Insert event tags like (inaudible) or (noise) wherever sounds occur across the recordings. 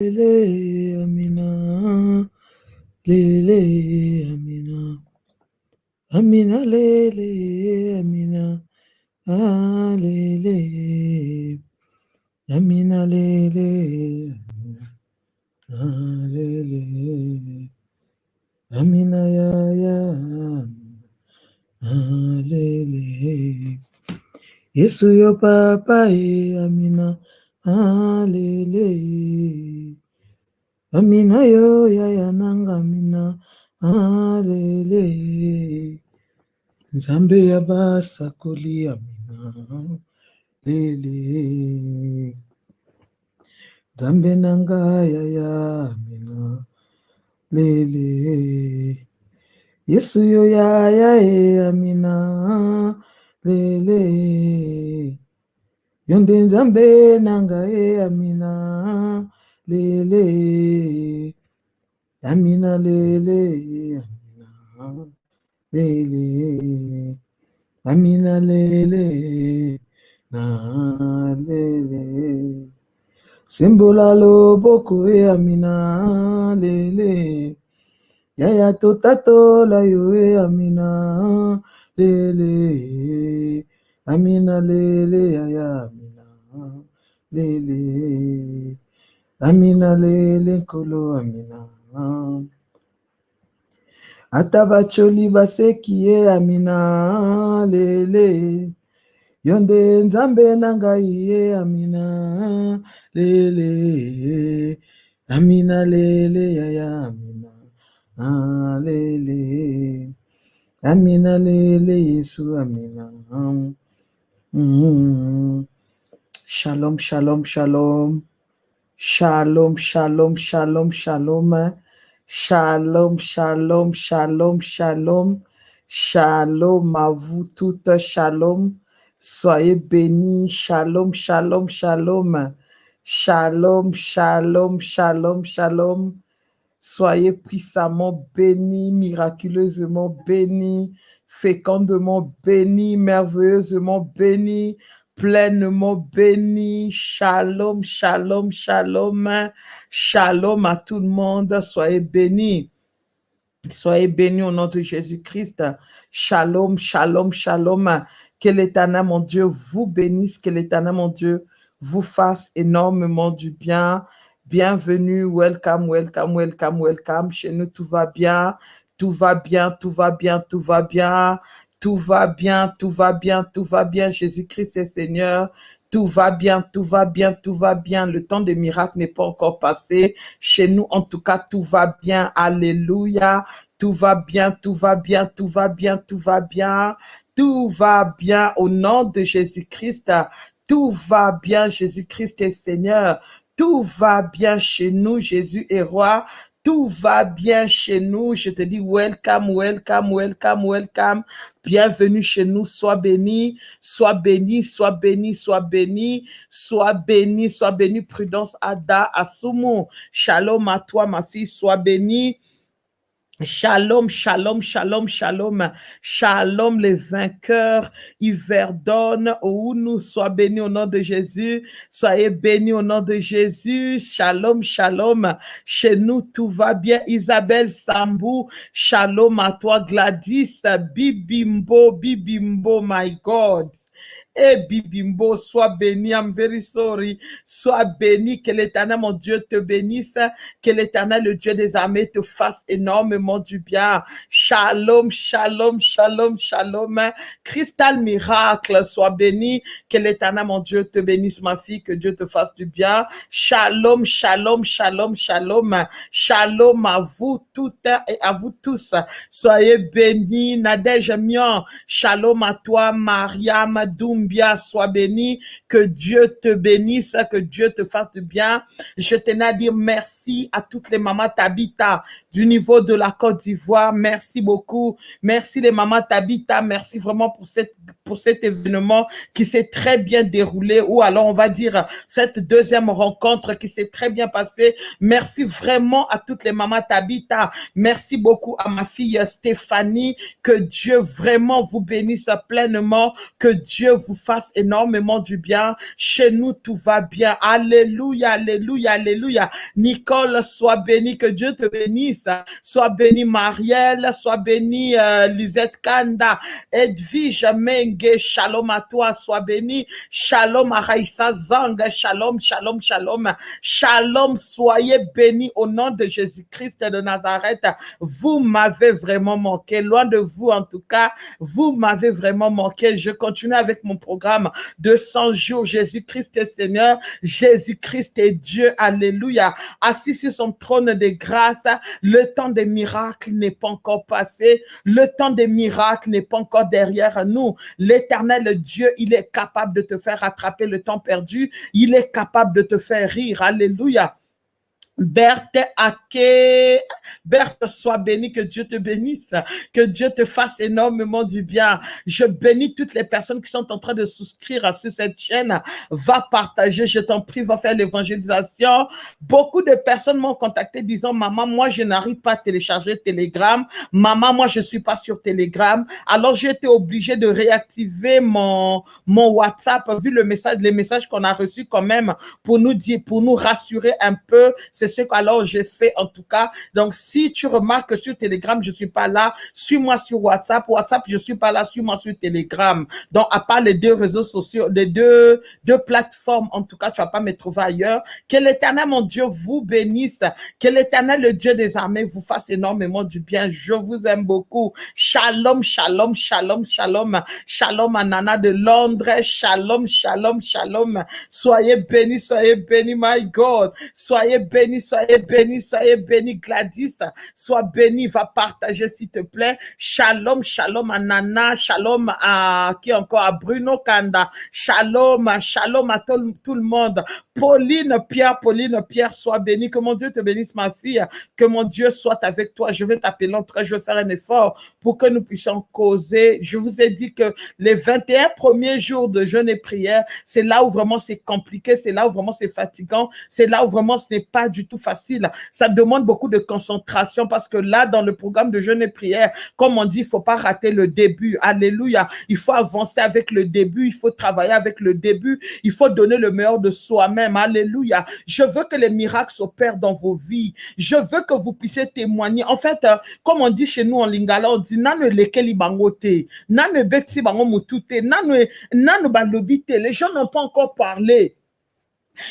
lele, amina. Lele, amina. Amina, lele, amina. Ah, lele. Amina, lele. Ah, lele. Amina, ya, ya. Ah, lele. Yesu yo papa amina. Ah, lele. Amina yo yaya nanga amina. Ah, lele. Nzambe ya basakoli amina. Lele. Nzambe nanga yaya amina. Lele. Yesu yo yaya e amina. Lele. Yonde nzambe nanga e amina. Lele. Amina lele. Amina. Lele. Amina lele. Na lele. Simbola loboko e amina lele. Yaya totato la yo e amina lele. Amina lele yaya lele. Amina lele kolo amina. Atabacholi baseki e amina lele. Yonde nzambe nangai e amina lele. Amina lele yaya amina. Lele. Amina lele Yesu amina. Mm. Shalom, shalom, shalom. Shalom, shalom, shalom, shalom. Shalom, shalom, shalom, shalom. Shalom à vous toutes, shalom. Soyez bénis, shalom, shalom, shalom. Shalom, shalom, shalom, shalom. Soyez puissamment bénis, miraculeusement bénis, fécondement bénis, merveilleusement bénis, pleinement bénis. Shalom, shalom, shalom. Shalom à tout le monde. Soyez bénis. Soyez bénis au nom de Jésus-Christ. Shalom, shalom, shalom. Que l'Éternel, mon Dieu, vous bénisse. Que l'Éternel, mon Dieu, vous fasse énormément du bien. Bienvenue, welcome, welcome, welcome, welcome. Chez nous, tout va bien, tout va bien, tout va bien, tout va bien, tout va bien, tout va bien, tout va bien. Jésus-Christ est Seigneur. Tout va bien, tout va bien, tout va bien. Le temps des miracles n'est pas encore passé. Chez nous, en tout cas, tout va bien. Alléluia. Tout va bien, tout va bien, tout va bien, tout va bien. Tout va bien au nom de Jésus-Christ. Tout va bien, Jésus-Christ est Seigneur. Tout va bien chez nous, Jésus est roi. Tout va bien chez nous. Je te dis welcome, welcome, welcome, welcome. Bienvenue chez nous. Sois béni, sois béni, sois béni, sois béni, sois béni, sois béni. Prudence, Ada, Asumu. Shalom à toi, ma fille. Sois bénie. Shalom, shalom, shalom, shalom, shalom, les vainqueurs, Yverdonne, où nous sois bénis au nom de Jésus, soyez bénis au nom de Jésus, shalom, shalom, chez nous tout va bien, Isabelle Sambou, shalom à toi, Gladys, Bibimbo, Bibimbo, my God. Et Bibimbo, sois béni, I'm very sorry. Sois béni, que l'éternel, mon Dieu, te bénisse. Que l'éternel, le Dieu des armées, te fasse énormément du bien. Shalom, shalom, shalom, shalom. Cristal miracle, sois béni. Que l'éternel, mon Dieu, te bénisse, ma fille. Que Dieu te fasse du bien. Shalom, shalom, shalom, shalom. Shalom à vous toutes et à vous tous. Soyez bénis, Nadège. Shalom à toi, Mariam Doumbia. Sois béni. Que Dieu te bénisse, que Dieu te fasse du bien. Je tenais à dire merci à toutes les mamans Tabita du niveau de la Côte d'Ivoire. Merci beaucoup. Merci les mamans Tabita. Merci vraiment pour cette pour cet événement qui s'est très bien déroulé ou alors on va dire cette deuxième rencontre qui s'est très bien passée. Merci vraiment à toutes les mamans Tabita. Merci beaucoup à ma fille Stéphanie. Que Dieu vraiment vous bénisse pleinement. Que Dieu vous fasse énormément du bien. Chez nous, tout va bien. Alléluia, alléluia, alléluia. Nicole, sois bénie, que Dieu te bénisse. Sois bénie, Marielle, sois bénie, euh, Lisette Kanda, Edwige Menge, shalom à toi, sois bénie. Shalom à Raïssa Zang, shalom, shalom, shalom. Shalom, soyez bénis au nom de Jésus-Christ de Nazareth. Vous m'avez vraiment manqué, loin de vous en tout cas, vous m'avez vraiment manqué. Je continue avec mon programme de 100 jours. Jésus-Christ est Seigneur, Jésus-Christ est Dieu, alléluia. Assis sur son trône de grâce, le temps des miracles n'est pas encore passé, le temps des miracles n'est pas encore derrière nous. L'éternel Dieu, il est capable de te faire rattraper le temps perdu, il est capable de te faire rire, alléluia. Berthe Ake, Berthe, sois bénie, que Dieu te bénisse, que Dieu te fasse énormément du bien. Je bénis toutes les personnes qui sont en train de souscrire à cette chaîne. Va partager, je t'en prie, va faire l'évangélisation. Beaucoup de personnes m'ont contacté disant, maman, moi, je n'arrive pas à télécharger Telegram. Maman, moi, je suis pas sur Telegram. Alors, j'ai été obligé de réactiver mon, mon WhatsApp, vu le message, les messages qu'on a reçus quand même pour nous dire, pour nous rassurer un peu. Ce alors j'ai fait en tout cas. Donc, si tu remarques que sur Telegram, je suis pas là, suis-moi sur WhatsApp. WhatsApp, je suis pas là, suis-moi sur Telegram. Donc, à part les deux réseaux sociaux, les deux, deux plateformes, en tout cas, tu vas pas me trouver ailleurs. Que l'éternel, mon Dieu, vous bénisse. Que l'éternel, le Dieu des armées, vous fasse énormément du bien. Je vous aime beaucoup. Shalom, shalom, shalom, shalom. Shalom à Nana de Londres. Shalom, shalom, shalom. Soyez bénis, soyez bénis, my God. Soyez bénis soyez bénis, soyez bénis, Gladys, sois béni, va partager s'il te plaît. Shalom, shalom à Nana, shalom à qui encore à Bruno Kanda, shalom, shalom à tout, le monde. Pauline Pierre, Pauline Pierre, sois béni, que mon Dieu te bénisse ma fille, que mon Dieu soit avec toi. Je vais t'appeler l'entrée, je vais faire un effort pour que nous puissions causer. Je vous ai dit que les 21 premiers jours de jeûne et prière, c'est là où vraiment c'est compliqué, c'est là où vraiment c'est fatigant, c'est là où vraiment ce n'est pas du tout facile. Ça demande beaucoup de concentration parce que là, dans le programme de jeûne et prière, comme on dit, il faut pas rater le début. Alléluia. Il faut avancer avec le début. Il faut travailler avec le début. Il faut donner le meilleur de soi-même. Alléluia. Je veux que les miracles s'opèrent dans vos vies. Je veux que vous puissiez témoigner. En fait, euh, comme on dit chez nous en lingala, on dit nane lekeli bangote, beti bango mutute, nane nane balobite. Les gens n'ont pas encore parlé.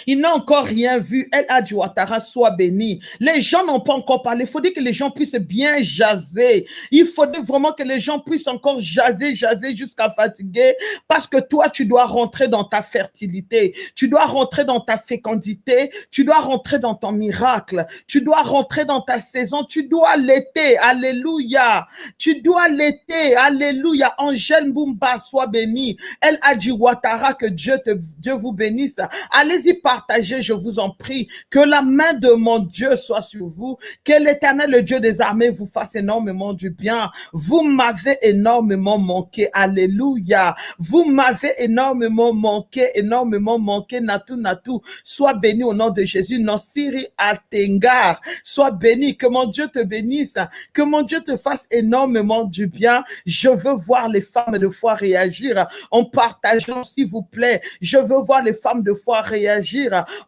Il n'a encore rien vu. Elle a du Ouattara, soit béni. Les gens n'ont pas encore parlé. Il dire que les gens puissent bien jaser. Il faudrait vraiment que les gens puissent encore jaser, jaser jusqu'à fatiguer. Parce que toi, tu dois rentrer dans ta fertilité. Tu dois rentrer dans ta fécondité. Tu dois rentrer dans ton miracle. Tu dois rentrer dans ta saison. Tu dois l'été. Alléluia. Tu dois l'été. Alléluia. Angèle Bumba, soit béni. Elle a du Ouattara, que Dieu, te, Dieu vous bénisse. Allez-y partager, je vous en prie. Que la main de mon Dieu soit sur vous. Que l'éternel, le Dieu des armées, vous fasse énormément du bien. Vous m'avez énormément manqué. Alléluia. Vous m'avez énormément manqué, énormément manqué. Natou, Natou. Sois béni au nom de Jésus. Nansiri Atengar. Sois béni. Que mon Dieu te bénisse. Que mon Dieu te fasse énormément du bien. Je veux voir les femmes de foi réagir en partageant, s'il vous plaît. Je veux voir les femmes de foi réagir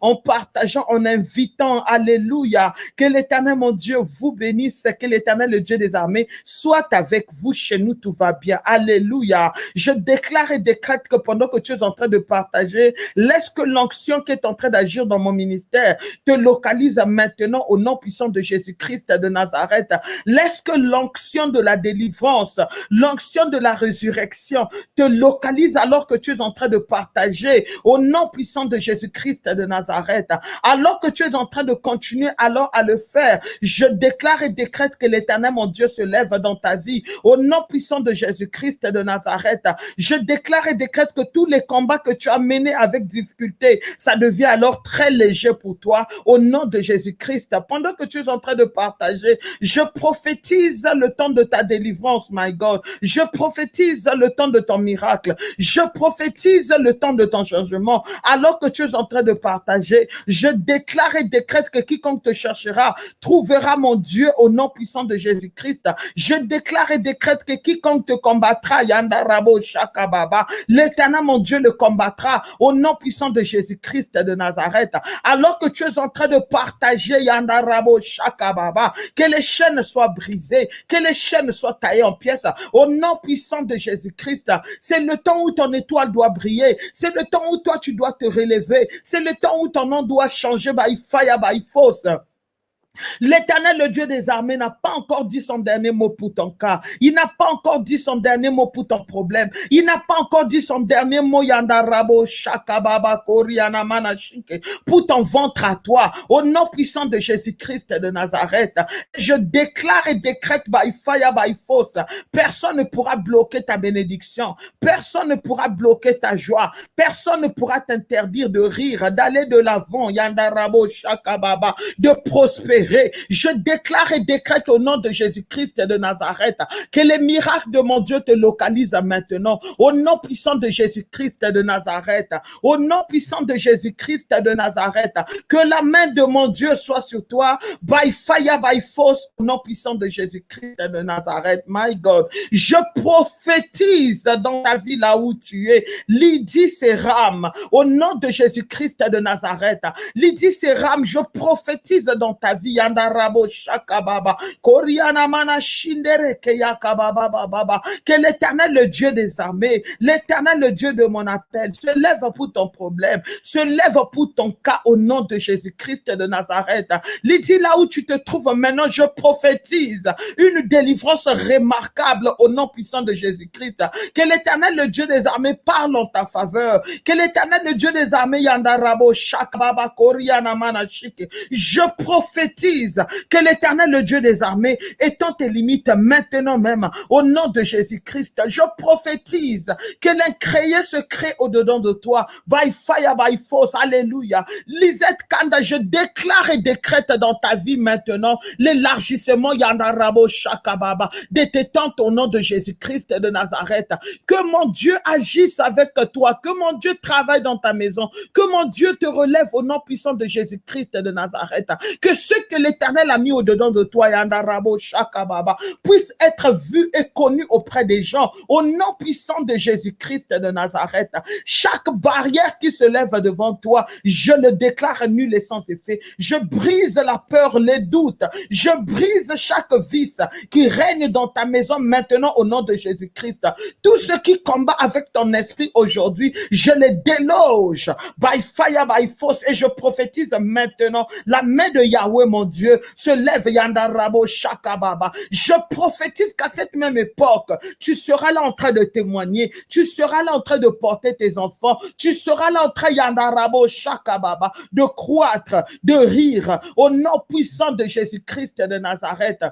en partageant, en invitant. Alléluia. Que l'éternel, mon Dieu, vous bénisse. Que l'éternel, le Dieu des armées, soit avec vous. Chez nous, tout va bien. Alléluia. Je déclare et décrète que pendant que tu es en train de partager, laisse que l'onction qui est en train d'agir dans mon ministère te localise maintenant au nom puissant de Jésus-Christ de Nazareth. Laisse que l'onction de la délivrance, l'onction de la résurrection te localise alors que tu es en train de partager au nom puissant de Jésus-Christ De Nazareth. Alors que tu es en train de continuer alors à le faire, je déclare et décrète que l'éternel, mon Dieu, se lève dans ta vie. Au nom puissant de Jésus-Christ de Nazareth, je déclare et décrète que tous les combats que tu as menés avec difficulté, ça devient alors très léger pour toi. Au nom de Jésus-Christ, pendant que tu es en train de partager, je prophétise le temps de ta délivrance, my God. Je prophétise le temps de ton miracle. Je prophétise le temps de ton changement. Alors que tu es en train de partager, je déclare et décrète que quiconque te cherchera trouvera mon Dieu au nom puissant de Jésus-Christ. Je déclare et décrète que quiconque te combattra, Yandarabo Shakababa, l'éternel mon Dieu le combattra au nom puissant de Jésus-Christ de Nazareth. Alors que tu es en train de partager Yandarabo Shakababa, que les chaînes soient brisées, que les chaînes soient taillées en pièces au nom puissant de Jésus-Christ. C'est le temps où ton étoile doit briller. C'est le temps où toi tu dois te relever. C'est le temps où ton nom doit changer by fire, by force. L'éternel, le Dieu des armées, n'a pas encore dit son dernier mot pour ton cas. Il n'a pas encore dit son dernier mot pour ton problème. Il n'a pas encore dit son dernier mot, Yandarabo, Shakababa, Koriana, Manashike, pour ton ventre à toi. Au nom puissant de Jésus-Christ de Nazareth, je déclare et décrète by fire, by force. Personne ne pourra bloquer ta bénédiction. Personne ne pourra bloquer ta joie. Personne ne pourra t'interdire de rire, d'aller de l'avant, Yandarabo, Shakababa, de prospérer je déclare et décrète au nom de Jésus-Christ de Nazareth que les miracles de mon Dieu te localisent maintenant. Au nom puissant de Jésus-Christ de Nazareth. Au nom puissant de Jésus-Christ de Nazareth. Que la main de mon Dieu soit sur toi. By fire, by force. Au nom puissant de Jésus-Christ de Nazareth. My God. Je prophétise dans ta vie là où tu es. Lydie Séram. Au nom de Jésus-Christ de Nazareth. Lydie Séram, je prophétise dans ta vie koriana baba que l'éternel le Dieu des armées l'éternel le Dieu de mon appel se lève pour ton problème se lève pour ton cas au nom de Jésus-Christ de Nazareth. Lydie là où tu te trouves maintenant je prophétise une délivrance remarquable au nom puissant de Jésus-Christ. Que l'éternel le Dieu des armées parle en ta faveur. Que l'éternel le Dieu des armées yandarabo shakababa koriana mana je prophétise que l'éternel, le Dieu des armées, étend tes limites maintenant même, au nom de Jésus-Christ. Je prophétise que l'incréé se crée au-dedans de toi, by fire, by force. Alléluia. Lisette Kanda, je déclare et décrète dans ta vie maintenant l'élargissement Yandarabo Shakababa de tes tentes au nom de Jésus-Christ de Nazareth. Que mon Dieu agisse avec toi, que mon Dieu travaille dans ta maison, que mon Dieu te relève au nom puissant de Jésus-Christ de Nazareth. Que ceux que l'éternel a mis au-dedans de toi, Yandarabo Shakababa, puisse être vu et connu auprès des gens, au nom puissant de Jésus-Christ de Nazareth. Chaque barrière qui se lève devant toi, je le déclare nul et sans effet. Je brise la peur, les doutes. Je brise chaque vice qui règne dans ta maison maintenant au nom de Jésus-Christ. Tout ce qui combat avec ton esprit aujourd'hui, je les déloge by fire, by force et je prophétise maintenant la main de Yahweh, mon Dieu, se lève Yandarabo Shakababa. Je prophétise qu'à cette même époque, tu seras là en train de témoigner, tu seras là en train de porter tes enfants, tu seras là en train Yandarabo Shakababa de croître, de rire au nom puissant de Jésus-Christ de Nazareth.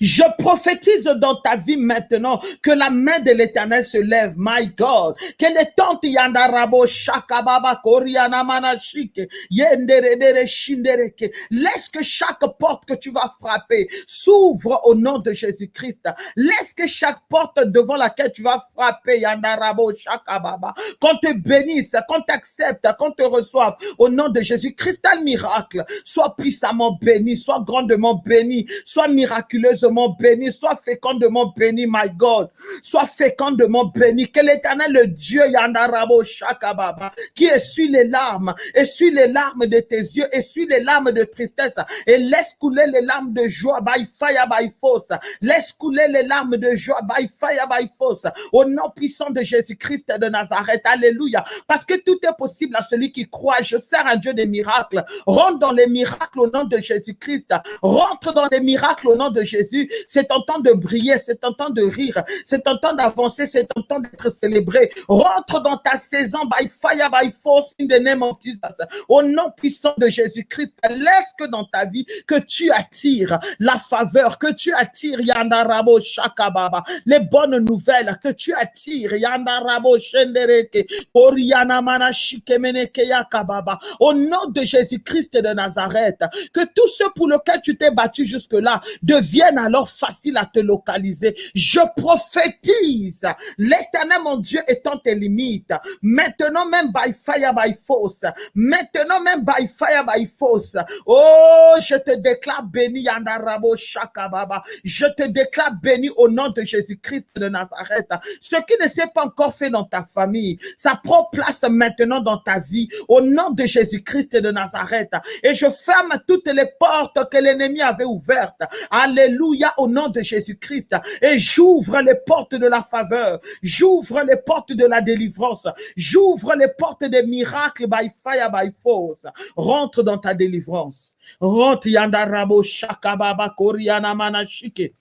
Je prophétise dans ta vie maintenant que la main de l'éternel se lève, my God. Que les tentes yandarabo shakababa koriana manashike yenderebere shindereke. Laisse que chaque porte que tu vas frapper s'ouvre au nom de Jésus-Christ. Laisse que chaque porte devant laquelle tu vas frapper yandarabo shakababa. Qu'on te bénisse, qu'on t'accepte, qu'on te reçoive au nom de Jésus-Christ. Un miracle. Sois puissamment béni, sois grandement béni, sois miraculeux béni, sois fécondement béni, my God. Sois fécondement béni. Que l'éternel, le Dieu Yandarabo Shakababa, qui essuie les larmes, essuie les larmes de tes yeux, essuie les larmes de tristesse et laisse couler les larmes de joie by fire, by force. Laisse couler les larmes de joie by fire, by force. Au nom puissant de Jésus-Christ de Nazareth. Alléluia. Parce que tout est possible à celui qui croit. Je sers un Dieu des miracles. Rentre dans les miracles au nom de Jésus-Christ. Rentre dans les miracles au nom de Jésus, c'est tentant de briller, c'est tentant de rire, c'est tentant d'avancer, c'est tentant d'être célébré. Rentre dans ta saison by fire, by force, in the name of Jesus. Au nom puissant de Jésus-Christ, laisse que dans ta vie, que tu attires la faveur, que tu attires Yandarabo Shakababa, les bonnes nouvelles, que tu attires Yandarabo Shendereke, Oriana Manashikemeneke Yakababa. Au nom de Jésus-Christ de Nazareth, que tout ce pour lequel tu t'es battu jusque-là devienne devienne alors facile à te localiser. Je prophétise, l'éternel mon Dieu étant tes limites, maintenant même by fire, by force, maintenant même by fire, by force, oh, je te déclare béni, Yandarabo Shakababa, je te déclare béni au nom de Jésus-Christ de Nazareth. Ce qui ne s'est pas encore fait dans ta famille, ça prend place maintenant dans ta vie, au nom de Jésus-Christ de Nazareth. Et je ferme toutes les portes que l'ennemi avait ouvertes. Alléluia, au nom de Jésus-Christ. Et j'ouvre les portes de la faveur. J'ouvre les portes de la délivrance. J'ouvre les portes des miracles by fire, by force. Rentre dans ta délivrance. Rentre, Yandarabo, Shakababa, Koriana, Manashike.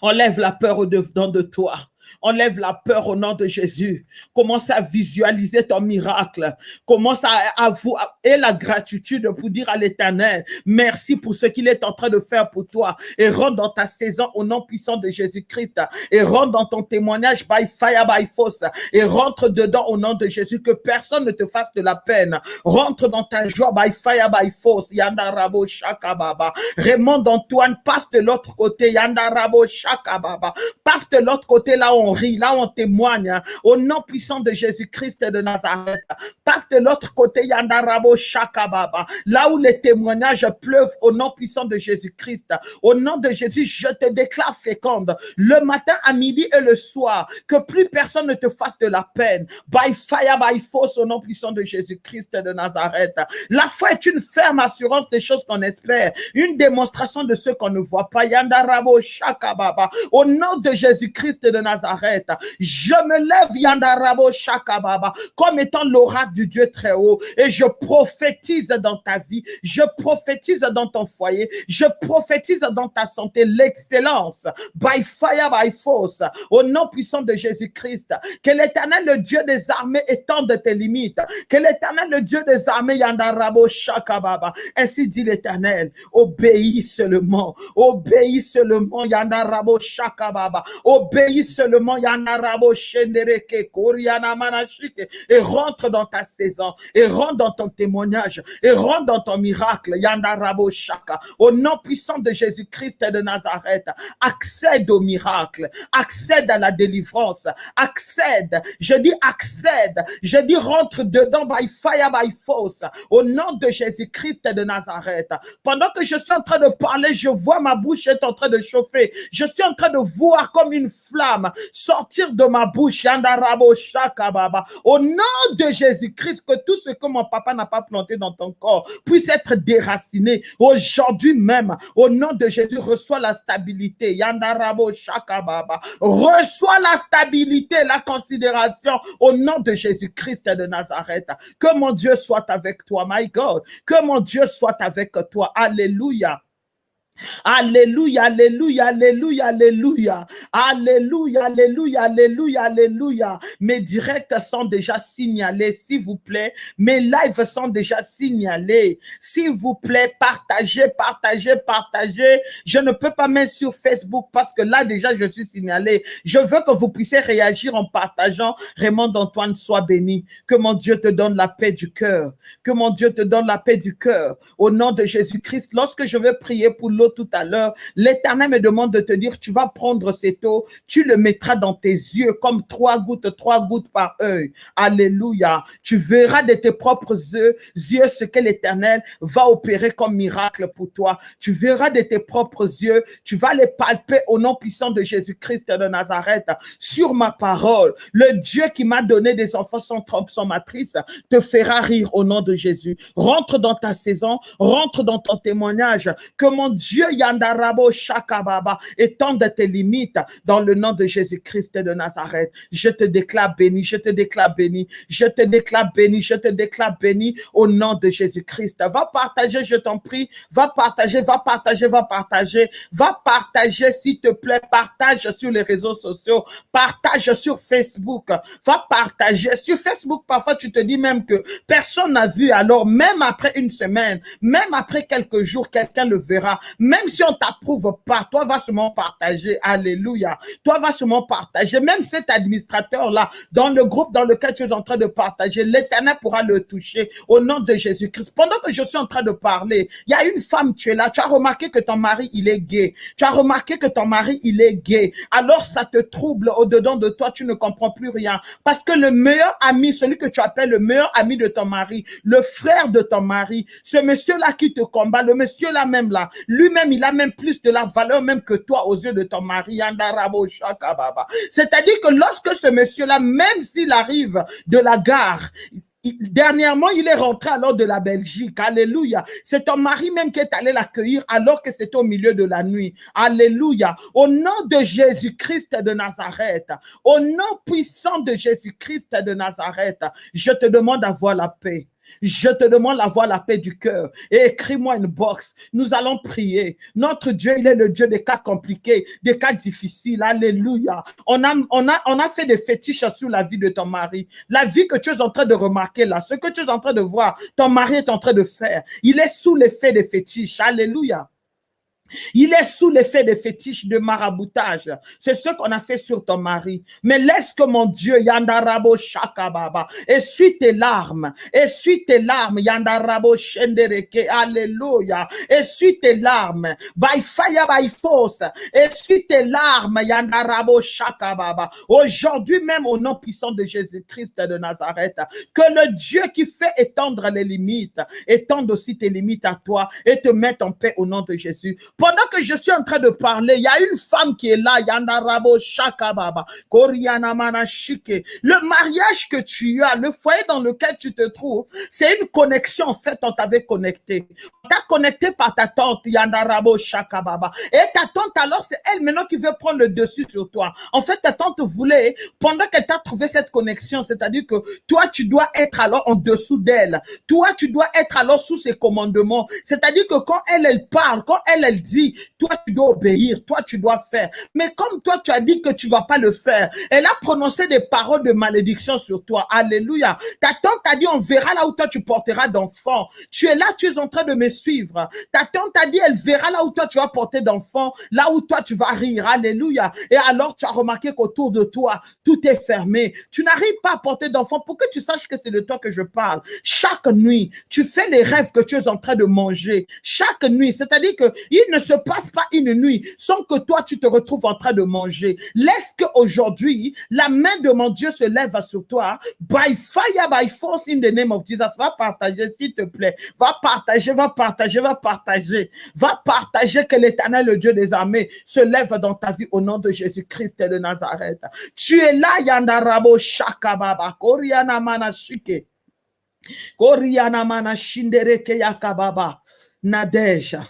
Enlève la peur au-dedans de toi. Enlève la peur au nom de Jésus. Commence à visualiser ton miracle. Commence à avouer et la gratitude pour dire à l'éternel, merci pour ce qu'il est en train de faire pour toi. Et rentre dans ta saison au nom puissant de Jésus-Christ. Et rentre dans ton témoignage by fire, by force. Et rentre dedans au nom de Jésus. Que personne ne te fasse de la peine. Rentre dans ta joie by fire, by force. Yanda Rabo Shakababa. Raymond Antoine, passe de l'autre côté. Yanda Rabo Shakababa. Passe de l'autre côté là on rit, là on témoigne, hein. au nom puissant de Jésus-Christ de Nazareth. Passe de l'autre côté, Yandarabo Shakababa, là où les témoignages pleuvent au nom puissant de Jésus-Christ. Au nom de Jésus, je te déclare féconde, le matin, à midi et le soir, que plus personne ne te fasse de la peine. By fire, by force, au nom puissant de Jésus-Christ de Nazareth. La foi est une ferme assurance des choses qu'on espère, une démonstration de ce qu'on ne voit pas. Yandarabo Shakababa, au nom de Jésus-Christ de Nazareth. Je me lève, Yandarabo Shakababa, comme étant l'oracle du Dieu très haut, et je prophétise dans ta vie, je prophétise dans ton foyer, je prophétise dans ta santé l'excellence, by fire, by force, au nom puissant de Jésus-Christ. Que l'éternel, le Dieu des armées, étende tes limites. Que l'éternel, le Dieu des armées, Yandarabo Shakababa, ainsi dit l'éternel, obéis seulement, obéis seulement, Yandarabo Shakababa, obéis seulement et rentre dans ta saison, et rentre dans ton témoignage, et rentre dans ton miracle, Shaka. Au nom puissant de Jésus-Christ de Nazareth, accède au miracle, accède à la délivrance, accède, je dis accède, je dis rentre dedans by fire, by force, au nom de Jésus-Christ de Nazareth. Pendant que je suis en train de parler, je vois ma bouche est en train de chauffer. Je suis en train de voir comme une flamme sortir de ma bouche, au nom de Jésus-Christ, que tout ce que mon papa n'a pas planté dans ton corps puisse être déraciné. Aujourd'hui même, au nom de Jésus, reçois la stabilité. Reçois la stabilité, la considération au nom de Jésus-Christ de Nazareth. Que mon Dieu soit avec toi, my God. Que mon Dieu soit avec toi. Alléluia. Alléluia, alléluia, alléluia, alléluia. Alléluia, alléluia, alléluia, alléluia. Mes directs sont déjà signalés, s'il vous plaît. Mes lives sont déjà signalés. S'il vous plaît, partagez, partagez, partagez. Je ne peux pas mettre sur Facebook parce que là, déjà, je suis signalé. Je veux que vous puissiez réagir en partageant. Raymond Antoine, soit béni. Que mon Dieu te donne la paix du cœur. Que mon Dieu te donne la paix du cœur. Au nom de Jésus-Christ, lorsque je vais prier pour l'autre, tout à l'heure, l'Éternel me demande de te dire, tu vas prendre cette eau, tu le mettras dans tes yeux comme trois gouttes, trois gouttes par œil. Alléluia. Tu verras de tes propres yeux, yeux ce que l'Éternel va opérer comme miracle pour toi. Tu verras de tes propres yeux, tu vas les palper au nom puissant de Jésus-Christ de Nazareth. Sur ma parole, le Dieu qui m'a donné des enfants sans trompe, sans matrice, te fera rire au nom de Jésus. Rentre dans ta saison, rentre dans ton témoignage, que mon Dieu Dieu Yandarabo Shakababa, étende tes limites dans le nom de Jésus-Christ de Nazareth. Je te déclare béni, je te déclare béni, je te déclare béni, je te déclare béni au nom de Jésus-Christ. Va partager, je t'en prie, va partager, va partager, va partager, va partager s'il te plaît, partage sur les réseaux sociaux, partage sur Facebook, va partager. Sur Facebook. Parfois, tu te dis même que personne n'a vu, alors même après une semaine, même après quelques jours, quelqu'un le verra Même si on t'approuve pas, toi va seulement partager. Alléluia. Toi va seulement partager. Même cet administrateur-là, dans le groupe dans lequel tu es en train de partager, l'éternel pourra le toucher au nom de Jésus-Christ. Pendant que je suis en train de parler, il y a une femme, tu es là, tu as remarqué que ton mari, il est gay. Tu as remarqué que ton mari, il est gay. Alors ça te trouble au-dedans de toi, tu ne comprends plus rien. Parce que le meilleur ami, celui que tu appelles le meilleur ami de ton mari, le frère de ton mari, ce monsieur-là qui te combat, le monsieur-là même là, il a même plus de la valeur même que toi aux yeux de ton mari. C'est-à-dire que lorsque ce monsieur-là, même s'il arrive de la gare, Dernièrement, il est rentré alors de la Belgique. Alléluia. C'est ton mari même qui est allé l'accueillir alors que c'était au milieu de la nuit. Alléluia. Au nom de Jésus-Christ de Nazareth, au nom puissant de Jésus-Christ de Nazareth, je te demande d'avoir la paix. Je te demande d'avoir la paix du cœur et écris-moi une box. Nous allons prier. Notre Dieu, il est le Dieu des cas compliqués, des cas difficiles. Alléluia. On a, on a, on a fait des fétiches sur la vie de ton mari. La vie que tu es en train de remarquer là, ce que tu es en train de voir, ton mari est en train de faire. Il est sous l'effet des fétiches. Alléluia. Il est sous l'effet des fétiches de maraboutage. C'est ce qu'on a fait sur ton mari. Mais laisse que mon Dieu, Yandarabo Shakababa, essuie tes larmes, essuie tes larmes, Yandarabo Shendereke, Alléluia, essuie tes larmes, by fire, by force, essuie tes larmes, Yandarabo Shakababa. Aujourd'hui même, au nom puissant de Jésus-Christ de Nazareth, que le Dieu qui fait étendre les limites, étende aussi tes limites à toi et te mette en paix au nom de Jésus. Pendant que je suis en train de parler, il y a une femme qui est là, Yandarabo Shakababa, Manashike. Le mariage que tu as, le foyer dans lequel tu te trouves, c'est une connexion. En fait, on t'avait connecté. On t'a connecté par ta tante, Yandarabo Shakababa. Et ta tante, alors, c'est elle maintenant qui veut prendre le dessus sur toi. En fait, ta tante voulait, pendant qu'elle t'a trouvé cette connexion, c'est-à-dire que toi, tu dois être alors en dessous d'elle. Toi, tu dois être alors sous ses commandements. C'est-à-dire que quand elle, elle parle, quand elle, elle dit, toi tu dois obéir, toi tu dois faire. Mais comme toi tu as dit que tu vas pas le faire, elle a prononcé des paroles de malédiction sur toi. Alléluia. Ta tante a dit, on verra là où toi tu porteras d'enfants. Tu es là, tu es en train de me suivre. Ta tante a dit, elle verra là où toi tu vas porter d'enfants, là où toi tu vas rire. Alléluia. Et alors tu as remarqué qu'autour de toi, tout est fermé. Tu n'arrives pas à porter d'enfants pour que tu saches que c'est de toi que je parle. Chaque nuit, tu fais les rêves que tu es en train de manger. Chaque nuit, c'est-à-dire que il ne se passe pas une nuit sans que toi, tu te retrouves en train de manger. Laisse qu'aujourd'hui, la main de mon Dieu se lève sur toi. By fire, by force, in the name of Jesus. Va partager, s'il te plaît. Va partager, va partager, va partager. Va partager que l'éternel, le Dieu des armées, se lève dans ta vie au nom de Jésus-Christ de Nazareth. Tu es là, Yandarabo Shakababa, Koriana Manashike. Koriana Manashindereke Yakababa. Nadeja.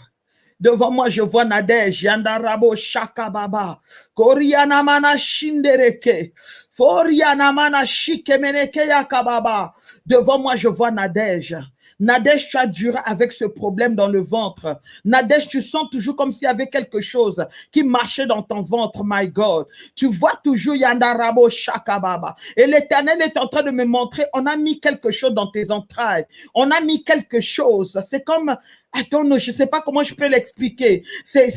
Devant moi, je vois Nadej, Yandarabo Shakababa, Koriana Mana Shindereke, Foriana Mana Shikemeneke Yakababa. Devant moi, je vois Nadej. Nadège, tu as duré avec ce problème dans le ventre. Nadège, tu sens toujours comme s'il y avait quelque chose qui marchait dans ton ventre, my God. Tu vois toujours Yandarabo Shakababa. Et l'éternel est en train de me montrer, on a mis quelque chose dans tes entrailles. On a mis quelque chose. C'est comme, attends, je ne sais pas comment je peux l'expliquer. C'est,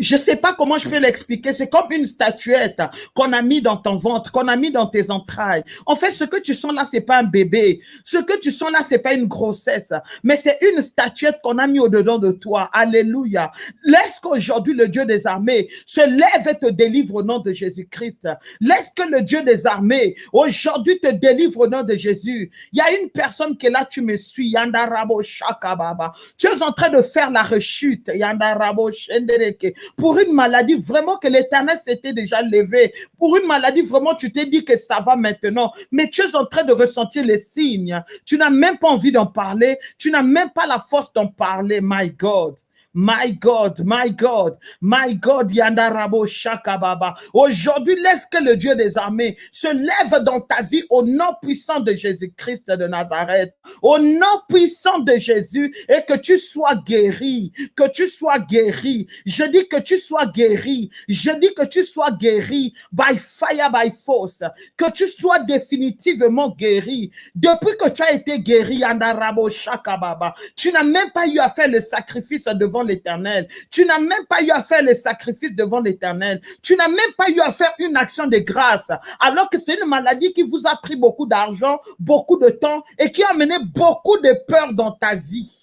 je sais pas comment je peux l'expliquer. C'est comme une statuette qu'on a mis dans ton ventre, qu'on a mis dans tes entrailles. En fait, ce que tu sens là, c'est pas un bébé. Ce que tu sens là, c'est pas une grossesse, mais c'est une statuette qu'on a mis au-dedans de toi. Alléluia. Laisse qu'aujourd'hui le Dieu des armées se lève et te délivre au nom de Jésus-Christ. Laisse que le Dieu des armées aujourd'hui te délivre au nom de Jésus. Il y a une personne qui est là, tu me suis. Yandarabo Shakababa. Tu es en train de faire la rechute. Yandarabo Shendereke pour une maladie vraiment que l'éternel s'était déjà levé, pour une maladie vraiment tu t'es dit que ça va maintenant, mais tu es en train de ressentir les signes. Tu n'as même pas envie d'en parler, tu n'as même pas la force d'en parler, my God. My God, my God, my God, Yandarabo Shakababa. Aujourd'hui, laisse que le Dieu des armées se lève dans ta vie au nom puissant de Jésus-Christ de Nazareth. Au nom puissant de Jésus et que tu sois guéri, que tu sois guéri. Je dis que tu sois guéri. Je dis que tu sois guéri by fire, by force. Que tu sois définitivement guéri. Depuis que tu as été guéri, Yandarabo Shakababa, tu n'as même pas eu à faire le sacrifice devant l'éternel. Tu n'as même pas eu à faire les sacrifices devant l'éternel. Tu n'as même pas eu à faire une action de grâce. Alors que c'est une maladie qui vous a pris beaucoup d'argent, beaucoup de temps et qui a amené beaucoup de peur dans ta vie.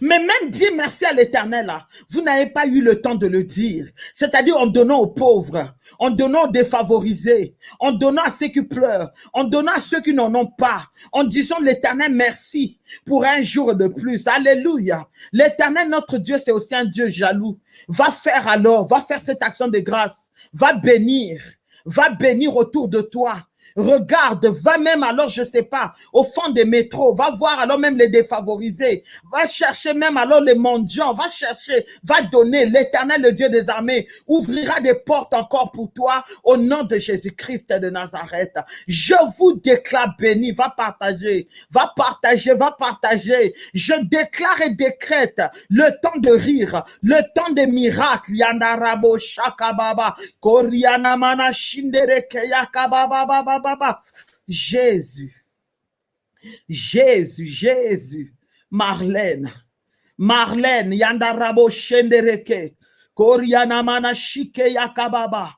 Mais même dire merci à l'éternel, vous n'avez pas eu le temps de le dire. C'est-à-dire en donnant aux pauvres, en donnant aux défavorisés, en donnant à ceux qui pleurent, en donnant à ceux qui n'en ont pas, en disant l'éternel merci pour un jour de plus. Alléluia. L'éternel, notre Dieu, c'est aussi un Dieu jaloux. Va faire alors, va faire cette action de grâce. Va bénir, va bénir autour de toi. Regarde, va même alors, je sais pas, au fond des métros, va voir alors même les défavorisés, va chercher même alors les mendiants, va chercher, va donner. L'éternel, le Dieu des armées, ouvrira des portes encore pour toi au nom de Jésus-Christ de Nazareth. Je vous déclare béni, va partager, va partager, va partager. Je déclare et décrète le temps de rire, le temps des miracles. Shakababa, Jésus. Jésus, Jésus. Marlène. Marlène, Yandarabo Shendereke. Korianamana Shike Yakababa.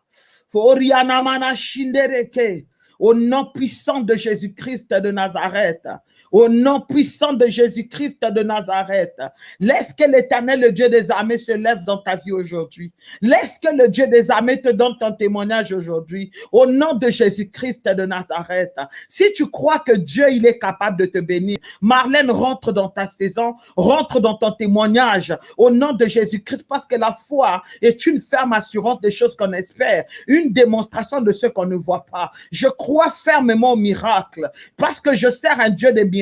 Forianamana Shindereke. Au nom puissant de Jésus-Christ de Nazareth. Au nom puissant de Jésus-Christ de Nazareth, laisse que l'éternel, le Dieu des armées, se lève dans ta vie aujourd'hui. Laisse que le Dieu des armées te donne ton témoignage aujourd'hui. Au nom de Jésus-Christ de Nazareth. Si tu crois que Dieu, il est capable de te bénir, Marlène, rentre dans ta saison, rentre dans ton témoignage. Au nom de Jésus-Christ, parce que la foi est une ferme assurance des choses qu'on espère, une démonstration de ce qu'on ne voit pas. Je crois fermement au miracle, parce que je sers un Dieu des miracles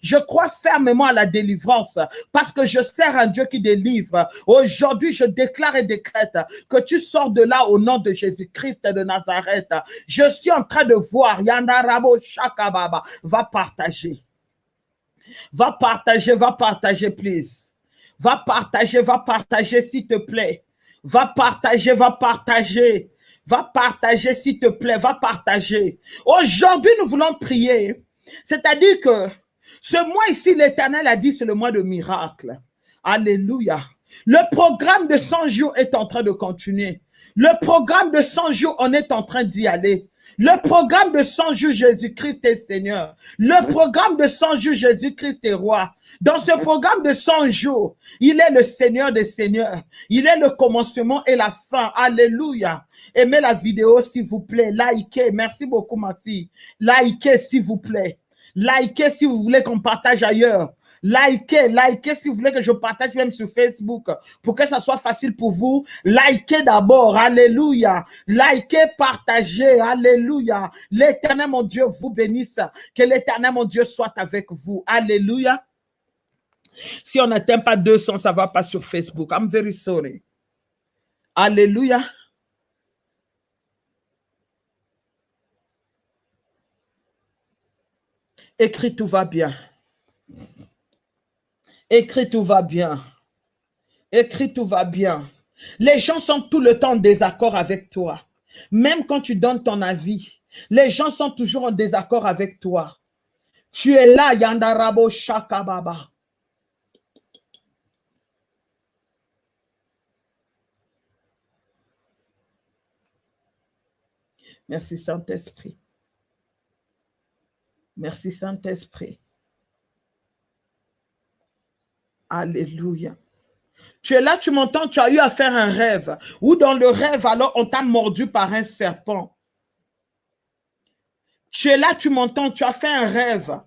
je crois fermement à la délivrance parce que je sers un Dieu qui délivre. Aujourd'hui, je déclare et décrète que tu sors de là au nom de Jésus-Christ de Nazareth. Je suis en train de voir Yandarabo Shakababa va partager. Va partager, va partager, please. Va partager, va partager, s'il te plaît. Va partager, va partager. Va partager, s'il te plaît, va partager. Aujourd'hui, nous voulons prier c'est-à-dire que ce mois ici, l'Éternel a dit, c'est le mois de miracle. Alléluia. Le programme de 100 jours est en train de continuer. Le programme de 100 jours, on est en train d'y aller. Le programme de 100 jours, Jésus-Christ est Seigneur. Le programme de 100 jours, Jésus-Christ est roi. Dans ce programme de 100 jours, il est le Seigneur des Seigneurs. Il est le commencement et la fin. Alléluia. Aimez la vidéo, s'il vous plaît. Likez. Merci beaucoup, ma fille. Likez, s'il vous plaît. Likez si vous voulez qu'on partage ailleurs. Likez, likez si vous voulez que je partage même sur Facebook pour que ça soit facile pour vous. Likez d'abord, alléluia. Likez, partagez, alléluia. L'éternel mon Dieu vous bénisse. Que l'éternel mon Dieu soit avec vous, alléluia. Si on n'atteint pas 200, ça ne va pas sur Facebook. I'm very sorry. Alléluia. Écris tout va bien. Écris tout va bien. Écris tout va bien. Les gens sont tout le temps en désaccord avec toi. Même quand tu donnes ton avis, les gens sont toujours en désaccord avec toi. Tu es là, Yandarabo Shakababa. Merci Saint-Esprit. Merci Saint-Esprit. Alléluia. Tu es là, tu m'entends, tu as eu à faire un rêve. Ou dans le rêve, alors on t'a mordu par un serpent. Tu es là, tu m'entends, tu as fait un rêve.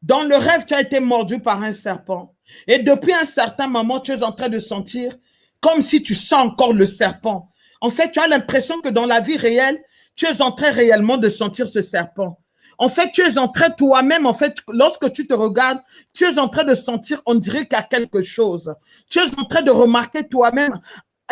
Dans le rêve, tu as été mordu par un serpent. Et depuis un certain moment, tu es en train de sentir comme si tu sens encore le serpent. En fait, tu as l'impression que dans la vie réelle, tu es en train réellement de sentir ce serpent. En fait, tu es en train toi-même, en fait, lorsque tu te regardes, tu es en train de sentir, on dirait qu'il y a quelque chose. Tu es en train de remarquer toi-même,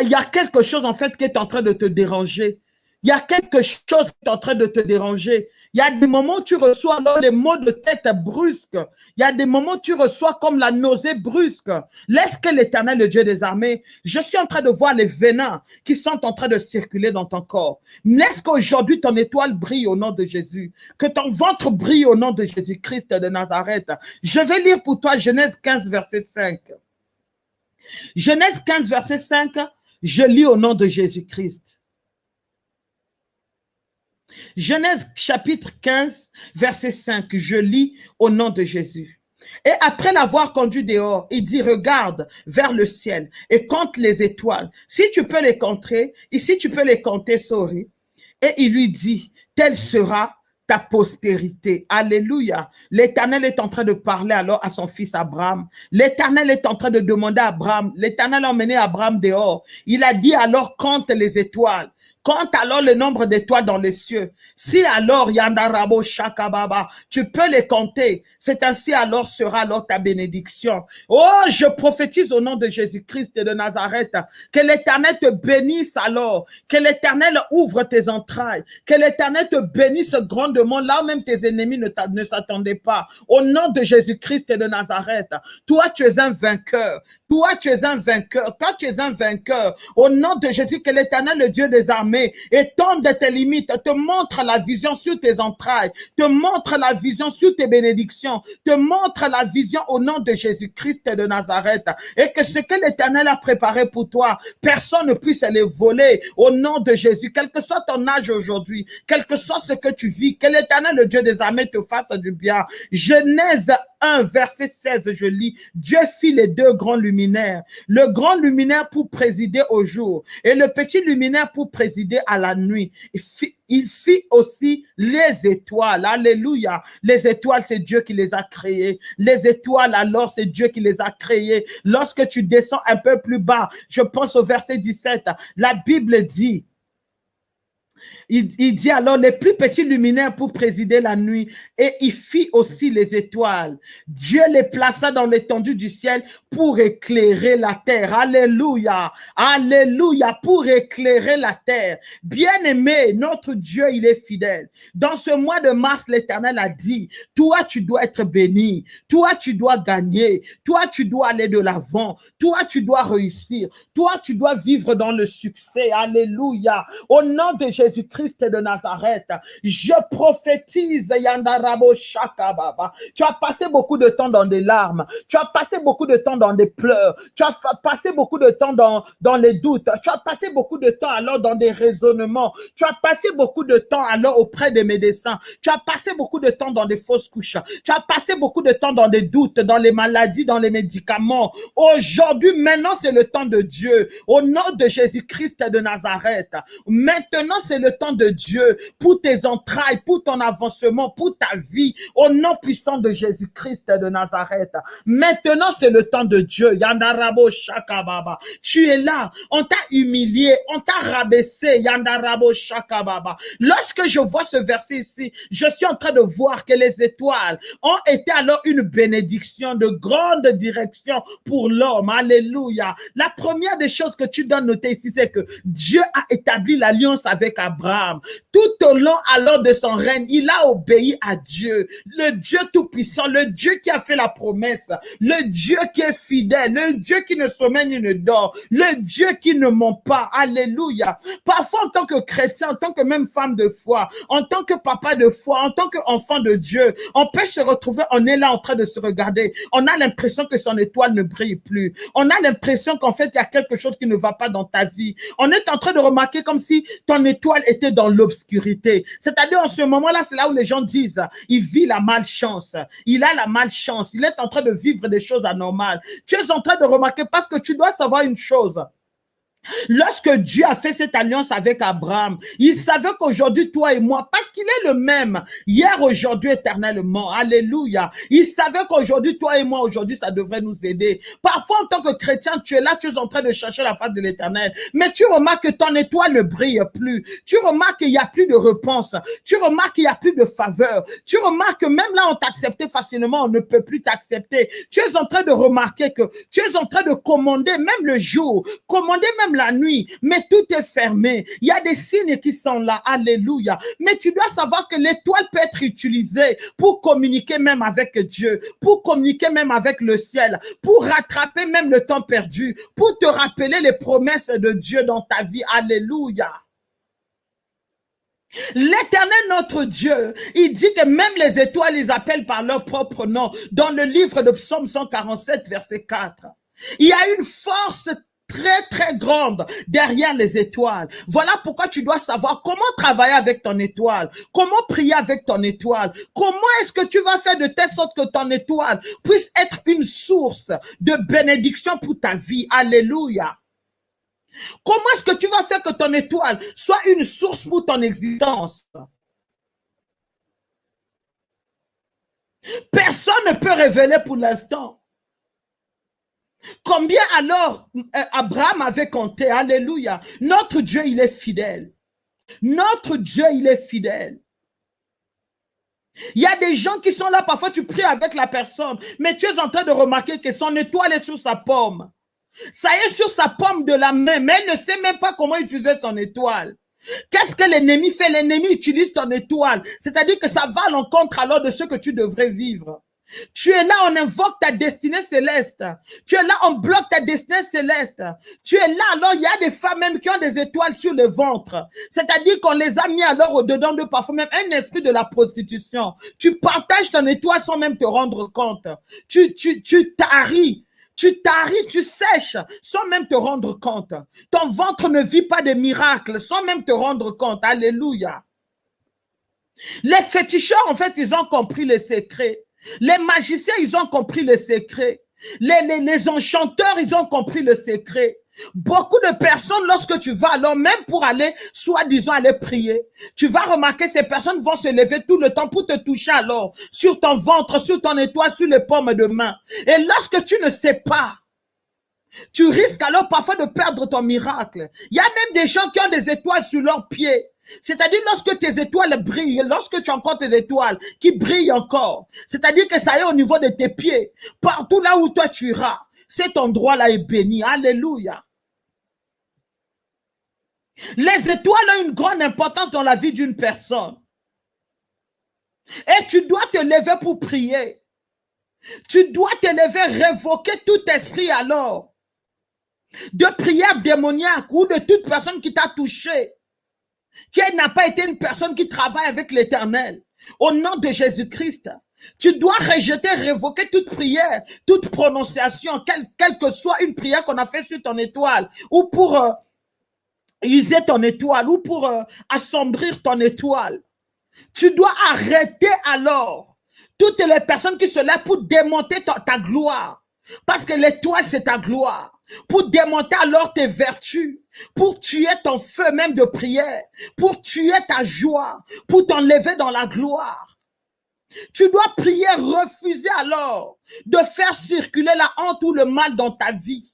il y a quelque chose, en fait, qui est en train de te déranger. Il y a quelque chose qui est en train de te déranger. Il y a des moments où tu reçois alors les maux de tête brusques. Il y a des moments où tu reçois comme la nausée brusque. Laisse que l'éternel, le Dieu des armées, je suis en train de voir les venins qui sont en train de circuler dans ton corps. Laisse qu'aujourd'hui ton étoile brille au nom de Jésus. Que ton ventre brille au nom de Jésus-Christ de Nazareth. Je vais lire pour toi Genèse 15, verset 5. Genèse 15, verset 5, je lis au nom de Jésus-Christ. Genèse chapitre 15, verset 5, je lis au nom de Jésus. Et après l'avoir conduit dehors, il dit, regarde vers le ciel et compte les étoiles. Si tu peux les compter, ici tu peux les compter, sorry. Et il lui dit, telle sera ta postérité. Alléluia. L'Éternel est en train de parler alors à son fils Abraham. L'Éternel est en train de demander à Abraham. L'Éternel a emmené Abraham dehors. Il a dit alors compte les étoiles. Compte alors le nombre d'étoiles dans les cieux. Si alors Yandarabo Shakababa, tu peux les compter. C'est ainsi alors sera alors ta bénédiction. Oh, je prophétise au nom de Jésus-Christ et de Nazareth. Que l'éternel te bénisse alors. Que l'éternel ouvre tes entrailles. Que l'éternel te bénisse grandement là même tes ennemis ne, ne s'attendaient pas. Au nom de Jésus-Christ et de Nazareth. Toi, tu es un vainqueur. Toi, tu es un vainqueur. Toi, tu es un vainqueur. Au nom de Jésus, que l'éternel, le Dieu des armées, et tombe de tes limites, te montre la vision sur tes entrailles, te montre la vision sur tes bénédictions, te montre la vision au nom de Jésus-Christ de Nazareth. Et que ce que l'Éternel a préparé pour toi, personne ne puisse les voler au nom de Jésus, quel que soit ton âge aujourd'hui, quel que soit ce que tu vis, que l'Éternel, le Dieu des armées, te fasse du bien. Genèse 1, verset 16, je lis, Dieu fit les deux grands luminaires, le grand luminaire pour présider au jour et le petit luminaire pour présider à la nuit. Il fit, aussi les étoiles. Alléluia. Les étoiles, c'est Dieu qui les a créées. Les étoiles, alors, c'est Dieu qui les a créées. Lorsque tu descends un peu plus bas, je pense au verset 17, la Bible dit, il, dit alors les plus petits luminaires pour présider la nuit et il fit aussi les étoiles. Dieu les plaça dans l'étendue du ciel pour éclairer la terre. Alléluia. Alléluia. Pour éclairer la terre. Bien-aimé, notre Dieu, il est fidèle. Dans ce mois de mars, l'éternel a dit, toi, tu dois être béni. Toi, tu dois gagner. Toi, tu dois aller de l'avant. Toi, tu dois réussir. Toi, tu dois vivre dans le succès. Alléluia. Au nom de Jésus-Christ, Christ de Nazareth. Je prophétise, Yandarabo Shakababa. Tu as passé beaucoup de temps dans des larmes. Tu as passé beaucoup de temps dans des pleurs. Tu as passé beaucoup de temps dans, dans les doutes. Tu as passé beaucoup de temps alors dans des raisonnements. Tu as passé beaucoup de temps alors auprès des médecins. Tu as passé beaucoup de temps dans des fausses couches. Tu as passé beaucoup de temps dans des doutes, dans les maladies, dans les médicaments. Aujourd'hui, maintenant, c'est le temps de Dieu. Au nom de Jésus-Christ de Nazareth. Maintenant, c'est le temps de Dieu pour tes entrailles, pour ton avancement, pour ta vie, au nom puissant de Jésus-Christ de Nazareth. Maintenant, c'est le temps de Dieu. Yandarabo Shakababa. Tu es là. On t'a humilié. On t'a rabaissé. Yandarabo Shakababa. Lorsque je vois ce verset ici, je suis en train de voir que les étoiles ont été alors une bénédiction de grande direction pour l'homme. Alléluia. La première des choses que tu dois noter ici, c'est que Dieu a établi l'alliance avec Abraham. Tout au long alors de son règne, il a obéi à Dieu, le Dieu tout-puissant, le Dieu qui a fait la promesse, le Dieu qui est fidèle, le Dieu qui ne sommeille ni ne dort, le Dieu qui ne ment pas. Alléluia. Parfois, en tant que chrétien, en tant que même femme de foi, en tant que papa de foi, en tant qu'enfant de Dieu, on peut se retrouver, on est là en train de se regarder. On a l'impression que son étoile ne brille plus. On a l'impression qu'en fait, il y a quelque chose qui ne va pas dans ta vie. On est en train de remarquer comme si ton étoile était dans l'obscurité. C'est-à-dire en ce moment-là, c'est là où les gens disent, il vit la malchance, il a la malchance, il est en train de vivre des choses anormales. Tu es en train de remarquer parce que tu dois savoir une chose. Lorsque Dieu a fait cette alliance avec Abraham, il savait qu'aujourd'hui, toi et moi, parce qu'il est le même, hier, aujourd'hui, éternellement, alléluia, il savait qu'aujourd'hui, toi et moi, aujourd'hui, ça devrait nous aider. Parfois, en tant que chrétien, tu es là, tu es en train de chercher la face de l'éternel, mais tu remarques que ton étoile ne brille plus. Tu remarques qu'il n'y a plus de réponse. Tu remarques qu'il n'y a plus de faveur. Tu remarques que même là, on t'acceptait facilement, on ne peut plus t'accepter. Tu es en train de remarquer que tu es en train de commander même le jour, commander même la nuit, mais tout est fermé. Il y a des signes qui sont là. Alléluia. Mais tu dois savoir que l'étoile peut être utilisée pour communiquer même avec Dieu, pour communiquer même avec le ciel, pour rattraper même le temps perdu, pour te rappeler les promesses de Dieu dans ta vie. Alléluia. L'éternel notre Dieu, il dit que même les étoiles, ils appellent par leur propre nom dans le livre de Psaume 147, verset 4. Il y a une force très très grande derrière les étoiles. Voilà pourquoi tu dois savoir comment travailler avec ton étoile, comment prier avec ton étoile, comment est-ce que tu vas faire de telle sorte que ton étoile puisse être une source de bénédiction pour ta vie. Alléluia. Comment est-ce que tu vas faire que ton étoile soit une source pour ton existence? Personne ne peut révéler pour l'instant. Combien alors euh, Abraham avait compté? Alléluia. Notre Dieu, il est fidèle. Notre Dieu, il est fidèle. Il y a des gens qui sont là, parfois tu pries avec la personne, mais tu es en train de remarquer que son étoile est sur sa pomme. Ça est sur sa pomme de la main, mais elle ne sait même pas comment utiliser son étoile. Qu'est-ce que l'ennemi fait? L'ennemi utilise ton étoile. C'est-à-dire que ça va à l'encontre alors de ce que tu devrais vivre. Tu es là, on invoque ta destinée céleste. Tu es là, on bloque ta destinée céleste. Tu es là, alors il y a des femmes même qui ont des étoiles sur le ventre. C'est-à-dire qu'on les a mis alors au-dedans de parfois même un esprit de la prostitution. Tu partages ton étoile sans même te rendre compte. Tu, tu, tu taris. Tu taris, tu sèches sans même te rendre compte. Ton ventre ne vit pas de miracles sans même te rendre compte. Alléluia. Les féticheurs, en fait, ils ont compris les secrets. Les magiciens, ils ont compris le secret. Les, les, enchanteurs, ils ont compris le secret. Beaucoup de personnes, lorsque tu vas alors, même pour aller, soi-disant aller prier, tu vas remarquer ces personnes vont se lever tout le temps pour te toucher alors, sur ton ventre, sur ton étoile, sur les pommes de main. Et lorsque tu ne sais pas, tu risques alors parfois de perdre ton miracle. Il y a même des gens qui ont des étoiles sur leurs pieds. C'est-à-dire lorsque tes étoiles brillent, lorsque tu as encore tes étoiles qui brillent encore, c'est-à-dire que ça est au niveau de tes pieds, partout là où toi tu iras, cet endroit-là est béni. Alléluia. Les étoiles ont une grande importance dans la vie d'une personne. Et tu dois te lever pour prier. Tu dois te lever, révoquer tout esprit alors de prière démoniaque ou de toute personne qui t'a touché qui n'a pas été une personne qui travaille avec l'éternel. Au nom de Jésus-Christ, tu dois rejeter, révoquer toute prière, toute prononciation, quelle, que soit une prière qu'on a fait sur ton étoile, ou pour euh, user ton étoile, ou pour euh, assombrir ton étoile. Tu dois arrêter alors toutes les personnes qui se lèvent pour démonter ta gloire. Parce que l'étoile, c'est ta gloire pour démonter alors tes vertus, pour tuer ton feu même de prière, pour tuer ta joie, pour t'enlever dans la gloire. Tu dois prier, refuser alors de faire circuler la honte ou le mal dans ta vie.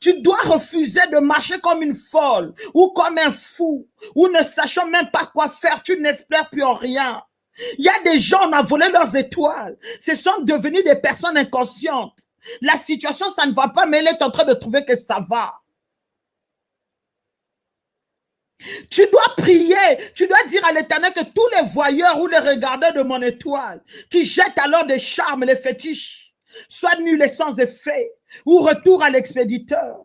Tu dois refuser de marcher comme une folle ou comme un fou ou ne sachant même pas quoi faire. Tu n'espères plus en rien. Il y a des gens, on a volé leurs étoiles. Ce sont devenus des personnes inconscientes. La situation, ça ne va pas, mais elle est en train de trouver que ça va. Tu dois prier, tu dois dire à l'éternel que tous les voyeurs ou les regardeurs de mon étoile, qui jettent alors des charmes, les fétiches, soient nuls et sans effet, ou retour à l'expéditeur.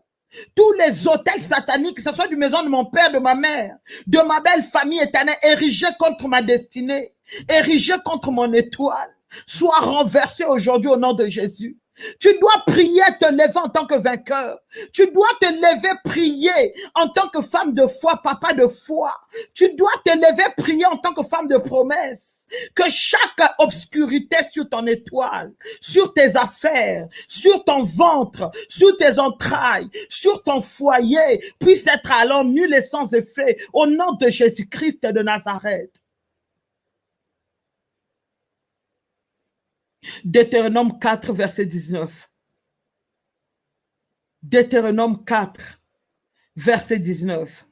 Tous les hôtels sataniques, que ce soit du maison de mon père, de ma mère, de ma belle famille éternelle, érigés contre ma destinée, érigés contre mon étoile, soient renversés aujourd'hui au nom de Jésus. Tu dois prier, te lever en tant que vainqueur. Tu dois te lever, prier en tant que femme de foi, papa de foi. Tu dois te lever, prier en tant que femme de promesse. Que chaque obscurité sur ton étoile, sur tes affaires, sur ton ventre, sur tes entrailles, sur ton foyer, puisse être alors nul et sans effet au nom de Jésus-Christ de Nazareth. Deutéronome 4, verset 19. Deutéronome 4, verset 19.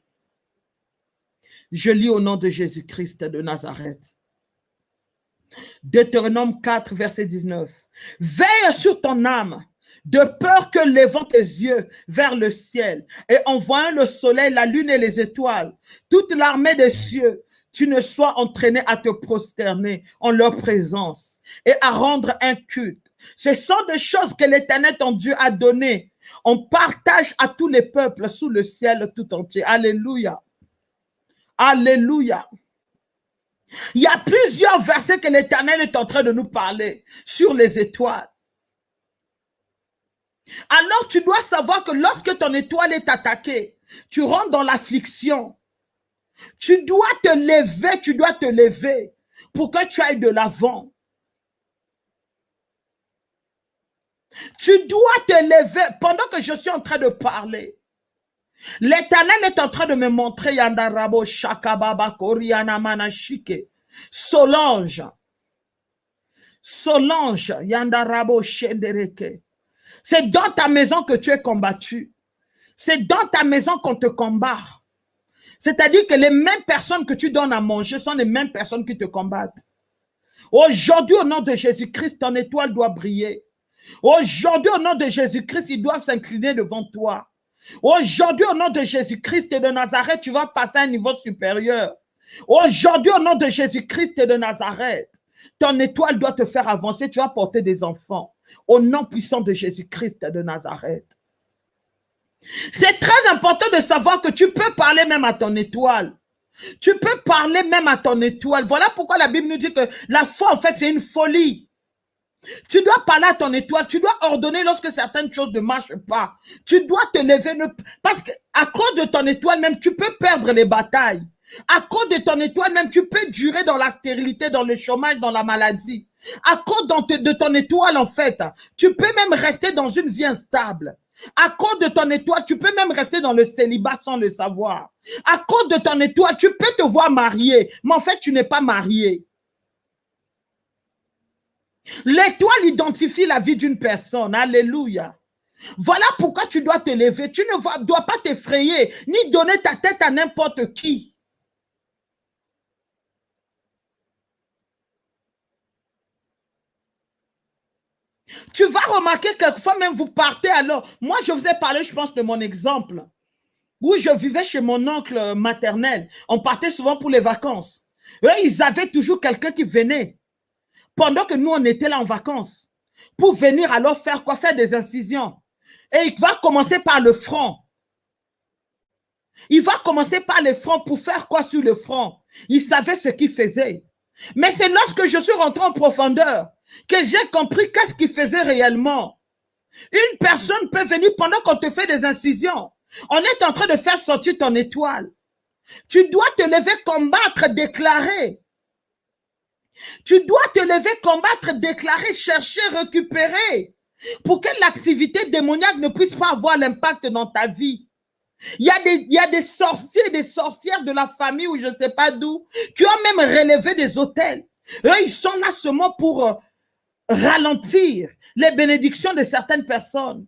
Je lis au nom de Jésus-Christ de Nazareth. Deutéronome 4, verset 19. Veille sur ton âme, de peur que levant tes yeux vers le ciel et en voyant le soleil, la lune et les étoiles, toute l'armée des cieux, tu ne sois entraîné à te prosterner en leur présence et à rendre un culte. Ce sont des choses que l'Éternel ton Dieu a données. On partage à tous les peuples sous le ciel tout entier. Alléluia. Alléluia. Il y a plusieurs versets que l'Éternel est en train de nous parler sur les étoiles. Alors tu dois savoir que lorsque ton étoile est attaquée, tu rentres dans l'affliction. Tu dois te lever, tu dois te lever pour que tu ailles de l'avant. Tu dois te lever pendant que je suis en train de parler. L'éternel est en train de me montrer Yandarabo Shakababa Koriana Manashike. Solange. Solange Yandarabo Shendereke. C'est dans ta maison que tu es combattu. C'est dans ta maison qu'on te combat. C'est-à-dire que les mêmes personnes que tu donnes à manger sont les mêmes personnes qui te combattent. Aujourd'hui, au nom de Jésus-Christ, ton étoile doit briller. Aujourd'hui, au nom de Jésus-Christ, ils doivent s'incliner devant toi. Aujourd'hui, au nom de Jésus-Christ et de Nazareth, tu vas passer à un niveau supérieur. Aujourd'hui, au nom de Jésus-Christ et de Nazareth, ton étoile doit te faire avancer. Tu vas porter des enfants. Au nom puissant de Jésus-Christ et de Nazareth. C'est très important de savoir que tu peux parler même à ton étoile. Tu peux parler même à ton étoile. Voilà pourquoi la Bible nous dit que la foi, en fait, c'est une folie. Tu dois parler à ton étoile. Tu dois ordonner lorsque certaines choses ne marchent pas. Tu dois te lever. Parce qu'à cause de ton étoile même, tu peux perdre les batailles. À cause de ton étoile même, tu peux durer dans la stérilité, dans le chômage, dans la maladie. À cause de ton étoile, en fait, tu peux même rester dans une vie instable. À cause de ton étoile, tu peux même rester dans le célibat sans le savoir. À cause de ton étoile, tu peux te voir marié, mais en fait, tu n'es pas marié. L'étoile identifie la vie d'une personne. Alléluia. Voilà pourquoi tu dois te lever. Tu ne dois pas t'effrayer, ni donner ta tête à n'importe qui. Tu vas remarquer quelquefois même vous partez alors. Moi, je vous ai parlé, je pense, de mon exemple. Où je vivais chez mon oncle maternel. On partait souvent pour les vacances. Eux, ils avaient toujours quelqu'un qui venait pendant que nous, on était là en vacances, pour venir alors faire quoi? Faire des incisions. Et il va commencer par le front. Il va commencer par le front pour faire quoi sur le front? Il savait ce qu'il faisait. Mais c'est lorsque je suis rentré en profondeur que j'ai compris qu'est-ce qu'il faisait réellement. Une personne peut venir pendant qu'on te fait des incisions. On est en train de faire sortir ton étoile. Tu dois te lever, combattre, déclarer. Tu dois te lever, combattre, déclarer, chercher, récupérer pour que l'activité démoniaque ne puisse pas avoir l'impact dans ta vie. Il y, a des, il y a des sorciers, des sorcières de la famille ou je ne sais pas d'où, qui ont même relevé des hôtels. Eux, ils sont là seulement pour euh, ralentir les bénédictions de certaines personnes.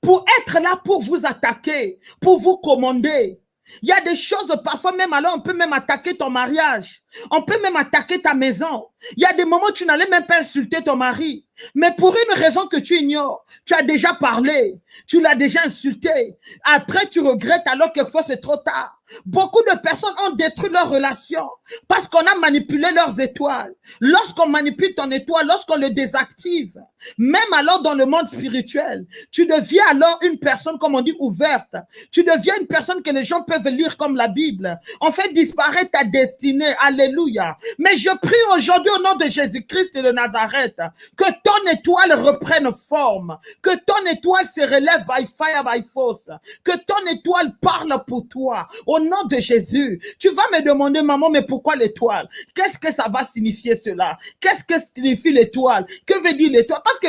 Pour être là pour vous attaquer, pour vous commander, il y a des choses, parfois même alors, on peut même attaquer ton mariage. On peut même attaquer ta maison. Il y a des moments où tu n'allais même pas insulter ton mari. Mais pour une raison que tu ignores, tu as déjà parlé, tu l'as déjà insulté. Après, tu regrettes alors quelquefois c'est trop tard. Beaucoup de personnes ont détruit leurs relations parce qu'on a manipulé leurs étoiles. Lorsqu'on manipule ton étoile, lorsqu'on le désactive, même alors dans le monde spirituel, tu deviens alors une personne, comme on dit, ouverte. Tu deviens une personne que les gens peuvent lire comme la Bible. On fait disparaître ta destinée. Alléluia. Mais je prie aujourd'hui au nom de Jésus-Christ et de Nazareth que ton étoile reprenne forme, que ton étoile se relève by fire, by force, que ton étoile parle pour toi. Au nom de Jésus, tu vas me demander, maman, mais pourquoi l'étoile? Qu'est-ce que ça va signifier cela? Qu'est-ce que signifie l'étoile? Que veut dire l'étoile? Parce que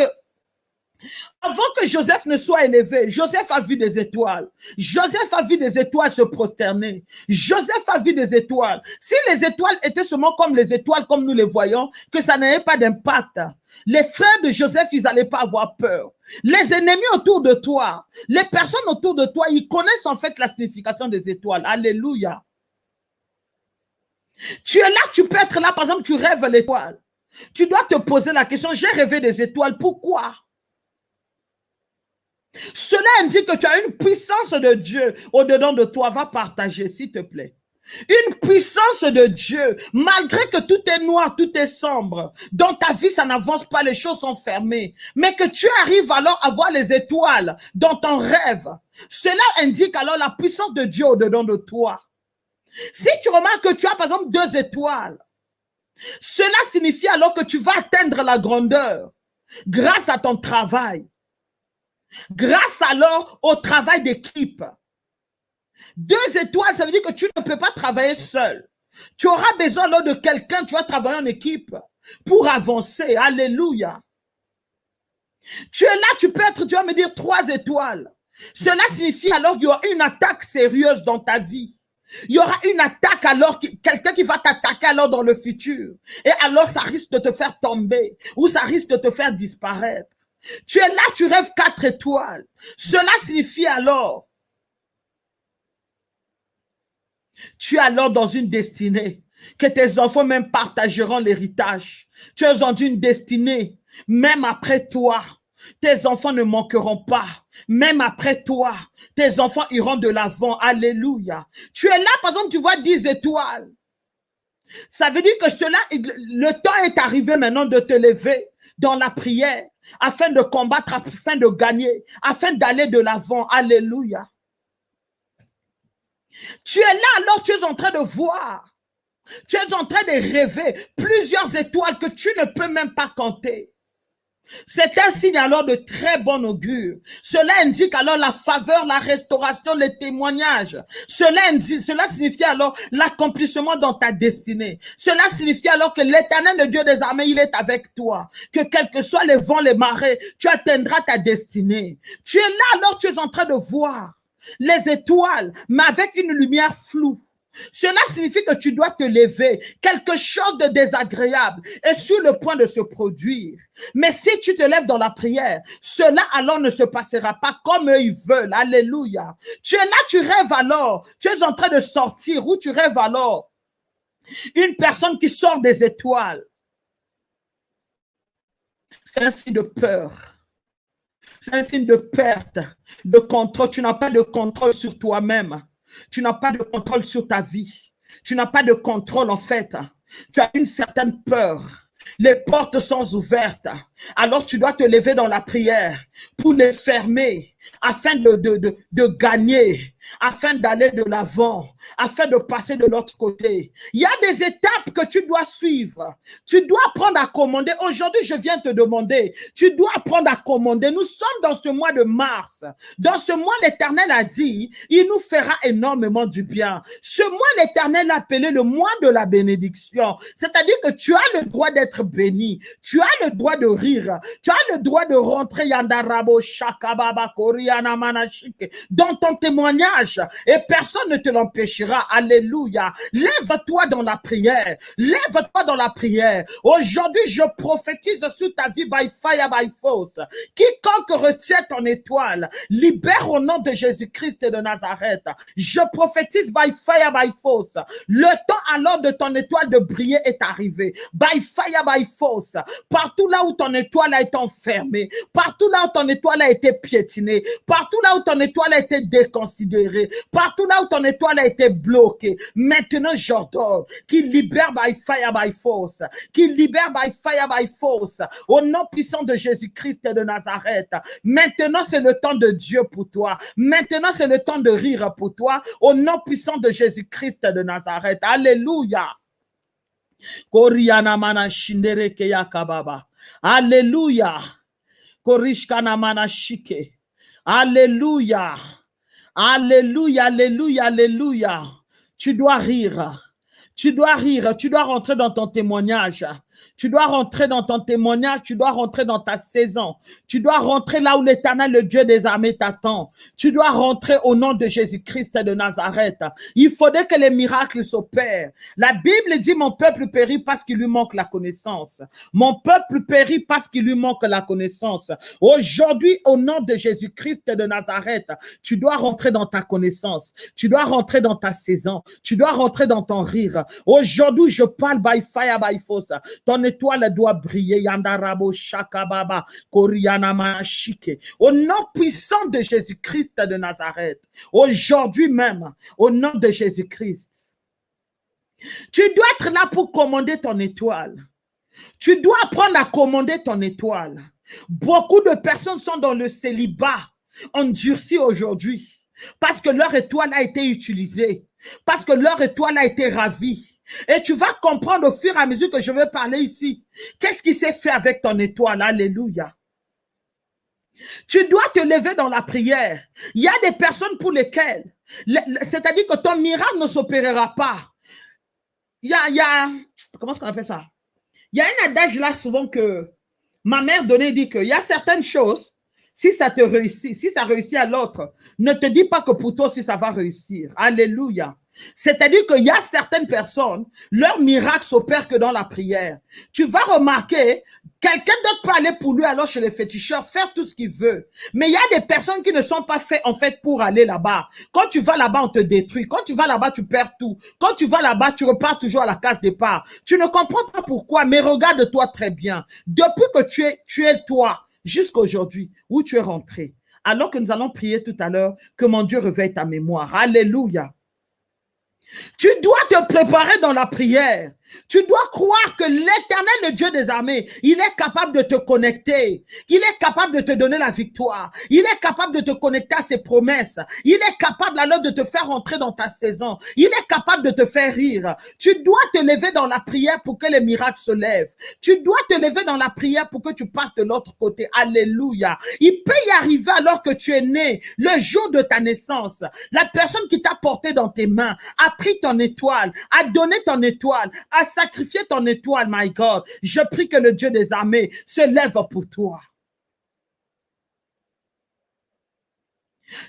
avant que Joseph ne soit élevé, Joseph a vu des étoiles. Joseph a vu des étoiles se prosterner. Joseph a vu des étoiles. Si les étoiles étaient seulement comme les étoiles, comme nous les voyons, que ça n'avait pas d'impact, les frères de Joseph, ils n'allaient pas avoir peur. Les ennemis autour de toi, les personnes autour de toi, ils connaissent en fait la signification des étoiles. Alléluia. Tu es là, tu peux être là, par exemple, tu rêves l'étoile. Tu dois te poser la question, j'ai rêvé des étoiles, pourquoi? Cela indique que tu as une puissance de Dieu au-dedans de toi. Va partager, s'il te plaît. Une puissance de Dieu, malgré que tout est noir, tout est sombre. Dans ta vie, ça n'avance pas, les choses sont fermées. Mais que tu arrives alors à voir les étoiles dans ton rêve. Cela indique alors la puissance de Dieu au-dedans de toi. Si tu remarques que tu as par exemple deux étoiles, cela signifie alors que tu vas atteindre la grandeur grâce à ton travail. Grâce alors au travail d'équipe. Deux étoiles, ça veut dire que tu ne peux pas travailler seul. Tu auras besoin alors de quelqu'un, tu vas travailler en équipe pour avancer. Alléluia. Tu es là, tu peux être, tu vas me dire trois étoiles. Cela signifie alors qu'il y aura une attaque sérieuse dans ta vie. Il y aura une attaque alors, quelqu'un qui va t'attaquer alors dans le futur. Et alors ça risque de te faire tomber ou ça risque de te faire disparaître. Tu es là, tu rêves quatre étoiles. Cela signifie alors, tu es alors dans une destinée, que tes enfants même partageront l'héritage. Tu es dans une destinée, même après toi, tes enfants ne manqueront pas. Même après toi, tes enfants iront de l'avant. Alléluia. Tu es là, par exemple, tu vois 10 étoiles. Ça veut dire que cela, le temps est arrivé maintenant de te lever dans la prière afin de combattre, afin de gagner, afin d'aller de l'avant. Alléluia. Tu es là alors, tu es en train de voir. Tu es en train de rêver plusieurs étoiles que tu ne peux même pas compter. C'est un signe alors de très bon augure. Cela indique alors la faveur, la restauration, les témoignages. Cela, indique, cela signifie alors l'accomplissement dans ta destinée. Cela signifie alors que l'éternel, le Dieu des armées, il est avec toi. Que quels que soient les vents, les marées, tu atteindras ta destinée. Tu es là alors, tu es en train de voir les étoiles, mais avec une lumière floue. Cela signifie que tu dois te lever. Quelque chose de désagréable est sur le point de se produire. Mais si tu te lèves dans la prière, cela alors ne se passera pas comme eux ils veulent. Alléluia. Tu es là, tu rêves alors. Tu es en train de sortir ou tu rêves alors. Une personne qui sort des étoiles. C'est un signe de peur. C'est un signe de perte, de contrôle. Tu n'as pas de contrôle sur toi-même. Tu n'as pas de contrôle sur ta vie. Tu n'as pas de contrôle en fait. Tu as une certaine peur. Les portes sont ouvertes. Alors tu dois te lever dans la prière pour les fermer afin de, de, de, gagner, afin d'aller de l'avant, afin de passer de l'autre côté. Il y a des étapes que tu dois suivre. Tu dois apprendre à commander. Aujourd'hui, je viens te demander, tu dois apprendre à commander. Nous sommes dans ce mois de mars. Dans ce mois, l'Éternel a dit, il nous fera énormément du bien. Ce mois, l'Éternel a appelé le mois de la bénédiction. C'est-à-dire que tu as le droit d'être béni. Tu as le droit de rire. Tu as le droit de rentrer Yandarabo Shakababa dans ton témoignage et personne ne te l'empêchera. Alléluia. Lève-toi dans la prière. Lève-toi dans la prière. Aujourd'hui, je prophétise sur ta vie by fire, by force. Quiconque retient ton étoile, libère au nom de Jésus-Christ de Nazareth. Je prophétise by fire, by force. Le temps alors de ton étoile de briller est arrivé. By fire, by force. Partout là où ton étoile a été enfermée, partout là où ton étoile a été piétinée, partout là où ton étoile a été déconsidérée, partout là où ton étoile a été bloquée, maintenant j'ordonne qu'il libère by fire, by force, qu'il libère by fire, by force, au nom puissant de Jésus-Christ de Nazareth. Maintenant c'est le temps de Dieu pour toi. Maintenant c'est le temps de rire pour toi, au nom puissant de Jésus-Christ de Nazareth. Alléluia. Alléluia. Shike. Alléluia. Alléluia, alléluia, alléluia. Tu dois rire. Tu dois rire, tu dois rentrer dans ton témoignage. Tu dois rentrer dans ton témoignage, tu dois rentrer dans ta saison. Tu dois rentrer là où l'éternel, le Dieu des armées t'attend. Tu dois rentrer au nom de Jésus-Christ de Nazareth. Il faudrait que les miracles s'opèrent. La Bible dit, mon peuple périt parce qu'il lui manque la connaissance. Mon peuple périt parce qu'il lui manque la connaissance. Aujourd'hui, au nom de Jésus-Christ de Nazareth, tu dois rentrer dans ta connaissance. Tu dois rentrer dans ta saison. Tu dois rentrer dans ton rire. Aujourd'hui, je parle by fire, by force. Ton étoile doit briller. Yandarabo Shakababa Koriana Manashike. Au nom puissant de Jésus-Christ de Nazareth. Aujourd'hui même, au nom de Jésus-Christ. Tu dois être là pour commander ton étoile. Tu dois apprendre à commander ton étoile. Beaucoup de personnes sont dans le célibat, endurci aujourd'hui, parce que leur étoile a été utilisée, parce que leur étoile a été ravie. Et tu vas comprendre au fur et à mesure que je vais parler ici. Qu'est-ce qui s'est fait avec ton étoile? Alléluia. Tu dois te lever dans la prière. Il y a des personnes pour lesquelles, c'est-à-dire que ton miracle ne s'opérera pas. Il y a, il y a, comment est-ce qu'on appelle ça? Il y a un adage là souvent que ma mère donnait, dit qu'il y a certaines choses, si ça te réussit, si ça réussit à l'autre, ne te dis pas que pour toi aussi ça va réussir. Alléluia. C'est-à-dire qu'il y a certaines personnes, leur miracle s'opère que dans la prière. Tu vas remarquer, quelqu'un d'autre peut aller pour lui alors chez les féticheurs, faire tout ce qu'il veut. Mais il y a des personnes qui ne sont pas faites en fait pour aller là-bas. Quand tu vas là-bas, on te détruit. Quand tu vas là-bas, tu perds tout. Quand tu vas là-bas, tu repars toujours à la case départ. Tu ne comprends pas pourquoi, mais regarde-toi très bien. Depuis que tu es, tu es toi, jusqu'à aujourd'hui, où tu es rentré. Alors que nous allons prier tout à l'heure, que mon Dieu réveille ta mémoire. Alléluia. Tu dois te préparer dans la prière. Tu dois croire que l'éternel, le Dieu des armées, il est capable de te connecter. Il est capable de te donner la victoire. Il est capable de te connecter à ses promesses. Il est capable alors de te faire entrer dans ta saison. Il est capable de te faire rire. Tu dois te lever dans la prière pour que les miracles se lèvent. Tu dois te lever dans la prière pour que tu passes de l'autre côté. Alléluia. Il peut y arriver alors que tu es né, le jour de ta naissance. La personne qui t'a porté dans tes mains a pris ton étoile, a donné ton étoile, sacrifié ton étoile, my God. Je prie que le Dieu des armées se lève pour toi.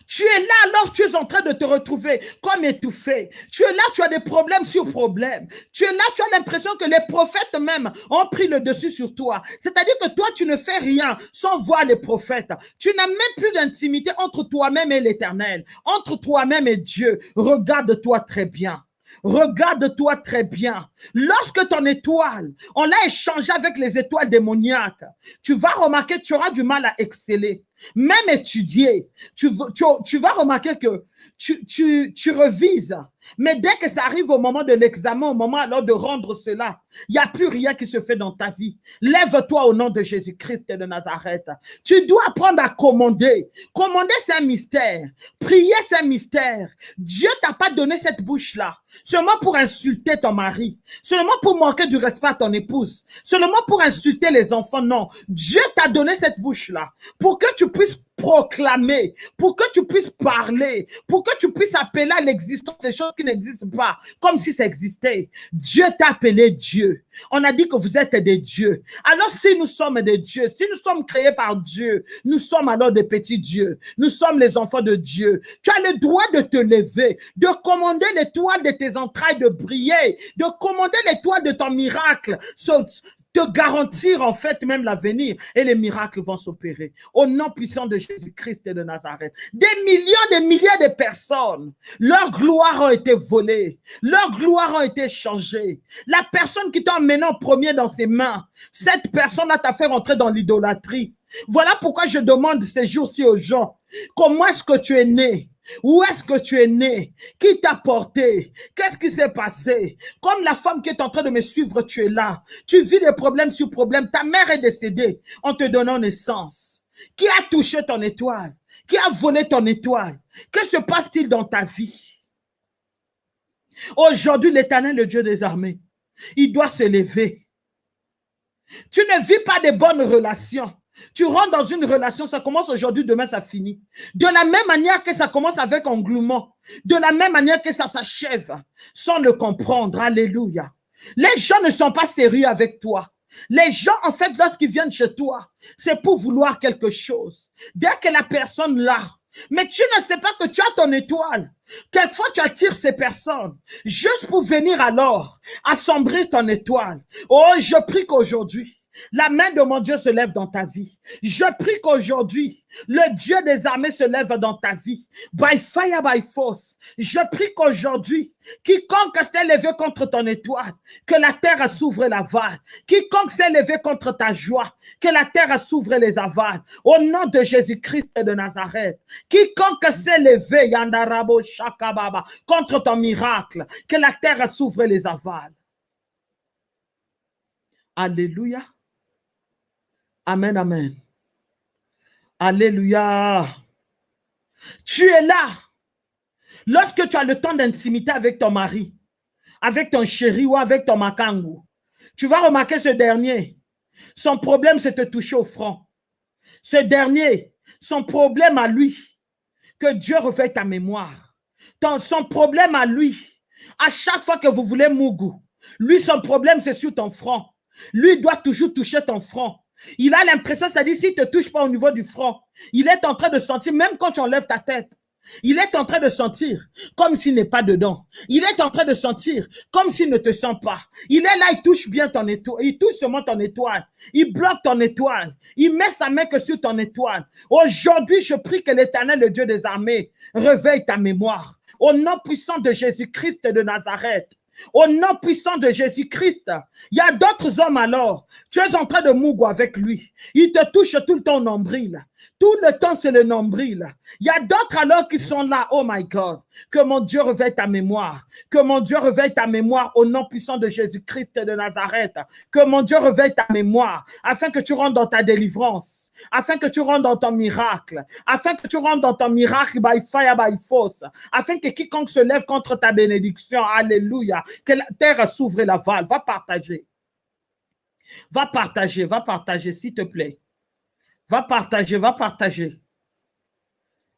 Tu es là alors tu es en train de te retrouver comme étouffé. Tu es là, tu as des problèmes sur problèmes. Tu es là, tu as l'impression que les prophètes même ont pris le dessus sur toi. C'est-à-dire que toi, tu ne fais rien sans voir les prophètes. Tu n'as même plus d'intimité entre toi-même et l'éternel, entre toi-même et Dieu. Regarde-toi très bien. Regarde-toi très bien. Lorsque ton étoile, on l'a échangé avec les étoiles démoniaques, tu vas remarquer que tu auras du mal à exceller. Même étudier, tu, vas remarquer que tu, tu, tu revises. Mais dès que ça arrive au moment de l'examen, au moment alors de rendre cela, il n'y a plus rien qui se fait dans ta vie. Lève-toi au nom de Jésus-Christ de Nazareth. Tu dois apprendre à commander. Commander, c'est un mystère. Prier, c'est un mystère. Dieu t'a pas donné cette bouche-là seulement pour insulter ton mari, seulement pour manquer du respect à ton épouse, seulement pour insulter les enfants. Non, Dieu t'a donné cette bouche-là pour que tu puisses proclamer, pour que tu puisses parler, pour que tu puisses appeler à l'existence des choses qui n'existent pas, comme si ça existait. Dieu t'a appelé Dieu. On a dit que vous êtes des dieux. Alors si nous sommes des dieux, si nous sommes créés par Dieu, nous sommes alors des petits dieux. Nous sommes les enfants de Dieu. Tu as le droit de te lever, de commander l'étoile de tes entrailles de briller, de commander l'étoile de ton miracle, te garantir en fait même l'avenir et les miracles vont s'opérer. Au nom puissant de Jésus-Christ et de Nazareth. Des millions, des milliers de personnes, leur gloire a été volée, leur gloire a été changée. La personne qui t'a emmené en premier dans ses mains, cette personne-là t'a fait rentrer dans l'idolâtrie. Voilà pourquoi je demande ces jours-ci aux gens, comment est-ce que tu es né? Où est-ce que tu es né? Qui t'a porté? Qu'est-ce qui s'est passé? Comme la femme qui est en train de me suivre, tu es là. Tu vis des problèmes sur problèmes. Ta mère est décédée en te donnant naissance. Qui a touché ton étoile? Qui a volé ton étoile? Que se passe-t-il dans ta vie? Aujourd'hui, l'éternel, le Dieu des armées, il doit se lever. Tu ne vis pas de bonnes relations. Tu rentres dans une relation, ça commence aujourd'hui, demain ça finit. De la même manière que ça commence avec englouement, de la même manière que ça s'achève, sans le comprendre. Alléluia. Les gens ne sont pas sérieux avec toi. Les gens, en fait, lorsqu'ils viennent chez toi, c'est pour vouloir quelque chose. Dès que la personne là, mais tu ne sais pas que tu as ton étoile. Quelquefois, tu attires ces personnes juste pour venir alors assombrir ton étoile. Oh, je prie qu'aujourd'hui, la main de mon Dieu se lève dans ta vie. Je prie qu'aujourd'hui, le Dieu des armées se lève dans ta vie. By fire, by force. Je prie qu'aujourd'hui, quiconque s'est levé contre ton étoile, que la terre s'ouvre la l'aval. Quiconque s'est levé contre ta joie, que la terre s'ouvre les avales. Au nom de Jésus-Christ de Nazareth. Quiconque s'est levé, Yandarabo Shakababa, contre ton miracle, que la terre s'ouvre les avales. Alléluia. Amen, amen. Alléluia. Tu es là. Lorsque tu as le temps d'intimité avec ton mari, avec ton chéri ou avec ton makangu, tu vas remarquer ce dernier. Son problème, c'est de toucher au front. Ce dernier, son problème à lui, que Dieu refait ta mémoire. son problème à lui, à chaque fois que vous voulez Mougou, lui, son problème, c'est sur ton front. Lui doit toujours toucher ton front. Il a l'impression, c'est-à-dire, s'il ne te touche pas au niveau du front, il est en train de sentir, même quand tu enlèves ta tête, il est en train de sentir comme s'il n'est pas dedans. Il est en train de sentir comme s'il ne te sent pas. Il est là, il touche bien ton étoile. Il touche seulement ton étoile. Il bloque ton étoile. Il met sa main que sur ton étoile. Aujourd'hui, je prie que l'éternel, le Dieu des armées, réveille ta mémoire. Au nom puissant de Jésus-Christ de Nazareth. Au nom puissant de Jésus-Christ, il y a d'autres hommes alors. Tu es en train de mougo avec lui. Il te touche tout le temps nombril. Tout le temps, c'est le nombril. Il y a d'autres alors qui sont là. Oh my God. Que mon Dieu réveille ta mémoire. Que mon Dieu réveille ta mémoire au nom puissant de Jésus-Christ de Nazareth. Que mon Dieu réveille ta mémoire afin que tu rentres dans ta délivrance. Afin que tu rentres dans ton miracle. Afin que tu rentres dans ton miracle by fire, by force. Afin que quiconque se lève contre ta bénédiction. Alléluia. Que la terre s'ouvre la valve. Va partager. Va partager, va partager, s'il te plaît. Va partager, va partager.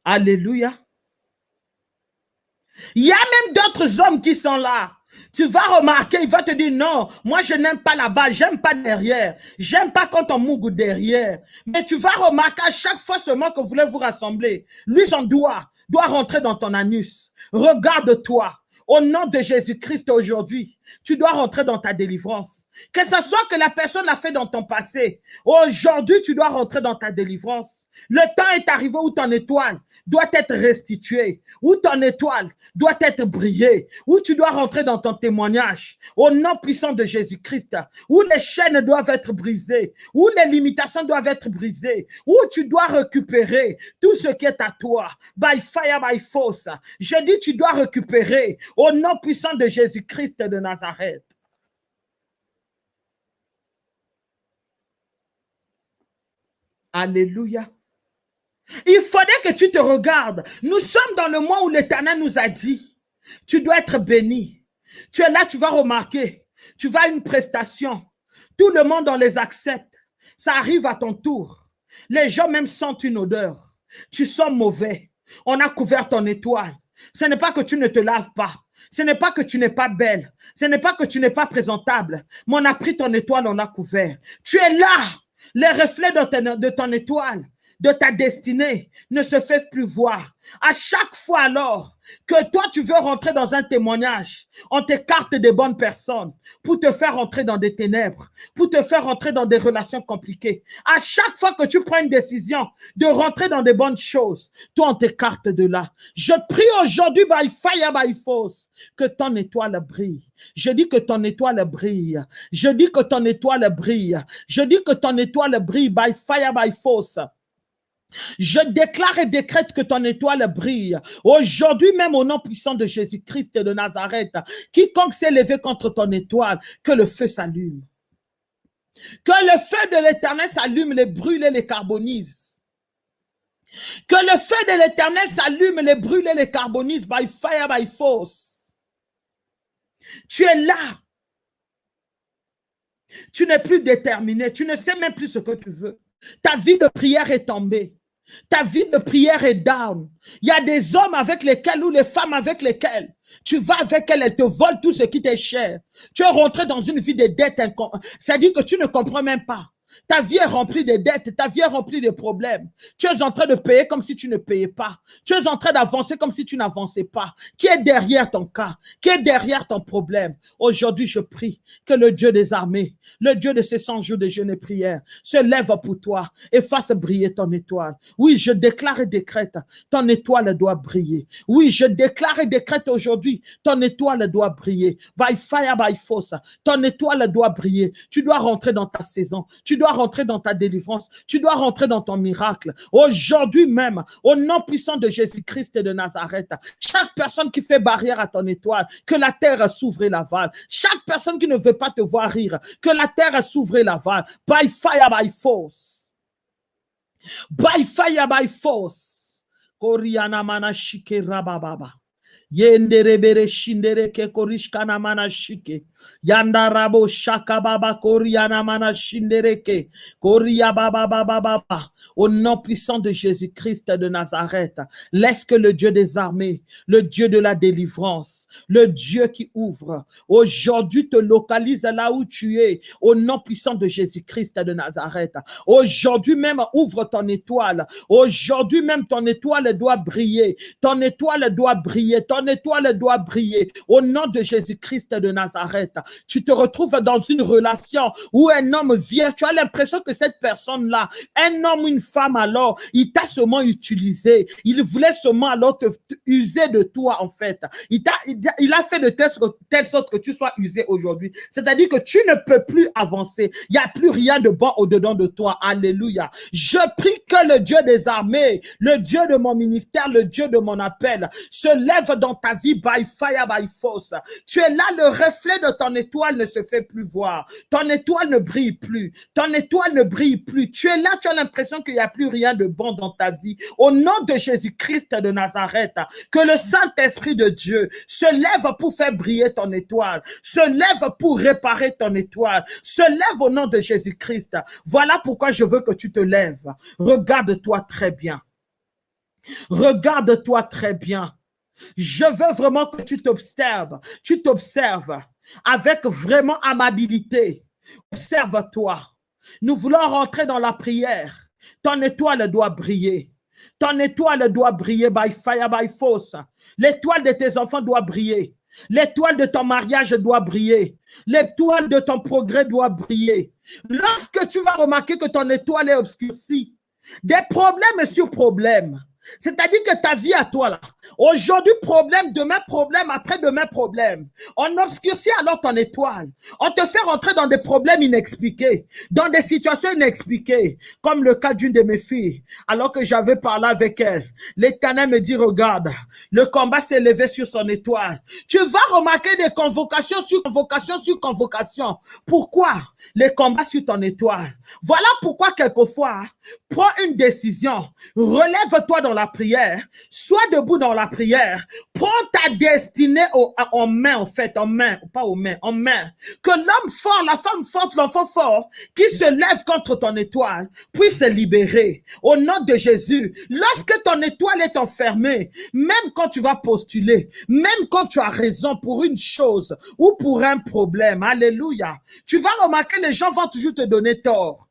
Alléluia. Il y a même d'autres hommes qui sont là. Tu vas remarquer, il va te dire non, moi je n'aime pas là-bas, j'aime pas derrière. J'aime pas quand on mougue derrière. Mais tu vas remarquer à chaque fois seulement que vous voulez vous rassembler, lui son doigt doit rentrer dans ton anus. Regarde-toi. Au nom de Jésus-Christ aujourd'hui, tu dois rentrer dans ta délivrance. Que ce soit que la personne l'a fait dans ton passé, aujourd'hui, tu dois rentrer dans ta délivrance. Le temps est arrivé où ton étoile doit être restituée, où ton étoile doit être brillée, où tu dois rentrer dans ton témoignage, au nom puissant de Jésus-Christ, où les chaînes doivent être brisées, où les limitations doivent être brisées, où tu dois récupérer tout ce qui est à toi, by fire, by force. Je dis, tu dois récupérer au nom puissant de Jésus-Christ de Nazareth. Alléluia. Il faudrait que tu te regardes. Nous sommes dans le mois où l'Éternel nous a dit, tu dois être béni. Tu es là, tu vas remarquer. Tu vas à une prestation. Tout le monde, on les accepte. Ça arrive à ton tour. Les gens même sentent une odeur. Tu sens mauvais. On a couvert ton étoile. Ce n'est pas que tu ne te laves pas. Ce n'est pas que tu n'es pas belle. Ce n'est pas que tu n'es pas présentable. Mais on a pris ton étoile, on l'a couvert. Tu es là. Les reflets de ton étoile de ta destinée ne se fait plus voir. À chaque fois alors que toi tu veux rentrer dans un témoignage, on t'écarte des bonnes personnes pour te faire rentrer dans des ténèbres, pour te faire rentrer dans des relations compliquées. À chaque fois que tu prends une décision de rentrer dans des bonnes choses, toi on t'écarte de là. Je prie aujourd'hui by fire, by force, que ton étoile brille. Je dis que ton étoile brille. Je dis que ton étoile brille. Je dis que ton étoile brille by fire, by force. Je déclare et décrète que ton étoile brille. Aujourd'hui même au nom puissant de Jésus-Christ de Nazareth, quiconque s'est levé contre ton étoile, que le feu s'allume. Que le feu de l'éternel s'allume, les brûle et les carbonise. Que le feu de l'éternel s'allume, les brûle et les carbonise by fire, by force. Tu es là. Tu n'es plus déterminé. Tu ne sais même plus ce que tu veux. Ta vie de prière est tombée. Ta vie de prière est down. Il y a des hommes avec lesquels ou les femmes avec lesquelles tu vas avec elles, elles te volent tout ce qui t'est cher. Tu es rentré dans une vie de dette. C'est-à-dire que tu ne comprends même pas. Ta vie est remplie de dettes, ta vie est remplie de problèmes. Tu es en train de payer comme si tu ne payais pas. Tu es en train d'avancer comme si tu n'avançais pas. Qui est derrière ton cas? Qui est derrière ton problème? Aujourd'hui, je prie que le Dieu des armées, le Dieu de ces 100 jours de jeûne et prière, se lève pour toi et fasse briller ton étoile. Oui, je déclare et décrète, ton étoile doit briller. Oui, je déclare et décrète aujourd'hui, ton étoile doit briller. By fire, by force, ton étoile doit briller. Tu dois rentrer dans ta saison. Dois rentrer dans ta délivrance. Tu dois rentrer dans ton miracle. Aujourd'hui même, au nom puissant de Jésus-Christ et de Nazareth, chaque personne qui fait barrière à ton étoile, que la terre s'ouvre et l'aval. Chaque personne qui ne veut pas te voir rire, que la terre s'ouvre et l'aval. By fire, by force. By fire, by force. Yenderebere shindere ke korishkana mana shike. Yandarabo shaka baba koriana mana shindereke. Koria baba baba baba. Au nom puissant de Jésus-Christ de Nazareth, laisse que le Dieu des armées, le Dieu de la délivrance, le Dieu qui ouvre, aujourd'hui te localise là où tu es. Au nom puissant de Jésus-Christ de Nazareth. Aujourd'hui même, ouvre ton étoile. Aujourd'hui même, ton étoile doit briller. Ton étoile doit briller. Étoile doit briller. Au nom de Jésus-Christ de Nazareth, tu te retrouves dans une relation où un homme vient. Tu as l'impression que cette personne-là, un homme ou une femme alors, il t'a seulement utilisé. Il voulait seulement alors te, user de toi en fait. Il, a, fait de telle sorte que tu sois usé aujourd'hui. C'est-à-dire que tu ne peux plus avancer. Il n'y a plus rien de bon au-dedans de toi. Alléluia. Je prie que le Dieu des armées, le Dieu de mon ministère, le Dieu de mon appel, se lève dans ta vie by fire, by force. Tu es là, le reflet de ton étoile ne se fait plus voir. Ton étoile ne brille plus. Ton étoile ne brille plus. Tu es là, tu as l'impression qu'il n'y a plus rien de bon dans ta vie. Au nom de Jésus-Christ de Nazareth, que le Saint-Esprit de Dieu se lève pour faire briller ton étoile, se lève pour réparer ton étoile, se lève au nom de Jésus-Christ. Voilà pourquoi je veux que tu te lèves. Regarde-toi très bien. Regarde-toi très bien. Je veux vraiment que tu t'observes. Tu t'observes avec vraiment amabilité. Observe-toi. Nous voulons rentrer dans la prière. Ton étoile doit briller. Ton étoile doit briller by fire, by force. L'étoile de tes enfants doit briller. L'étoile de ton mariage doit briller. L'étoile de ton progrès doit briller. Lorsque tu vas remarquer que ton étoile est obscurcie, des problèmes sur problèmes, c'est-à-dire que ta vie à toi là, aujourd'hui problème, demain problème, après-demain problème. On obscurcit alors ton étoile. On te fait rentrer dans des problèmes inexpliqués, dans des situations inexpliquées, comme le cas d'une de mes filles. Alors que j'avais parlé avec elle, l'éternel me dit, regarde, le combat s'est levé sur son étoile. Tu vas remarquer des convocations sur convocations sur convocations. Pourquoi les combats sur ton étoile? Voilà pourquoi quelquefois, prends une décision, relève-toi dans la prière, sois debout dans la prière, prends ta destinée en main, en fait, en main, pas aux mains, en main. Que l'homme fort, la femme forte, l'enfant fort, qui se lève contre ton étoile, puisse se libérer. Au nom de Jésus, lorsque ton étoile est enfermée, même quand tu vas postuler, même quand tu as raison pour une chose ou pour un problème, alléluia, tu vas remarquer les gens vont toujours te donner tort.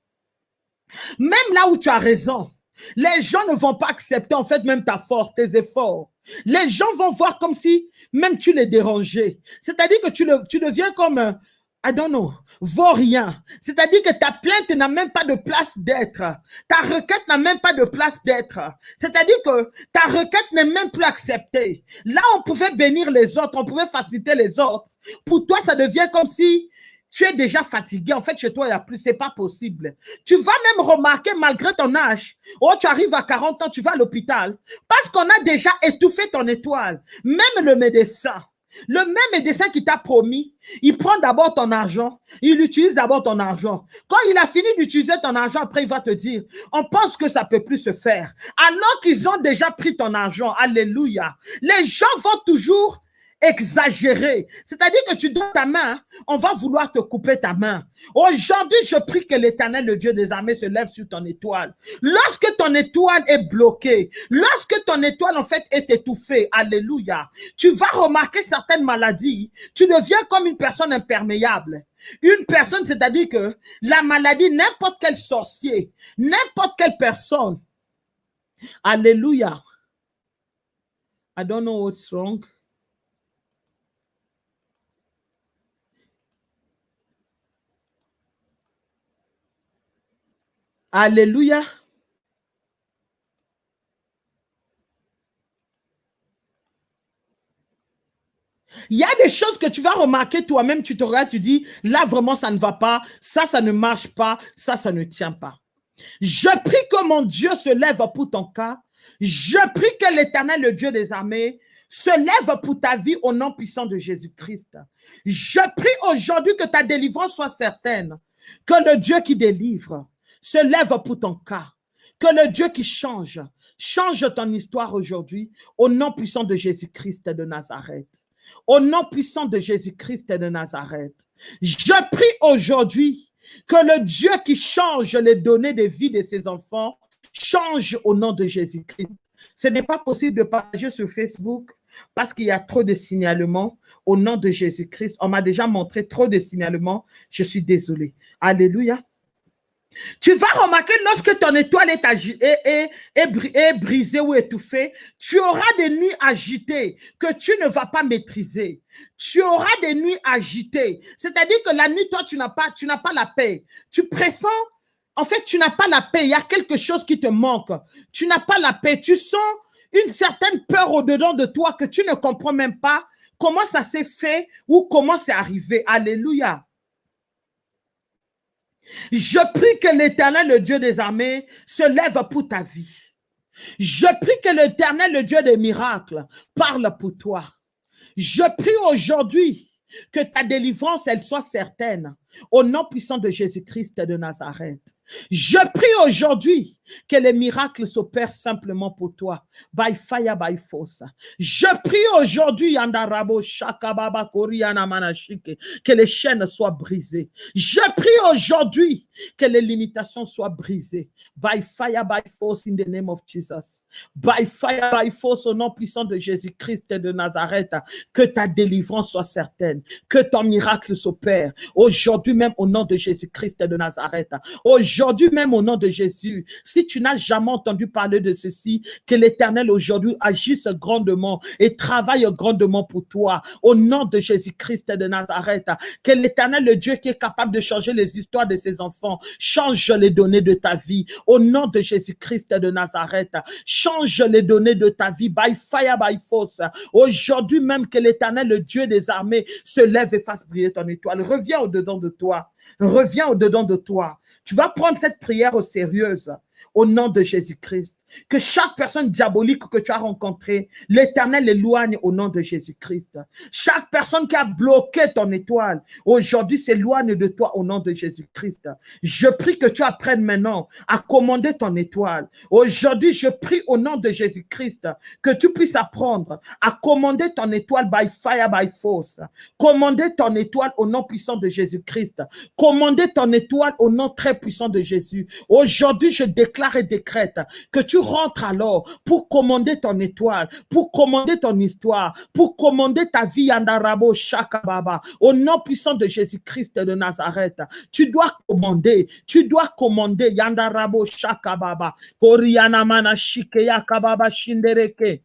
Même là où tu as raison, les gens ne vont pas accepter en fait même ta force, tes efforts. Les gens vont voir comme si même tu les dérangeais. C'est-à-dire que tu, le, tu deviens comme, un, I don't know, vaurien. C'est-à-dire que ta plainte n'a même pas de place d'être. Ta requête n'a même pas de place d'être. C'est-à-dire que ta requête n'est même plus acceptée. Là, on pouvait bénir les autres, on pouvait faciliter les autres. Pour toi, ça devient comme si tu es déjà fatigué. En fait, chez toi, il n'y a plus. C'est pas possible. Tu vas même remarquer, malgré ton âge, oh, tu arrives à 40 ans, tu vas à l'hôpital, parce qu'on a déjà étouffé ton étoile. Même le médecin, le même médecin qui t'a promis, il prend d'abord ton argent, il utilise d'abord ton argent. Quand il a fini d'utiliser ton argent, après il va te dire, on pense que ça peut plus se faire. Alors qu'ils ont déjà pris ton argent, alléluia. Les gens vont toujours exagéré. C'est-à-dire que tu donnes ta main, on va vouloir te couper ta main. Aujourd'hui, je prie que l'éternel, le Dieu des armées, se lève sur ton étoile. Lorsque ton étoile est bloquée, lorsque ton étoile, en fait, est étouffée, alléluia, tu vas remarquer certaines maladies. Tu deviens comme une personne imperméable. Une personne, c'est-à-dire que la maladie, n'importe quel sorcier, n'importe quelle personne, alléluia. I don't know what's wrong. Alléluia. Il y a des choses que tu vas remarquer toi-même, tu te regardes, tu dis, là vraiment ça ne va pas, ça, ça ne marche pas, ça, ça ne tient pas. Je prie que mon Dieu se lève pour ton cas. Je prie que l'éternel, le Dieu des armées, se lève pour ta vie au nom puissant de Jésus-Christ. Je prie aujourd'hui que ta délivrance soit certaine, que le Dieu qui délivre, se lève pour ton cas. Que le Dieu qui change, change ton histoire aujourd'hui au nom puissant de Jésus-Christ de Nazareth. Au nom puissant de Jésus-Christ de Nazareth. Je prie aujourd'hui que le Dieu qui change les données de vie de ses enfants change au nom de Jésus-Christ. Ce n'est pas possible de partager sur Facebook parce qu'il y a trop de signalements au nom de Jésus-Christ. On m'a déjà montré trop de signalements. Je suis désolé. Alléluia. Tu vas remarquer lorsque ton étoile est, brisée ou étouffée, tu auras des nuits agitées que tu ne vas pas maîtriser. Tu auras des nuits agitées. C'est-à-dire que la nuit, toi, tu n'as pas, pas la paix. Tu pressens en fait, tu n'as pas la paix. Il y a quelque chose qui te manque. Tu n'as pas la paix. Tu sens une certaine peur au-dedans de toi que tu ne comprends même pas comment ça s'est fait ou comment c'est arrivé. Alléluia. Je prie que l'éternel, le Dieu des armées, se lève pour ta vie. Je prie que l'éternel, le Dieu des miracles, parle pour toi. Je prie aujourd'hui que ta délivrance, elle soit certaine. Au nom puissant de Jésus-Christ de Nazareth. Je prie aujourd'hui que les miracles s'opèrent simplement pour toi. By fire, by force. Je prie aujourd'hui, que les chaînes soient brisées. Je prie aujourd'hui que les limitations soient brisées. By fire, by force, in the name of Jesus. By fire, by force, au nom puissant de Jésus-Christ de Nazareth. Que ta délivrance soit certaine. Que ton miracle s'opère. Aujourd'hui même, au nom de Jésus-Christ de Nazareth. Aujourd'hui, Aujourd'hui même au nom de Jésus, si tu n'as jamais entendu parler de ceci, que l'Éternel aujourd'hui agisse grandement et travaille grandement pour toi. Au nom de Jésus-Christ de Nazareth, que l'Éternel, le Dieu qui est capable de changer les histoires de ses enfants, change les données de ta vie. Au nom de Jésus-Christ de Nazareth, change les données de ta vie by fire, by force. Aujourd'hui même que l'Éternel, le Dieu des armées, se lève et fasse briller ton étoile. Reviens au-dedans de toi. Reviens au-dedans de toi. Tu vas prendre cette prière au sérieux au nom de Jésus-Christ. Que chaque personne diabolique que tu as rencontrée, l'éternel éloigne au nom de Jésus-Christ. Chaque personne qui a bloqué ton étoile, aujourd'hui s'éloigne de toi au nom de Jésus-Christ. Je prie que tu apprennes maintenant à commander ton étoile. Aujourd'hui, je prie au nom de Jésus-Christ que tu puisses apprendre à commander ton étoile by fire, by force. Commander ton étoile au nom puissant de Jésus-Christ. Commander ton étoile au nom très puissant de Jésus. Aujourd'hui, je déclare et décrète que tu rentres alors pour commander ton étoile, pour commander ton histoire, pour commander ta vie Yandarabo Shakababa. Au nom puissant de Jésus-Christ de Nazareth, tu dois commander, tu dois commander Yandarabo Shakababa. Koriana Shindereke.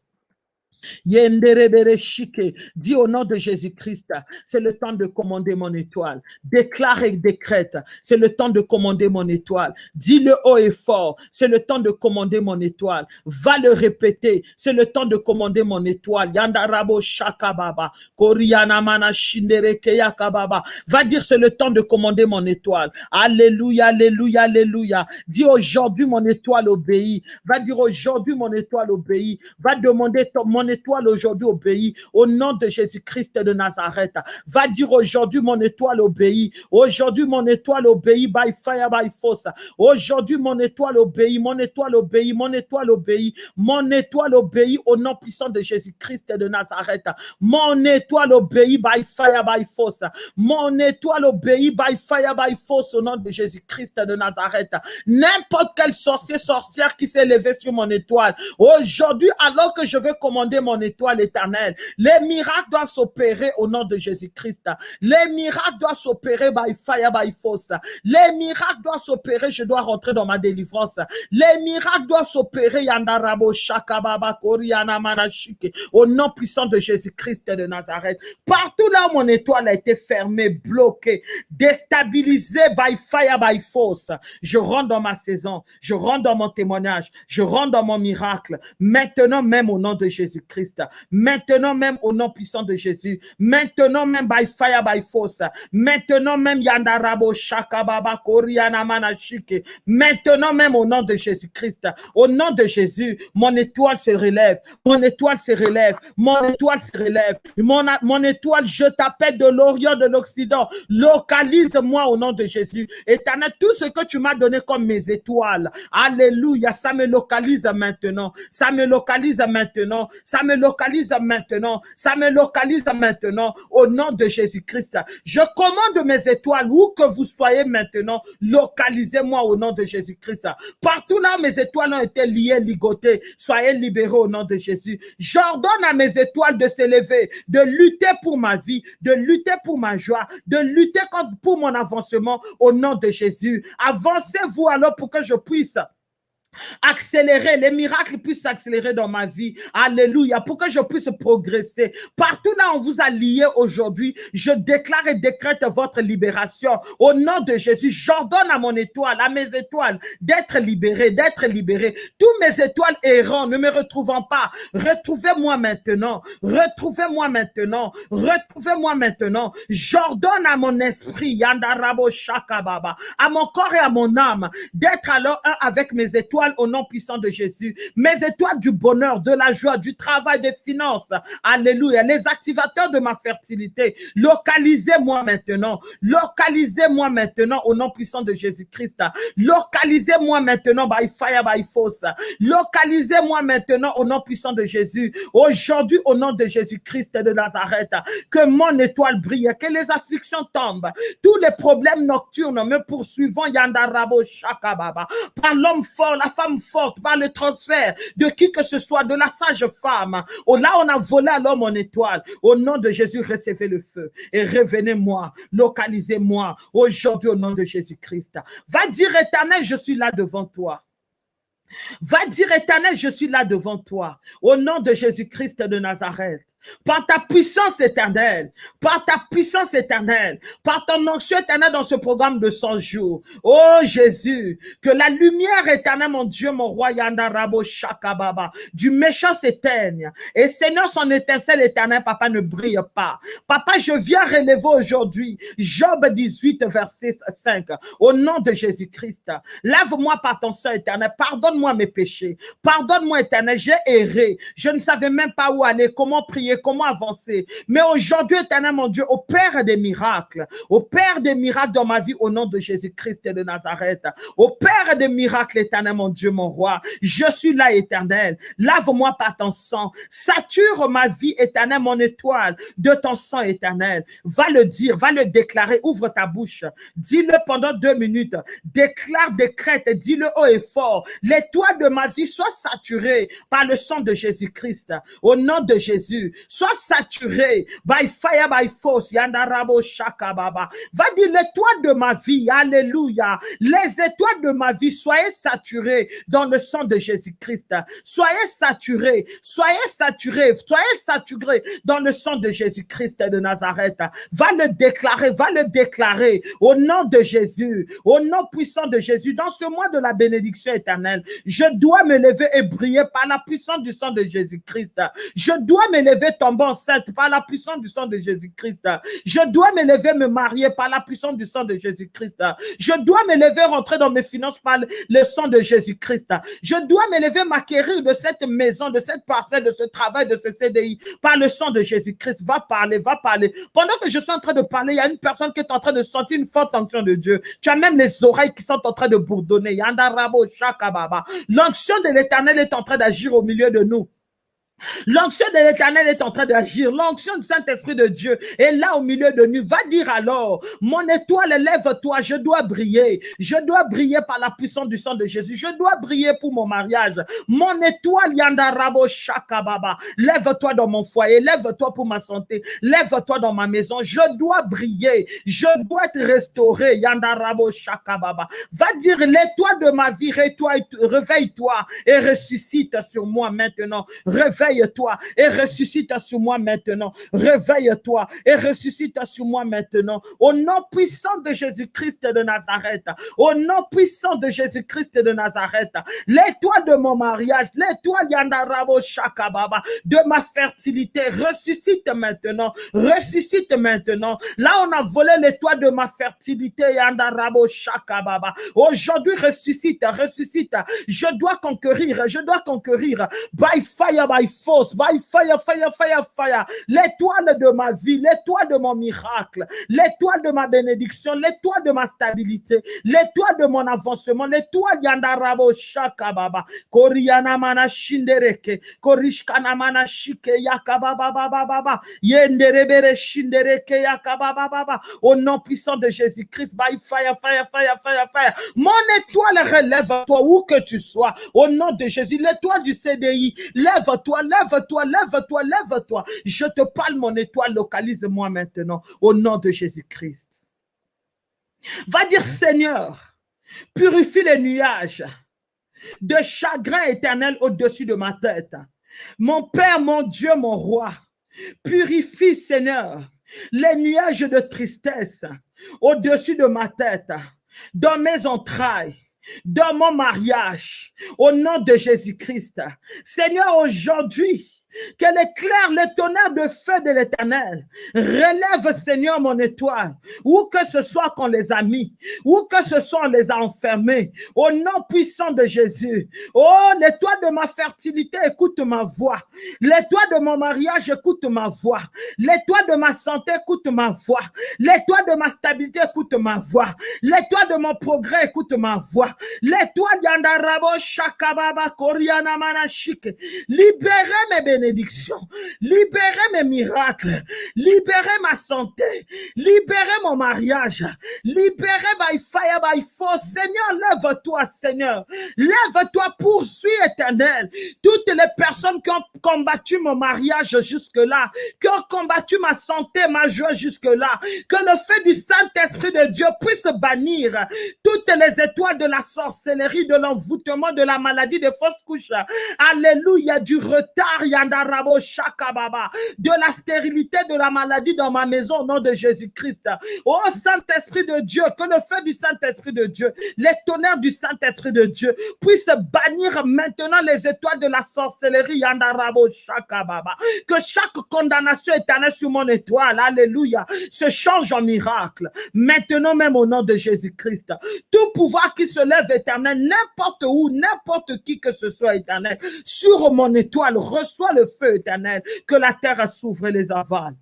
Dis au nom de Jésus-Christ, c'est le temps de commander mon étoile. Déclare et décrète, c'est le temps de commander mon étoile. Dis-le haut et fort, c'est le temps de commander mon étoile. Va le répéter, c'est le temps de commander mon étoile. Yandarabo shakababa, koriana mana yakababa. Va dire c'est le temps de commander mon étoile. Alléluia, alléluia, alléluia. Dis aujourd'hui mon étoile obéit. Va dire aujourd'hui mon étoile obéit. Va demander ton, mon étoile aujourd'hui obéit au nom de Jésus-Christ de Nazareth. Va dire aujourd'hui mon étoile obéit. Aujourd'hui mon étoile obéit by fire, by force. Aujourd'hui mon étoile obéit, mon étoile obéit, mon étoile obéit, mon étoile obéit au nom puissant de Jésus-Christ de Nazareth. Mon étoile obéit by fire, by force. Mon étoile obéit by fire, by force au nom de Jésus-Christ de Nazareth. N'importe quel sorcier, sorcière qui s'est levé sur mon étoile. Aujourd'hui, alors que je veux commander mon étoile éternelle. Les miracles doivent s'opérer au nom de Jésus-Christ. Les miracles doivent s'opérer by fire, by force. Les miracles doivent s'opérer, je dois rentrer dans ma délivrance. Les miracles doivent s'opérer, au nom puissant de Jésus-Christ de Nazareth. Partout là où mon étoile a été fermée, bloquée, déstabilisée by fire, by force, je rentre dans ma saison, je rentre dans mon témoignage, je rentre dans mon miracle. Maintenant même au nom de Jésus Jésus-Christ. Maintenant même au nom puissant de Jésus. Maintenant même by fire, by force. Maintenant même Yandarabo Shakababa Koriana Manashike. Maintenant même au nom de Jésus-Christ. Au nom de Jésus, mon étoile se relève. Mon étoile se relève. Mon étoile se relève. Mon, mon étoile, je t'appelle de l'Orient, de l'Occident. Localise-moi au nom de Jésus. Éternel, tout ce que tu m'as donné comme mes étoiles. Alléluia. Ça me localise maintenant. Ça me localise maintenant. Ça me localise maintenant. Ça me localise maintenant. Au nom de Jésus-Christ. Je commande mes étoiles, où que vous soyez maintenant, localisez-moi au nom de Jésus-Christ. Partout là, mes étoiles ont été liées, ligotées. Soyez libérés au nom de Jésus. J'ordonne à mes étoiles de s'élever, de lutter pour ma vie, de lutter pour ma joie, de lutter pour mon avancement au nom de Jésus. Avancez-vous alors pour que je puisse accélérer, les miracles puissent s'accélérer dans ma vie. Alléluia, pour que je puisse progresser. Partout là, on vous a lié aujourd'hui, je déclare et décrète votre libération. Au nom de Jésus, j'ordonne à mon étoile, à mes étoiles, d'être libérées, d'être libérées. Tous mes étoiles errants, ne me retrouvant pas, retrouvez-moi maintenant, retrouvez-moi maintenant, retrouvez-moi maintenant. J'ordonne à mon esprit, Yandarabo Shakababa, à mon corps et à mon âme, d'être alors un avec mes étoiles au nom puissant de Jésus. Mes étoiles du bonheur, de la joie, du travail, des finances. Alléluia. Les activateurs de ma fertilité. Localisez-moi maintenant. Localisez-moi maintenant au nom puissant de Jésus-Christ. Localisez-moi maintenant by fire, by force. Localisez-moi maintenant au nom puissant de Jésus. Aujourd'hui, au nom de Jésus-Christ de Nazareth, que mon étoile brille, que les afflictions tombent. Tous les problèmes nocturnes me poursuivant, Yandarabo Shakababa. Par l'homme fort, la femme forte, par le transfert de qui que ce soit, de la sage femme. Oh, là, on a volé à l'homme en étoile. Au nom de Jésus, recevez le feu et revenez-moi, localisez-moi aujourd'hui au nom de Jésus-Christ. Va dire éternel, je suis là devant toi. Va dire éternel, je suis là devant toi. Au nom de Jésus-Christ de Nazareth par ta puissance éternelle, par ta puissance éternelle, par ton onction éternelle dans ce programme de 100 jours. Oh Jésus, que la lumière éternelle, mon Dieu, mon roi Yandarabo Shakababa, du méchant s'éteigne. Et Seigneur, son étincelle éternelle, papa, ne brille pas. Papa, je viens relever aujourd'hui Job 18, verset 5, au nom de Jésus-Christ. Lave-moi par ton sang éternel, pardonne-moi mes péchés, pardonne-moi éternel, j'ai erré, je ne savais même pas où aller, comment prier, comment avancer? Mais aujourd'hui, éternel mon Dieu, au Père des miracles, au Père des miracles dans ma vie, au nom de Jésus-Christ de Nazareth, au Père des miracles, éternel mon Dieu, mon roi, je suis là, éternel. Lave-moi par ton sang, sature ma vie, éternel, mon étoile, de ton sang, éternel. Va le dire, va le déclarer, ouvre ta bouche, dis-le pendant deux minutes, déclare, décrète, dis-le haut et fort. L'étoile de ma vie soit saturée par le sang de Jésus-Christ. Au nom de Jésus, Sois saturé by fire, by force. Yandarabo Shakababa. Va dire l'étoile de ma vie. Alléluia. Les étoiles de ma vie, soyez saturées dans le sang de Jésus-Christ. Soyez saturés. Soyez saturés. Soyez saturés dans le sang de Jésus-Christ de Nazareth. Va le déclarer. Va le déclarer au nom de Jésus. Au nom puissant de Jésus. Dans ce mois de la bénédiction éternelle, je dois me lever et briller par la puissance du sang de Jésus-Christ. Je dois me lever tomber enceinte par la puissance du sang de Jésus-Christ. Je dois me lever, me marier par la puissance du sang de Jésus-Christ. Je dois me lever, rentrer dans mes finances par le sang de Jésus-Christ. Je dois me lever, m'acquérir de cette maison, de cette parcelle, de ce travail, de ce CDI par le sang de Jésus-Christ. Va parler, va parler. Pendant que je suis en train de parler, il y a une personne qui est en train de sentir une forte onction de Dieu. Tu as même les oreilles qui sont en train de bourdonner. L'onction de l'éternel est en train d'agir au milieu de nous. L'onction de l'éternel est en train d'agir. L'onction du Saint-Esprit de Dieu est là au milieu de nous. Va dire alors, mon étoile, lève-toi, je dois briller. Je dois briller par la puissance du sang de Jésus. Je dois briller pour mon mariage. Mon étoile, Yandarabo Shakababa. Lève-toi dans mon foyer. Lève-toi pour ma santé. Lève-toi dans ma maison. Je dois briller. Je dois être restauré. Yandarabo Shakababa. Va dire l'étoile de ma vie, réveille-toi et ressuscite sur moi maintenant. Réveille-toi et ressuscite sur moi maintenant. Réveille-toi et ressuscite sur moi maintenant. Au nom puissant de Jésus-Christ de Nazareth. Au nom puissant de Jésus-Christ de Nazareth. L'étoile de mon mariage, l'étoile Yandarabo Shakababa, de ma fertilité, ressuscite maintenant. Ressuscite maintenant. Là, on a volé l'étoile de ma fertilité, Yandarabo Shakababa. Aujourd'hui, ressuscite, ressuscite. Je dois conquérir, je dois conquérir. By fire, by force, by fire, fire, fire, fire. L'étoile de ma vie, l'étoile de mon miracle, l'étoile de ma bénédiction, l'étoile de ma stabilité, l'étoile de mon avancement, l'étoile Yandarabo Shakababa. Koriana mana shindereke, Korishkana mana shike yakababa baba baba. Yenderebere shindereke yakababa baba. Au nom puissant de Jésus-Christ, by fire, fire, fire, fire, fire. Mon étoile relève-toi où que tu sois. Au nom de Jésus, l'étoile du CDI, lève-toi, lève-toi, lève-toi, lève-toi. Je te parle, mon étoile, localise-moi maintenant. Au nom de Jésus-Christ. Va dire, Seigneur, purifie les nuages de chagrin éternel au-dessus de ma tête. Mon Père, mon Dieu, mon roi, purifie, Seigneur, les nuages de tristesse au-dessus de ma tête, dans mes entrailles, dans mon mariage, au nom de Jésus-Christ. Seigneur, aujourd'hui, que l'éclair, le tonnerre de feu de l'éternel relève, Seigneur, mon étoile, où que ce soit qu'on les a mis, où que ce soit on les a enfermés, au nom puissant de Jésus. Oh, l'étoile de ma fertilité, écoute ma voix. L'étoile de mon mariage, écoute ma voix. L'étoile de ma santé, écoute ma voix. L'étoile de ma stabilité, écoute ma voix. L'étoile de mon progrès, écoute ma voix. L'étoile d'Andarabo, Shakababa, Koriana, Manashike. Libérez mes bénédictions libérer mes miracles, libérer ma santé, libérer mon mariage, libérer by fire, by force. Seigneur, lève-toi, Seigneur. Lève-toi, poursuis éternel. Toutes les personnes qui ont combattu mon mariage jusque-là, qui ont combattu ma santé, ma joie jusque-là, que le feu du Saint-Esprit de Dieu puisse bannir toutes les étoiles de la sorcellerie, de l'envoûtement, de la maladie, des fausses couches. Alléluia, du retard, Shakababa, de la stérilité, de la maladie dans ma maison au nom de Jésus-Christ. Oh Saint-Esprit de Dieu, que le feu du Saint-Esprit de Dieu, les tonnerres du Saint-Esprit de Dieu puissent bannir maintenant les étoiles de la sorcellerie, Yandarabo Shakababa. Que chaque condamnation éternelle sur mon étoile, Alléluia, se change en miracle. Maintenant même au nom de Jésus-Christ. Tout pouvoir qui se lève éternel, n'importe où, n'importe qui que ce soit éternel, sur mon étoile, reçoit le feu éternel, que la terre s'ouvre les avale.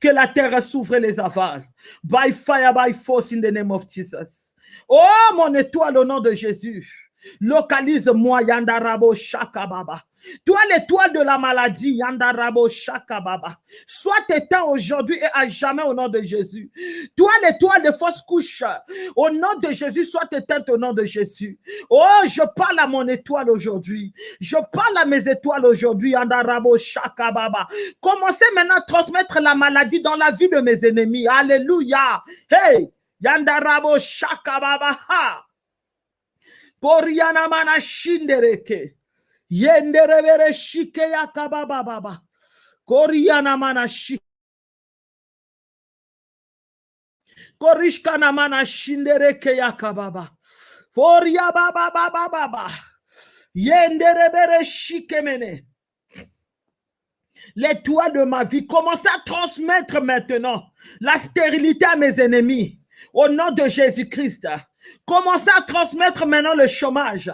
Que la terre s'ouvre les avale. By fire, by force in the name of Jesus. Oh, mon étoile au nom de Jésus. Localise-moi, Yandarabo Shakababa. Toi, l'étoile de la maladie, Yandarabo Shakababa. Sois éteint aujourd'hui et à jamais au nom de Jésus. Toi, l'étoile de fausse couche, au nom de Jésus, sois éteinte au nom de Jésus. Oh, je parle à mon étoile aujourd'hui. Je parle à mes étoiles aujourd'hui, Yandarabo Shakababa. Commencez maintenant à transmettre la maladie dans la vie de mes ennemis. Alléluia. Hey, Yandarabo Shakababa. Ha. Koriana mana shindereke. Yenderebere shike yakababa baba. Koriana mana shike. Korishkana mana shindereke yakababa. Foria baba baba baba. Yenderebere shike mene. L'étoile de ma vie, commencez à transmettre maintenant la stérilité à mes ennemis. Au nom de Jésus-Christ. Commencez à transmettre maintenant le chômage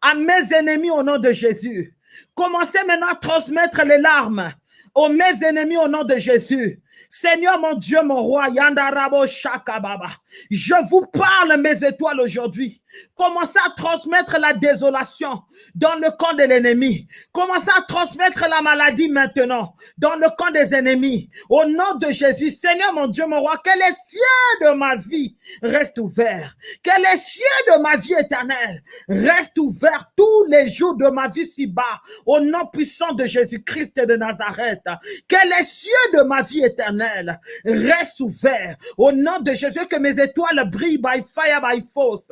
à mes ennemis au nom de Jésus. Commencez maintenant à transmettre les larmes aux mes ennemis au nom de Jésus. Seigneur mon Dieu, mon roi, Yandarabo Shakababa, je vous parle mes étoiles aujourd'hui. Commencez à transmettre la désolation dans le camp de l'ennemi. Commencez à transmettre la maladie maintenant dans le camp des ennemis. Au nom de Jésus, Seigneur mon Dieu, mon roi, que les cieux de ma vie restent ouverts. Que les cieux de ma vie éternelle restent ouverts tous les jours de ma vie si-bas. Au nom puissant de Jésus-Christ de Nazareth. Que les cieux de ma vie éternelle éternel reste ouvert. Au nom de Jésus, que mes étoiles brillent by fire, by force.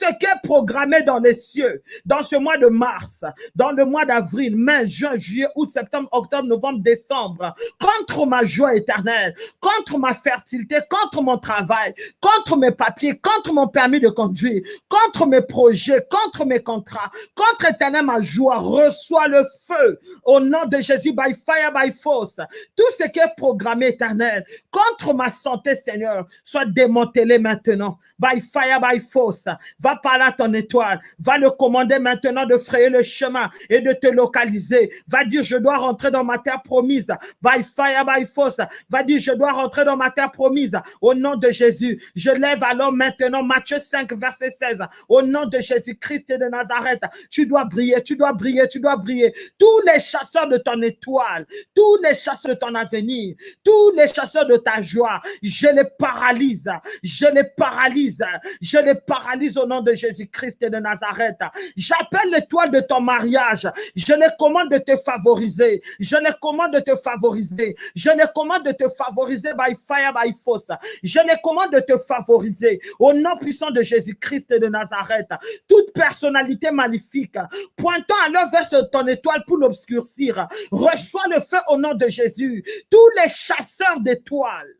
Ce qui est programmé dans les cieux, dans ce mois de mars, dans le mois d'avril, mai, juin, juillet, août, septembre, octobre, novembre, décembre, contre ma joie éternelle, contre ma fertilité, contre mon travail, contre mes papiers, contre mon permis de conduire, contre mes projets, contre mes contrats, contre éternel ma joie, reçois le feu au nom de Jésus, by fire, by force. Tout ce qui est programmé éternel contre ma santé, Seigneur, soit démantelé maintenant, by fire, by force. Va par là ton étoile, va le commander maintenant de frayer le chemin et de te localiser. Va dire, je dois rentrer dans ma terre promise, by fire, by force. Va dire, je dois rentrer dans ma terre promise au nom de Jésus. Je lève alors maintenant Matthieu 5, verset 16. Au nom de Jésus-Christ de Nazareth, tu dois briller, tu dois briller, tu dois briller. Tous les chasseurs de ton étoile, tous les chasseurs de ton avenir, tous les chasseurs de ta joie, je les paralyse, je les paralyse, je les paralyse au nom de Jésus-Christ de Nazareth. J'appelle l'étoile de ton mariage, je les commande de te favoriser, je les commande de te favoriser, je les commande de te favoriser by fire, by force. Je les commande de te favoriser au nom puissant de Jésus-Christ de Nazareth. Toute personnalité maléfique pointant alors vers ton étoile pour l'obscurcir, reçois le feu au nom de Jésus. Tous les chasseurs d'étoiles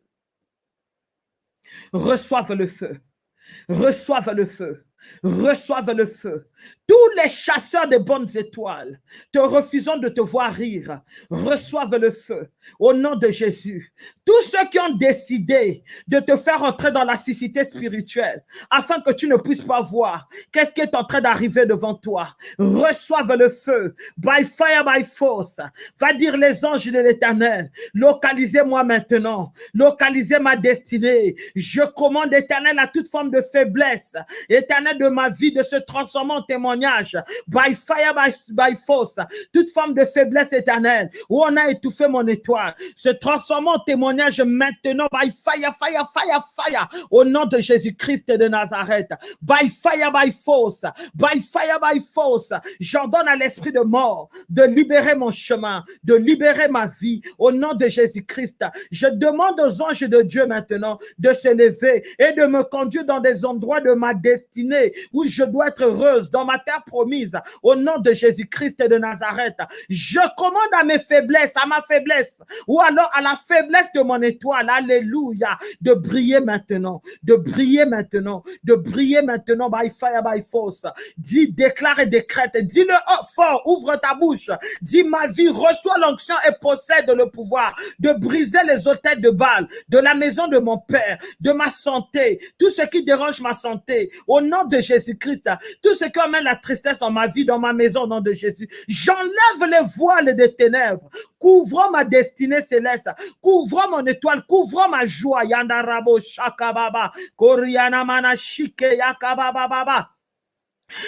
reçoivent le feu. Reçoivent le feu reçoivent le feu. Tous les chasseurs de bonnes étoiles, te refusant de te voir rire, reçoivent le feu au nom de Jésus. Tous ceux qui ont décidé de te faire entrer dans la cécité spirituelle afin que tu ne puisses pas voir qu'est-ce qui est en train d'arriver devant toi, reçoivent le feu. By fire, by force. Va dire les anges de l'éternel, localisez-moi maintenant, localisez ma destinée. Je commande éternel à toute forme de faiblesse. Éternel, de ma vie de se transformer en témoignage. By fire, by, force. Toute forme de faiblesse éternelle où on a étouffé mon étoile. Se transformer en témoignage maintenant. By fire, fire, fire, fire. Au nom de Jésus-Christ de Nazareth. By fire, by force. By fire, by force. J'ordonne à l'esprit de mort de libérer mon chemin, de libérer ma vie. Au nom de Jésus-Christ. Je demande aux anges de Dieu maintenant de se lever et de me conduire dans des endroits de ma destinée où je dois être heureuse dans ma terre promise au nom de Jésus-Christ et de Nazareth. Je commande à mes faiblesses, à ma faiblesse ou alors à la faiblesse de mon étoile, alléluia, de briller maintenant, de briller maintenant, de briller maintenant by fire, by force. Dis, déclare et décrète, dis-le fort, ouvre ta bouche, dis ma vie, reçois l'onction et possède le pouvoir de briser les hôtels de balles de la maison de mon père, de ma santé, tout ce qui dérange ma santé, au nom de Jésus-Christ, tout ce qui emmène la tristesse dans ma vie, dans ma maison, au nom de Jésus, j'enlève les voiles des ténèbres, couvre ma destinée céleste, couvre mon étoile, couvre ma joie, yandarabo shakababa, koriana manashike yakababa.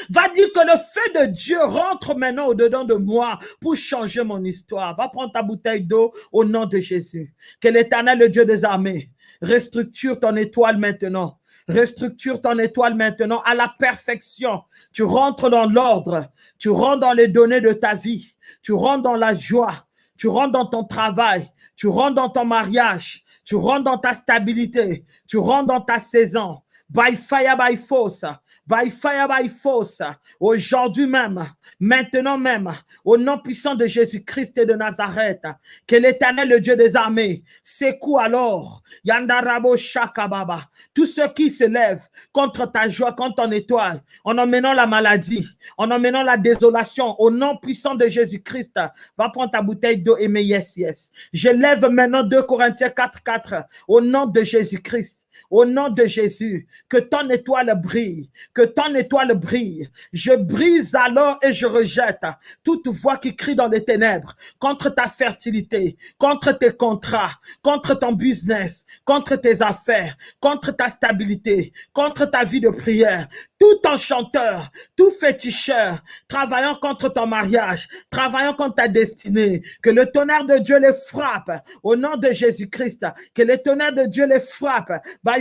Va dire que le feu de Dieu rentre maintenant au-dedans de moi pour changer mon histoire. Va prendre ta bouteille d'eau au nom de Jésus. Que l'éternel, le Dieu des armées, restructure ton étoile maintenant. Restructure ton étoile maintenant à la perfection. Tu rentres dans l'ordre. Tu rentres dans les données de ta vie. Tu rentres dans la joie. Tu rentres dans ton travail. Tu rentres dans ton mariage. Tu rentres dans ta stabilité. Tu rentres dans ta saison. By fire, by force by fire, by force, aujourd'hui même, maintenant même, au nom puissant de Jésus-Christ et de Nazareth, que l'éternel, le Dieu des armées, secoue alors, Yandarabo Shakababa, tous ceux qui se lèvent contre ta joie, contre ton étoile, en emmenant la maladie, en emmenant la désolation, au nom puissant de Jésus-Christ, va prendre ta bouteille d'eau et mets yes, yes. Je lève maintenant 2 Corinthiens 4, 4, au nom de Jésus-Christ au nom de Jésus, que ton étoile brille, que ton étoile brille. Je brise alors et je rejette toute voix qui crie dans les ténèbres contre ta fertilité, contre tes contrats, contre ton business, contre tes affaires, contre ta stabilité, contre ta vie de prière. tout enchanteur, tout féticheur, travaillant contre ton mariage, travaillant contre ta destinée, que le tonnerre de Dieu les frappe au nom de Jésus-Christ, que le tonnerre de Dieu les frappe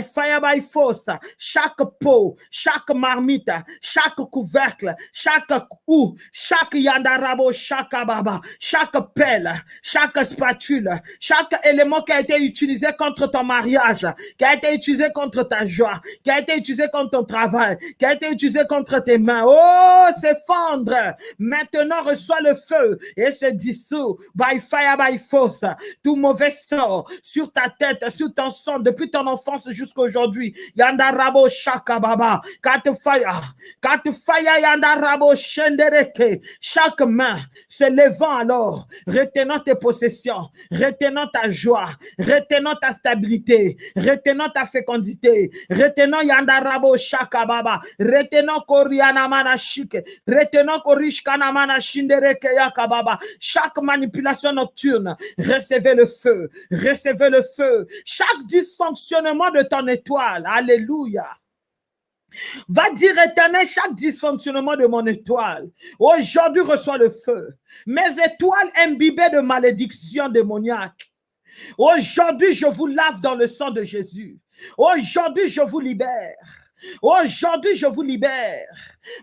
fire, by force, chaque peau, chaque marmite, chaque couvercle, chaque ou, chaque yandarabo, chaque baba, chaque pelle, chaque spatule, chaque élément qui a été utilisé contre ton mariage, qui a été utilisé contre ta joie, qui a été utilisé contre ton travail, qui a été utilisé contre tes mains. Oh, s'effondre. Maintenant, reçois le feu et se dissout by fire, by force. Tout mauvais sort sur ta tête, sur ton sang, depuis ton enfance jusqu'à aujourd'hui. Yandarabo shakababa. Kat fire. Kat fire yandarabo shendereke. Chaque main se levant alors, retenant tes possessions, retenant ta joie, retenant ta stabilité, retenant ta fécondité, retenant yandarabo shakababa, retenant koriana manashike, retenant korishkana manashindereke yakababa. Chaque manipulation nocturne, recevez le feu, recevez le feu. Chaque dysfonctionnement de ton étoile, alléluia. Va dire éternel chaque dysfonctionnement de mon étoile. Aujourd'hui reçois le feu. Mes étoiles imbibées de malédiction démoniaque. Aujourd'hui je vous lave dans le sang de Jésus. Aujourd'hui je vous libère. Aujourd'hui je vous libère.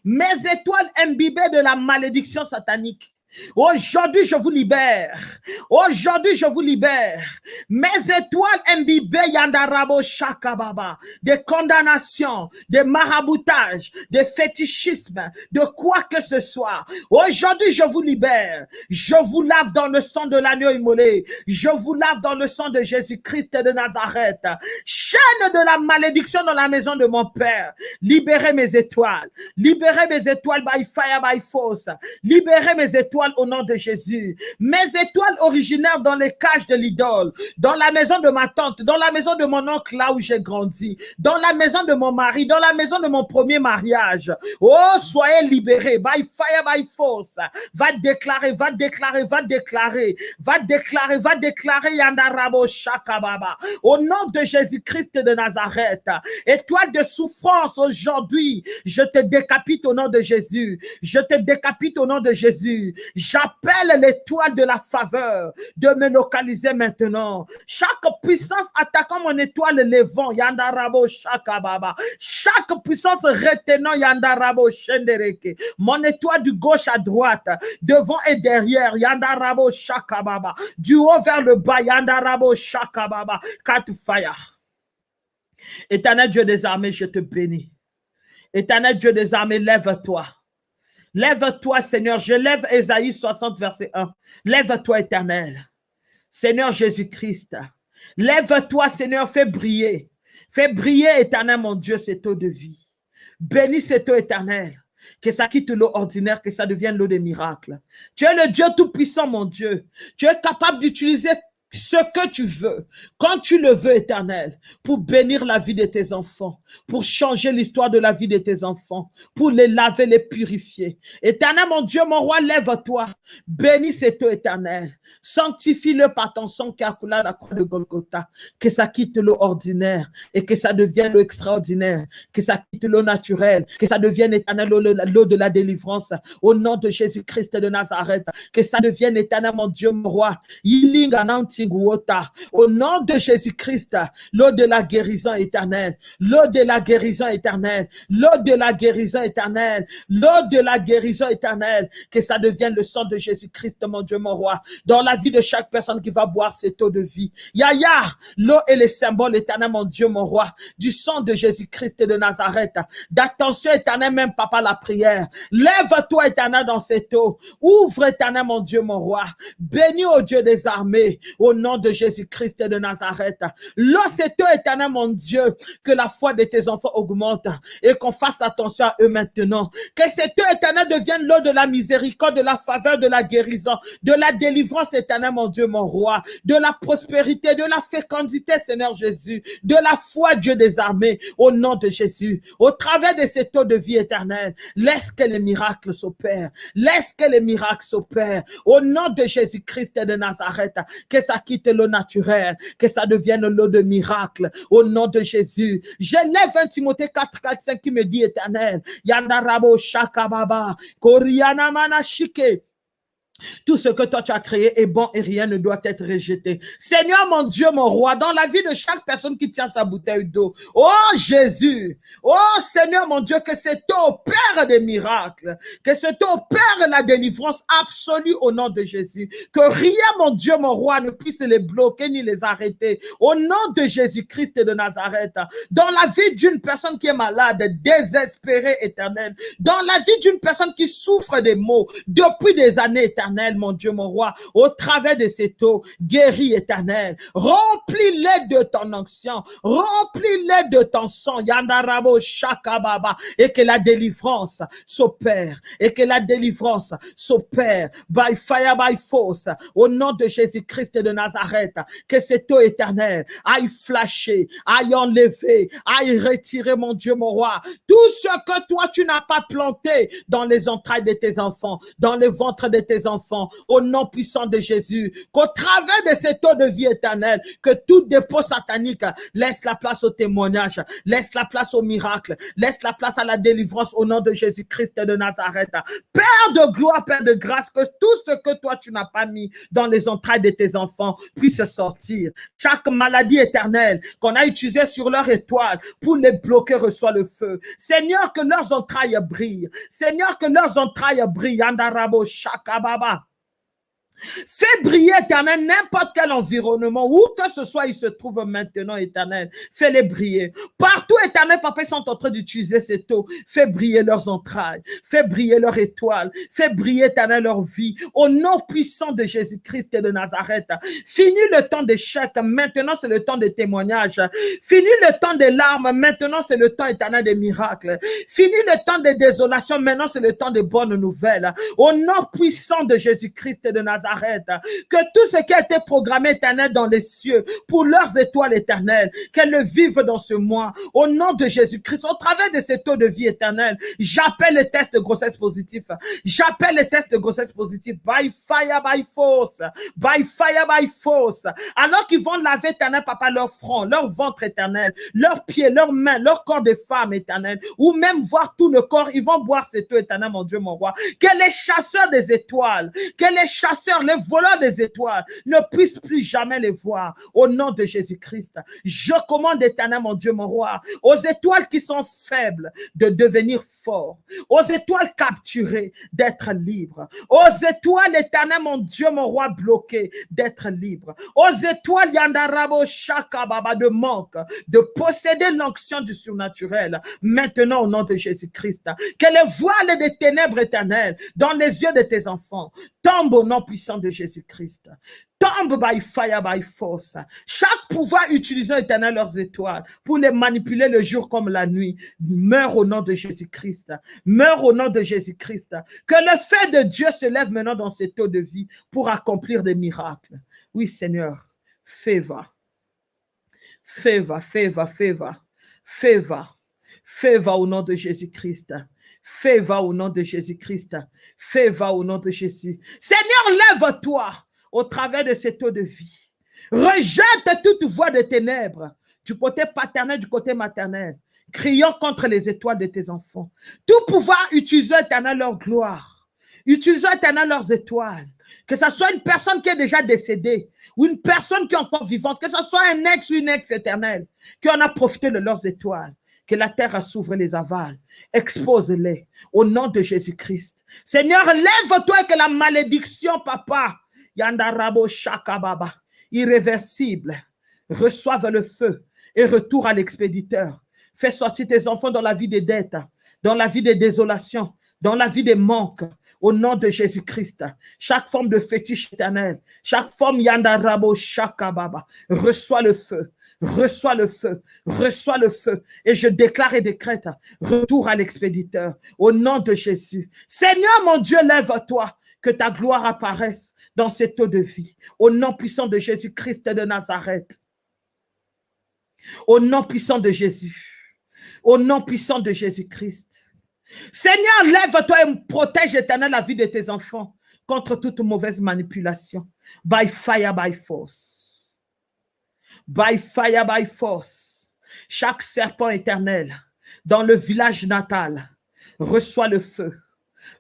Mes étoiles imbibées de la malédiction satanique. Aujourd'hui, je vous libère. Aujourd'hui, je vous libère. Mes étoiles imbibées yandarabo shakababa, des condamnations, des maraboutages, des fétichismes, de quoi que ce soit. Aujourd'hui, je vous libère. Je vous lave dans le sang de l'agneau immolé. Je vous lave dans le sang de Jésus-Christ de Nazareth. Chaîne de la malédiction dans la maison de mon Père. Libérez mes étoiles. Libérez mes étoiles by fire, by force. Libérez mes étoiles au nom de Jésus. Mes étoiles originaires dans les cages de l'idole, dans la maison de ma tante, dans la maison de mon oncle là où j'ai grandi, dans la maison de mon mari, dans la maison de mon premier mariage. Oh, soyez libérés. By fire, by force. Va déclarer, va déclarer, va déclarer, va déclarer, va déclarer Yandarabo Shakababa. Au nom de Jésus-Christ de Nazareth. Étoile de souffrance aujourd'hui, je te décapite au nom de Jésus. Je te décapite au nom de Jésus. J'appelle l'étoile de la faveur de me localiser maintenant. Chaque puissance attaquant mon étoile levant, Yandarabo Shakababa. Chaque puissance retenant Yandarabo Shendereke. Mon étoile du gauche à droite, devant et derrière, Yandarabo Shakababa. Du haut vers le bas, Yandarabo Shakababa. Katufaya. Éternel Dieu des armées, je te bénis. Éternel Dieu des armées, lève-toi. Lève-toi, Seigneur. Je lève Esaïe 60, verset 1. Lève-toi, éternel. Seigneur Jésus-Christ. Lève-toi, Seigneur. Fais briller. Fais briller, éternel, mon Dieu, cette eau de vie. Bénis cette eau éternelle. Que ça quitte l'eau ordinaire, que ça devienne l'eau des miracles. Tu es le Dieu tout-puissant, mon Dieu. Tu es capable d'utiliser ce que tu veux, quand tu le veux, éternel, pour bénir la vie de tes enfants, pour changer l'histoire de la vie de tes enfants, pour les laver, les purifier. Éternel, mon Dieu, mon roi, lève-toi. Bénis cet eau éternel. Sanctifie-le par ton sang qui a coulé à la croix de Golgotha. Que ça quitte l'eau ordinaire et que ça devienne l'eau extraordinaire. Que ça quitte l'eau naturelle. Que ça devienne éternel l'eau de la délivrance. Au nom de Jésus-Christ de Nazareth. Que ça devienne éternel, mon Dieu, mon roi. Au nom de Jésus-Christ, l'eau de la guérison éternelle, l'eau de la guérison éternelle, l'eau de la guérison éternelle, l'eau de la guérison éternelle, que ça devienne le sang de Jésus-Christ, mon Dieu, mon roi, dans la vie de chaque personne qui va boire cette eau de vie. Yaya, l'eau est le symbole éternel, mon Dieu, mon roi, du sang de Jésus-Christ de Nazareth. D'attention éternel, même papa, la prière. Lève-toi éternel dans cette eau. Ouvre éternel, mon Dieu, mon roi. Bénis au Dieu des armées nom de Jésus-Christ de Nazareth. toi, éternel, mon Dieu, que la foi de tes enfants augmente et qu'on fasse attention à eux maintenant. Que cette eau éternel devienne l'eau de la miséricorde, de la faveur, de la guérison, de la délivrance éternelle, mon Dieu, mon roi, de la prospérité, de la fécondité, Seigneur Jésus, de la foi, Dieu des armées, au nom de Jésus. Au travers de cette eau de vie éternelle, laisse que les miracles s'opèrent. Laisse que les miracles s'opèrent. Au nom de Jésus-Christ de Nazareth, que ça quitte l'eau naturelle, que ça devienne l'eau de miracle. Au nom de Jésus. J'élève 1 Timothée 4, 4, 5 qui me dit éternel. Yandarabo Shakababa. Koriana Manashike. Tout ce que toi tu as créé est bon et rien ne doit être rejeté. Seigneur mon Dieu, mon roi, dans la vie de chaque personne qui tient sa bouteille d'eau, oh Jésus, oh Seigneur mon Dieu, que cette eau opère des miracles, que cette eau opère la délivrance absolue au nom de Jésus. Que rien, mon Dieu, mon roi, ne puisse les bloquer ni les arrêter. Au nom de Jésus-Christ de Nazareth, dans la vie d'une personne qui est malade, désespérée, éternelle, dans la vie d'une personne qui souffre des maux depuis des années éternelles, mon Dieu, mon roi, au travers de cette eau, guéris éternel, remplis-les de ton onction, remplis-les de ton sang, Yandarabo Shakababa, et que la délivrance s'opère, et que la délivrance s'opère, by fire, by force, au nom de Jésus-Christ de Nazareth, que cette eau éternelle aille flasher, aille enlever, aille retirer, mon Dieu, mon roi, tout ce que toi tu n'as pas planté dans les entrailles de tes enfants, dans le ventre de tes enfants, au nom puissant de Jésus, qu'au travers de cette eau de vie éternelle, que tout dépôt satanique laisse la place au témoignage, laisse la place au miracle, laisse la place à la délivrance au nom de Jésus-Christ de Nazareth. Père de gloire, Père de grâce, que tout ce que toi tu n'as pas mis dans les entrailles de tes enfants puisse sortir. Chaque maladie éternelle qu'on a utilisée sur leur étoile pour les bloquer reçoit le feu. Seigneur, que leurs entrailles brillent. Seigneur, que leurs entrailles brillent. Andarabo Shakababa. Fais briller, éternel, n'importe quel environnement, où que ce soit, il se trouve maintenant, éternel. Fais-les briller. Partout, éternel, papa, ils sont en train d'utiliser cette eau. Fais briller leurs entrailles. Fais briller leur étoile. Fais briller, éternel, leur vie. Au nom puissant de Jésus-Christ et de Nazareth. Fini le temps d'échec. Maintenant, c'est le temps de témoignage. Fini le temps des larmes. Maintenant, c'est le temps éternel des miracles. Fini le temps de désolation. Maintenant, c'est le temps des bonnes nouvelles. Au nom puissant de Jésus-Christ et de Nazareth arrête. Que tout ce qui a été programmé éternel dans les cieux pour leurs étoiles éternelles, qu'elles le vivent dans ce mois. Au nom de Jésus-Christ, au travers de ces taux de vie éternelle, j'appelle les tests de grossesse positifs. J'appelle les tests de grossesse positifs by fire, by force. By fire, by force. Alors qu'ils vont laver éternel, papa, leur front, leur ventre éternel, leurs pieds, leurs mains, leur corps de femme éternelle, ou même voir tout le corps, ils vont boire cette eau éternelle, mon Dieu, mon roi. Que les chasseurs des étoiles, que les chasseurs les voleurs des étoiles, ne puissent plus jamais les voir. Au nom de Jésus-Christ, je commande éternel, mon Dieu, mon roi, aux étoiles qui sont faibles de devenir forts, aux étoiles capturées d'être libres, aux étoiles éternel, mon Dieu, mon roi, bloquées d'être libres, aux étoiles Yandarabo Shakababa de manque, de posséder l'onction du surnaturel, maintenant au nom de Jésus-Christ, que les voiles des ténèbres éternelles dans les yeux de tes enfants tombent au nom puissant de Jésus-Christ. Tombe by fire, by force. Chaque pouvoir utilisant éternel leurs étoiles pour les manipuler le jour comme la nuit, meurt au nom de Jésus-Christ. Meurt au nom de Jésus-Christ. Que le fait de Dieu se lève maintenant dans cette eau de vie pour accomplir des miracles. Oui, Seigneur, fais va. Fais va, fais va, fais va. Fais va. Fais va au nom de Jésus-Christ. Fais va au nom de Jésus-Christ. Fais va au nom de Jésus. Seigneur, lève-toi au travers de cette eau de vie. Rejette toute voix de ténèbres du côté paternel, du côté maternel, criant contre les étoiles de tes enfants. Tout pouvoir utiliser éternel leur gloire, utilisant éternel leurs étoiles. Que ce soit une personne qui est déjà décédée ou une personne qui est encore vivante, que ce soit un ex ou une ex éternelle qui en a profité de leurs étoiles que la terre s'ouvre les avales. Expose-les au nom de Jésus-Christ. Seigneur, lève-toi que la malédiction, papa, Yandarabo Shakababa, irréversible, reçoive le feu et retour à l'expéditeur. Fais sortir tes enfants dans la vie des dettes, dans la vie des désolations, dans la vie des manques, au nom de Jésus-Christ. Chaque forme de fétiche éternel, chaque forme yandarabo shakababa, reçoit le feu, reçois le feu, reçois le feu. Et je déclare et décrète retour à l'expéditeur au nom de Jésus. Seigneur mon Dieu, lève-toi, que ta gloire apparaisse dans cette eau de vie. Au nom puissant de Jésus-Christ de Nazareth. Au nom puissant de Jésus. Au nom puissant de Jésus-Christ. Seigneur, lève-toi et protège éternel la vie de tes enfants contre toute mauvaise manipulation. By fire, by force. By fire, by force. Chaque serpent éternel dans le village natal reçoit le feu.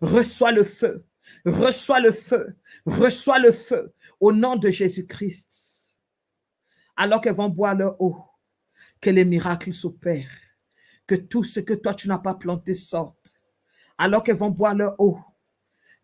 Reçoit le feu. Reçoit le feu. Reçoit le feu. Au nom de Jésus-Christ. Alors qu'elles vont boire leur eau, que les miracles s'opèrent. Que tout ce que toi tu n'as pas planté sorte. Alors qu'elles vont boire leur eau,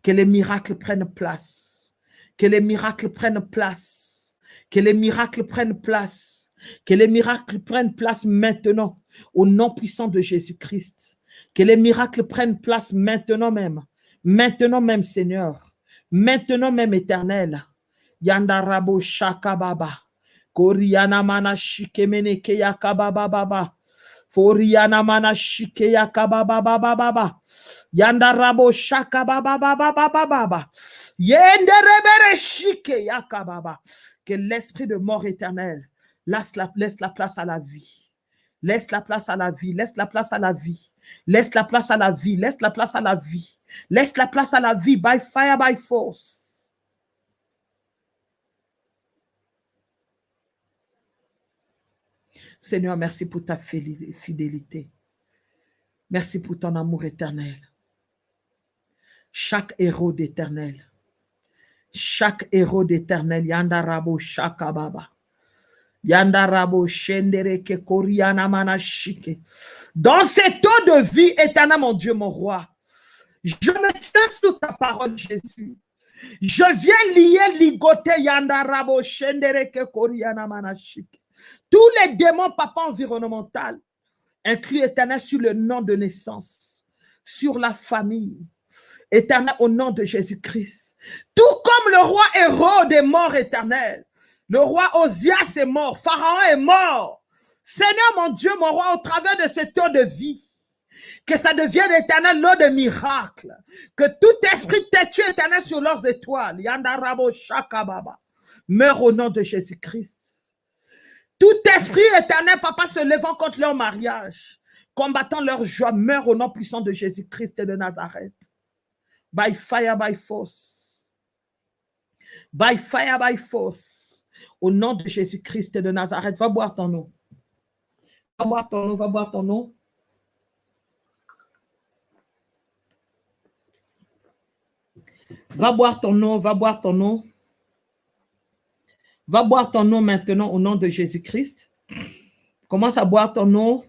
que les miracles prennent place. Que les miracles prennent place. Que les miracles prennent place. Que les miracles prennent place maintenant au nom puissant de Jésus-Christ. Que les miracles prennent place maintenant même. Maintenant même, Seigneur. Maintenant même, éternel. Yandarabo Shakababa. Koriana mana shikemene keyakababa baba. Foriana mana shikeyakababa baba baba. Yandarabo shakababa baba baba baba. Yenderebere shikeyakababa. Que l'esprit de mort éternelle laisse la, laisse la place à la vie. Laisse la place à la vie, laisse la place à la vie. Laisse la place à la vie, laisse la place à la vie. Laisse la place à la vie by fire, by force. Seigneur, merci pour ta fidélité. Merci pour ton amour éternel. Chaque héros d'éternel. Chaque héros d'éternel. Yandarabo Shakababa. Yandarabo Shendereke Manashike. Dans cette eau de vie éternelle, mon Dieu, mon roi, je me tiens sous ta parole, Jésus. Je viens lier, ligoter Yandarabo Shendereke Manashike. Tous les démons, papa environnemental, inclus éternel sur le nom de naissance, sur la famille, éternel au nom de Jésus-Christ. Tout comme le roi héros des morts éternels, le roi Osias est mort, Pharaon est mort. Seigneur mon Dieu, mon roi, au travers de cette eau de vie, que ça devienne éternel l'eau de miracle, que tout esprit têtu éternel sur leurs étoiles, Yandarabo Shakababa, meurt au nom de Jésus-Christ. Tout esprit éternel, papa, se levant contre leur mariage, combattant leur joie, meurt au nom puissant de Jésus-Christ et de Nazareth. By fire, by force. By fire, by force. Au nom de Jésus-Christ et de Nazareth, va boire ton eau. Va boire ton eau, va boire ton eau. Va boire ton eau, va boire ton eau. Va boire ton eau maintenant au nom de Jésus-Christ. Commence à boire ton eau.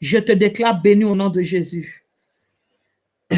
Je te déclare béni au nom de Jésus. (coughs)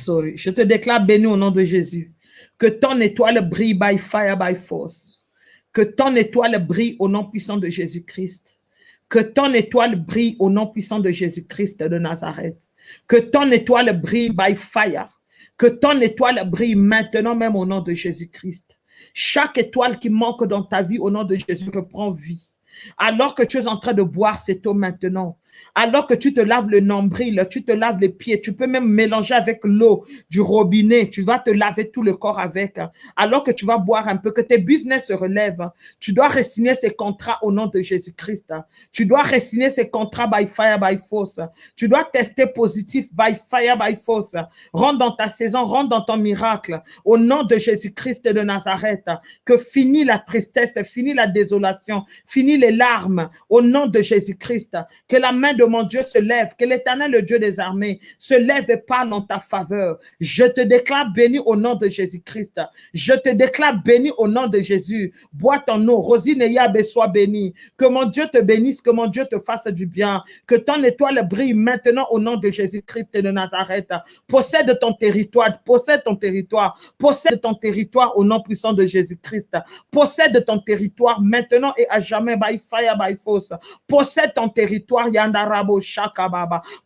Sorry. Je te déclare béni au nom de Jésus. Que ton étoile brille by fire, by force. Que ton étoile brille au nom puissant de Jésus-Christ. Que ton étoile brille au nom puissant de Jésus-Christ de Nazareth. Que ton étoile brille by fire. Que ton étoile brille maintenant même au nom de Jésus-Christ. Chaque étoile qui manque dans ta vie au nom de Jésus reprend vie. Alors que tu es en train de boire cette eau maintenant, alors que tu te laves le nombril, tu te laves les pieds, tu peux même mélanger avec l'eau du robinet, tu vas te laver tout le corps avec. Alors que tu vas boire un peu, que tes business se relèvent, tu dois resigner ces contrats au nom de Jésus-Christ. Tu dois resigner ces contrats by fire, by force. Tu dois tester positif by fire, by force. Rentre dans ta saison, rentre dans ton miracle. Au nom de Jésus-Christ de Nazareth, que finit la tristesse, finit la désolation, finit les larmes. Au nom de Jésus-Christ, que la de mon Dieu se lève, que l'éternel, le Dieu des armées, se lève et parle en ta faveur. Je te déclare béni au nom de Jésus-Christ. Je te déclare béni au nom de Jésus. Bois ton eau. Rosine et Yabé sois béni. Que mon Dieu te bénisse, que mon Dieu te fasse du bien. Que ton étoile brille maintenant au nom de Jésus-Christ et de Nazareth. Possède ton territoire, possède ton territoire, possède ton territoire au nom puissant de Jésus-Christ. Possède ton territoire maintenant et à jamais by fire, by force. Possède ton territoire, Yanda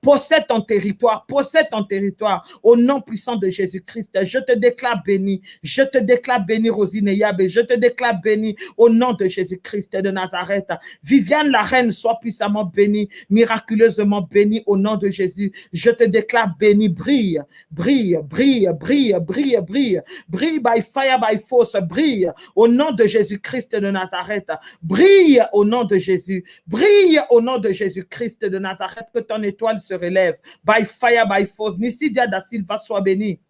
Possède ton territoire, possède ton territoire au nom puissant de Jésus-Christ. Je te déclare béni. Je te déclare béni, Rosine Yabé. Je te déclare béni au nom de Jésus-Christ de Nazareth. Viviane la reine, sois puissamment bénie, miraculeusement bénie au nom de Jésus. Je te déclare béni. Brille, brille, brille, brille, brille, brille. Brille by fire, by force. Brille au nom de Jésus-Christ de Nazareth. Brille au nom de Jésus. Brille au nom de Jésus-Christ de Nazareth, que ton étoile se relève. By fire, by force. Nisidia da Silva soit béni.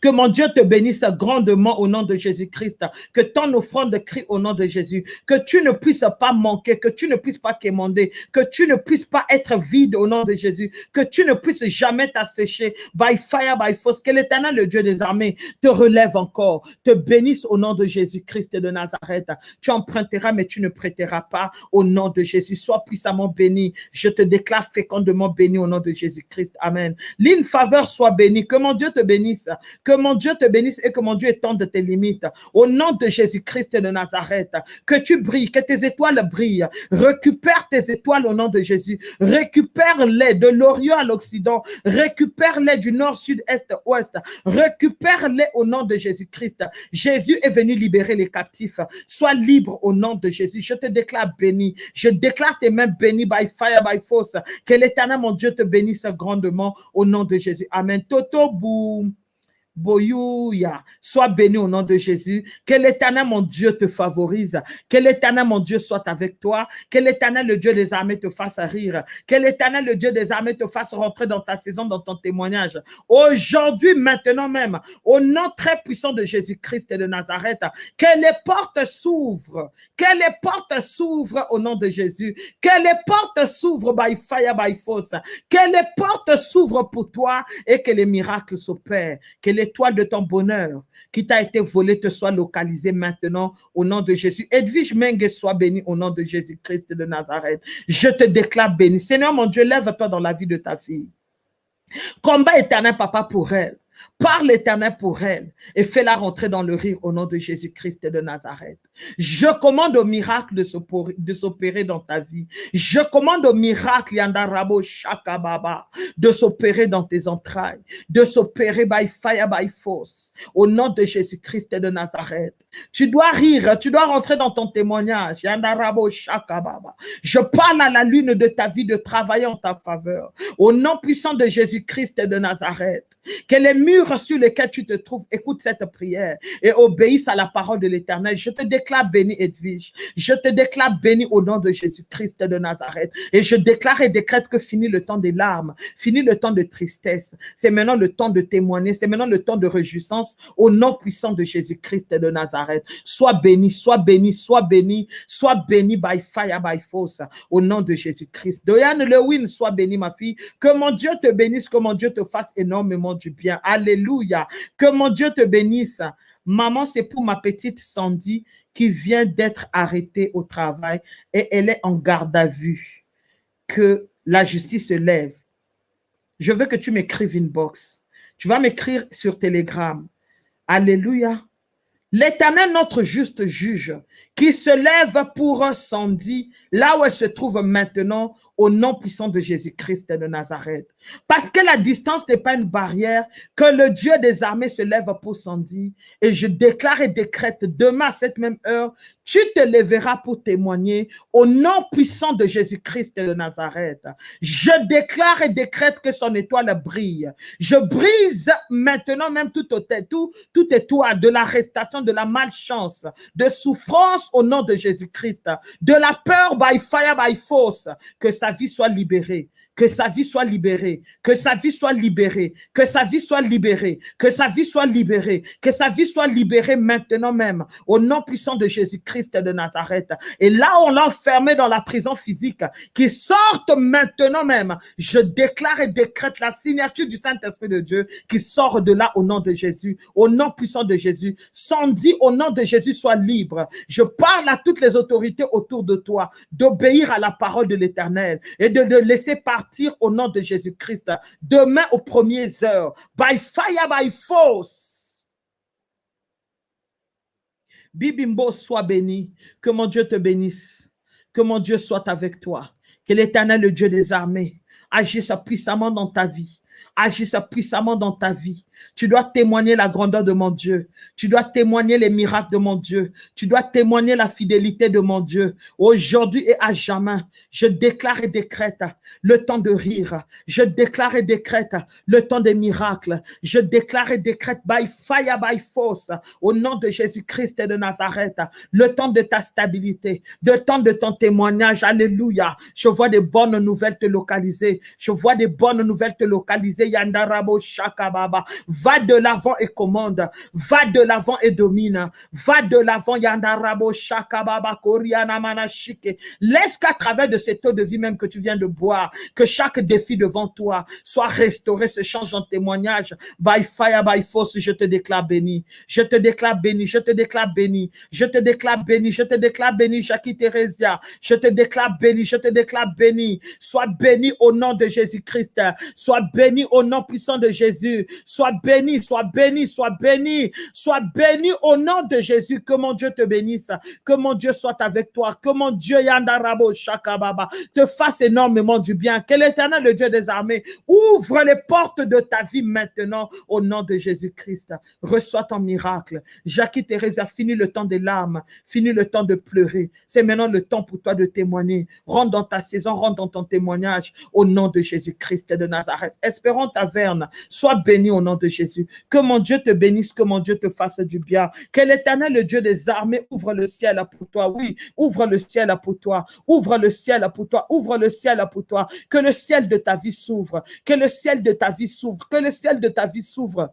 Que mon Dieu te bénisse grandement au nom de Jésus-Christ. Que ton offrande crie au nom de Jésus. Que tu ne puisses pas manquer, que tu ne puisses pas quémander, que tu ne puisses pas être vide au nom de Jésus. Que tu ne puisses jamais t'assécher by fire, by force. Que l'éternel, le Dieu des armées, te relève encore, te bénisse au nom de Jésus-Christ de Nazareth. Tu emprunteras, mais tu ne prêteras pas au nom de Jésus. Sois puissamment béni. Je te déclare fécondement béni au nom de Jésus-Christ. Amen. L'une faveur soit bénie. Que mon Dieu te bénisse. Que mon Dieu te bénisse et que mon Dieu étende tes limites. Au nom de Jésus-Christ de Nazareth, que tu brilles, que tes étoiles brillent. Récupère tes étoiles au nom de Jésus. Récupère-les de l'Orient à l'Occident. Récupère-les du nord, sud, est, ouest. Récupère-les au nom de Jésus-Christ. Jésus est venu libérer les captifs. Sois libre au nom de Jésus. Je te déclare béni. Je déclare tes mains bénies by fire, by force. Que l'éternel, mon Dieu, te bénisse grandement au nom de Jésus. Amen. Toto boum. Boyouya, sois béni au nom de Jésus. Que l'éternel, mon Dieu, te favorise. Que l'éternel, mon Dieu, soit avec toi. Que l'éternel, le Dieu des armées, te fasse rire. Que l'éternel, le Dieu des armées, te fasse rentrer dans ta saison, dans ton témoignage. Aujourd'hui, maintenant même, au nom très puissant de Jésus-Christ et de Nazareth, que les portes s'ouvrent. Que les portes s'ouvrent au nom de Jésus. Que les portes s'ouvrent by fire, by force. Que les portes s'ouvrent pour toi et que les miracles s'opèrent. L'étoile de ton bonheur qui t'a été volée te soit localisée maintenant au nom de Jésus. Edwige Menge soit béni au nom de Jésus-Christ de Nazareth. Je te déclare béni. Seigneur mon Dieu, lève-toi dans la vie de ta fille. Combat éternel, papa, pour elle. Parle l'éternel pour elle et fais-la rentrer dans le rire au nom de Jésus-Christ de Nazareth. Je commande au miracle de s'opérer dans ta vie. Je commande au miracle, Yandarabo Shakababa, de s'opérer dans tes entrailles, de s'opérer by fire, by force, au nom de Jésus-Christ de Nazareth. Tu dois rire, tu dois rentrer dans ton témoignage. Yandarabo Shakababa. Je parle à la lune de ta vie de travailler en ta faveur. Au nom puissant de Jésus-Christ de Nazareth. Murs sur lesquels tu te trouves écoute cette prière et obéissent à la parole de l'éternel. Je te déclare béni, Edwige. Je te déclare béni au nom de Jésus-Christ de Nazareth. Et je déclare et décrète que fini le temps des larmes, fini le temps de tristesse. C'est maintenant le temps de témoigner, c'est maintenant le temps de réjouissance au nom puissant de Jésus-Christ de Nazareth. Sois béni, sois béni, sois béni, sois béni by fire, by force, au nom de Jésus-Christ. Doyane Lewin, sois béni, ma fille. Que mon Dieu te bénisse, que mon Dieu te fasse énormément du bien. Alléluia. Que mon Dieu te bénisse. Maman, c'est pour ma petite Sandy qui vient d'être arrêtée au travail et elle est en garde à vue. Que la justice se lève. Je veux que tu m'écrives une box. Tu vas m'écrire sur Telegram. Alléluia. L'éternel, notre juste juge, qui se lève pour Sandy, là où elle se trouve maintenant, au nom puissant de Jésus-Christ de Nazareth. Parce que la distance n'est pas une barrière, que le Dieu des armées se lève pour Sandy. Et je déclare et décrète demain à cette même heure, tu te lèveras pour témoigner au nom puissant de Jésus-Christ de Nazareth. Je déclare et décrète que son étoile brille. Je brise maintenant même tout, tout, tout étoile de l'arrestation, de la malchance, de souffrance au nom de Jésus-Christ, de la peur by fire, by force, que sa vie soit libérée que sa vie soit libérée, que sa vie soit libérée, que sa vie soit libérée, que sa vie soit libérée, que sa vie soit libérée maintenant même, au nom puissant de Jésus-Christ de Nazareth. Et là, on l'a enfermé dans la prison physique, qui sorte maintenant même. Je déclare et décrète la signature du Saint-Esprit de Dieu qui sort de là au nom de Jésus, au nom puissant de Jésus. Sans dit au nom de Jésus, soit libre. Je parle à toutes les autorités autour de toi d'obéir à la parole de l'Éternel et de, de laisser partir au nom de Jésus-Christ. Demain aux premières heures. By fire, by force. Bibimbo soit béni. Que mon Dieu te bénisse. Que mon Dieu soit avec toi. Que l'éternel, le Dieu des armées, agisse puissamment dans ta vie agisse puissamment dans ta vie. Tu dois témoigner la grandeur de mon Dieu. Tu dois témoigner les miracles de mon Dieu. Tu dois témoigner la fidélité de mon Dieu. Aujourd'hui et à jamais, je déclare et décrète le temps de rire. Je déclare et décrète le temps des miracles. Je déclare et décrète by fire, by force, au nom de Jésus-Christ et de Nazareth, le temps de ta stabilité, le temps de ton témoignage. Alléluia. Je vois des bonnes nouvelles te localiser. Je vois des bonnes nouvelles te localiser yandarabo shakababa. Va de l'avant et commande. Va de l'avant et domine. Va de l'avant yandarabo shakababa koriana manashike. Laisse qu'à travers de cette eau de vie même que tu viens de boire, que chaque défi devant toi soit restauré, se change en témoignage. By fire, by force, je te déclare béni. Je te déclare béni. Je te déclare béni. Je te déclare béni. Je te déclare béni, Jackie Thérésia. Je te déclare béni. Je te déclare béni. Sois béni au nom de Jésus-Christ. Sois béni au nom puissant de Jésus. Sois béni, sois béni, sois béni. Sois béni au nom de Jésus. Que mon Dieu te bénisse. Que mon Dieu soit avec toi. Que mon Dieu Yandarabo Shakababa te fasse énormément du bien. Que l'éternel, le Dieu des armées, ouvre les portes de ta vie maintenant au nom de Jésus-Christ. Reçois ton miracle. Jackie Thérèse a fini le temps des larmes, fini le temps de pleurer. C'est maintenant le temps pour toi de témoigner. Rentre dans ta saison, rentre dans ton témoignage au nom de Jésus-Christ de Nazareth. Espérons taverne. Sois béni au nom de Jésus. Que mon Dieu te bénisse, que mon Dieu te fasse du bien. Que l'éternel, le Dieu des armées, ouvre le ciel pour toi. Oui, ouvre le ciel pour toi. Ouvre le ciel pour toi. Ouvre le ciel pour toi. Que le ciel de ta vie s'ouvre. Que le ciel de ta vie s'ouvre. Que le ciel de ta vie s'ouvre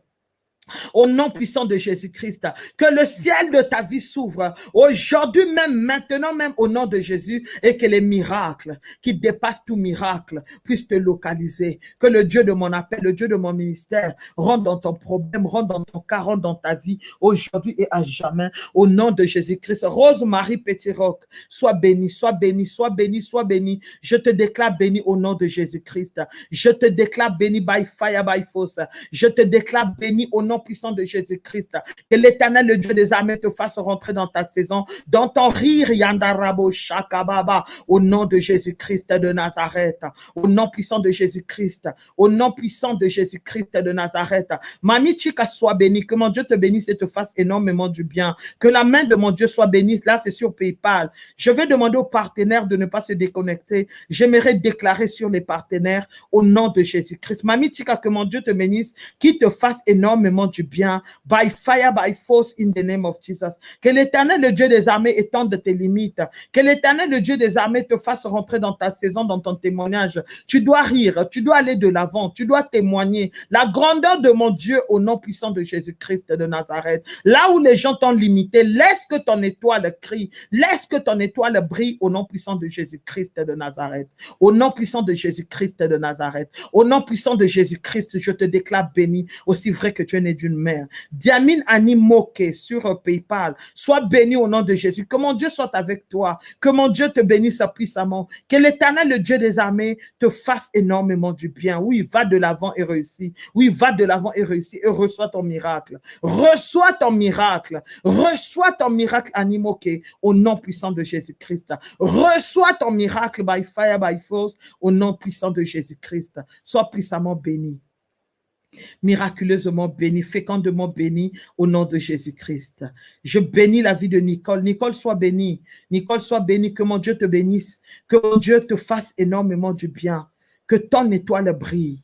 au nom puissant de Jésus-Christ, que le ciel de ta vie s'ouvre aujourd'hui même, maintenant même au nom de Jésus et que les miracles qui dépassent tout miracle puissent te localiser. Que le Dieu de mon appel, le Dieu de mon ministère rentre dans ton problème, rentre dans ton cas, rentre dans ta vie aujourd'hui et à jamais au nom de Jésus-Christ. Rose-Marie Petit-Roc, sois béni, sois béni, sois béni, sois béni. Je te déclare béni au nom de Jésus-Christ. Je te déclare béni by fire, by force. Je te déclare béni au nom puissant de Jésus-Christ. Que l'éternel, le Dieu des armées, te fasse rentrer dans ta saison, dans ton rire, Yandarabo Shakababa, au nom de Jésus-Christ de Nazareth, au nom puissant de Jésus-Christ, au nom puissant de Jésus-Christ de Nazareth. Mamie Chika soit bénie, que mon Dieu te bénisse et te fasse énormément du bien. Que la main de mon Dieu soit bénie. Là, c'est sur PayPal. Je vais demander aux partenaires de ne pas se déconnecter. J'aimerais déclarer sur les partenaires au nom de Jésus-Christ. Mamie Chika, que mon Dieu te bénisse, qui te fasse énormément du bien, by fire, by force, in the name of Jesus. Que l'éternel, le Dieu des armées, étende tes limites. Que l'éternel, le Dieu des armées, te fasse rentrer dans ta saison, dans ton témoignage. Tu dois rire, tu dois aller de l'avant, tu dois témoigner la grandeur de mon Dieu au nom puissant de Jésus-Christ de Nazareth. Là où les gens t'ont limité, laisse que ton étoile crie, laisse que ton étoile brille au nom puissant de Jésus-Christ de Nazareth. Au nom puissant de Jésus-Christ de Nazareth. Au nom puissant de Jésus-Christ, je te déclare béni, aussi vrai que tu es né d'une mère. Diamine Animoke sur PayPal. Sois béni au nom de Jésus. Que mon Dieu soit avec toi. Que mon Dieu te bénisse puissamment. Que l'éternel, le Dieu des armées, te fasse énormément du bien. Oui, va de l'avant et réussis. Oui, va de l'avant et réussis et reçois ton miracle. Reçois ton miracle. Reçois ton miracle Animoke au nom puissant de Jésus-Christ. Reçois ton miracle by fire, by force au nom puissant de Jésus-Christ. Sois puissamment béni miraculeusement béni, fécondement béni au nom de Jésus-Christ. Je bénis la vie de Nicole. Nicole, soit bénie. Nicole, soit bénie. Que mon Dieu te bénisse. Que mon Dieu te fasse énormément du bien. Que ton étoile brille.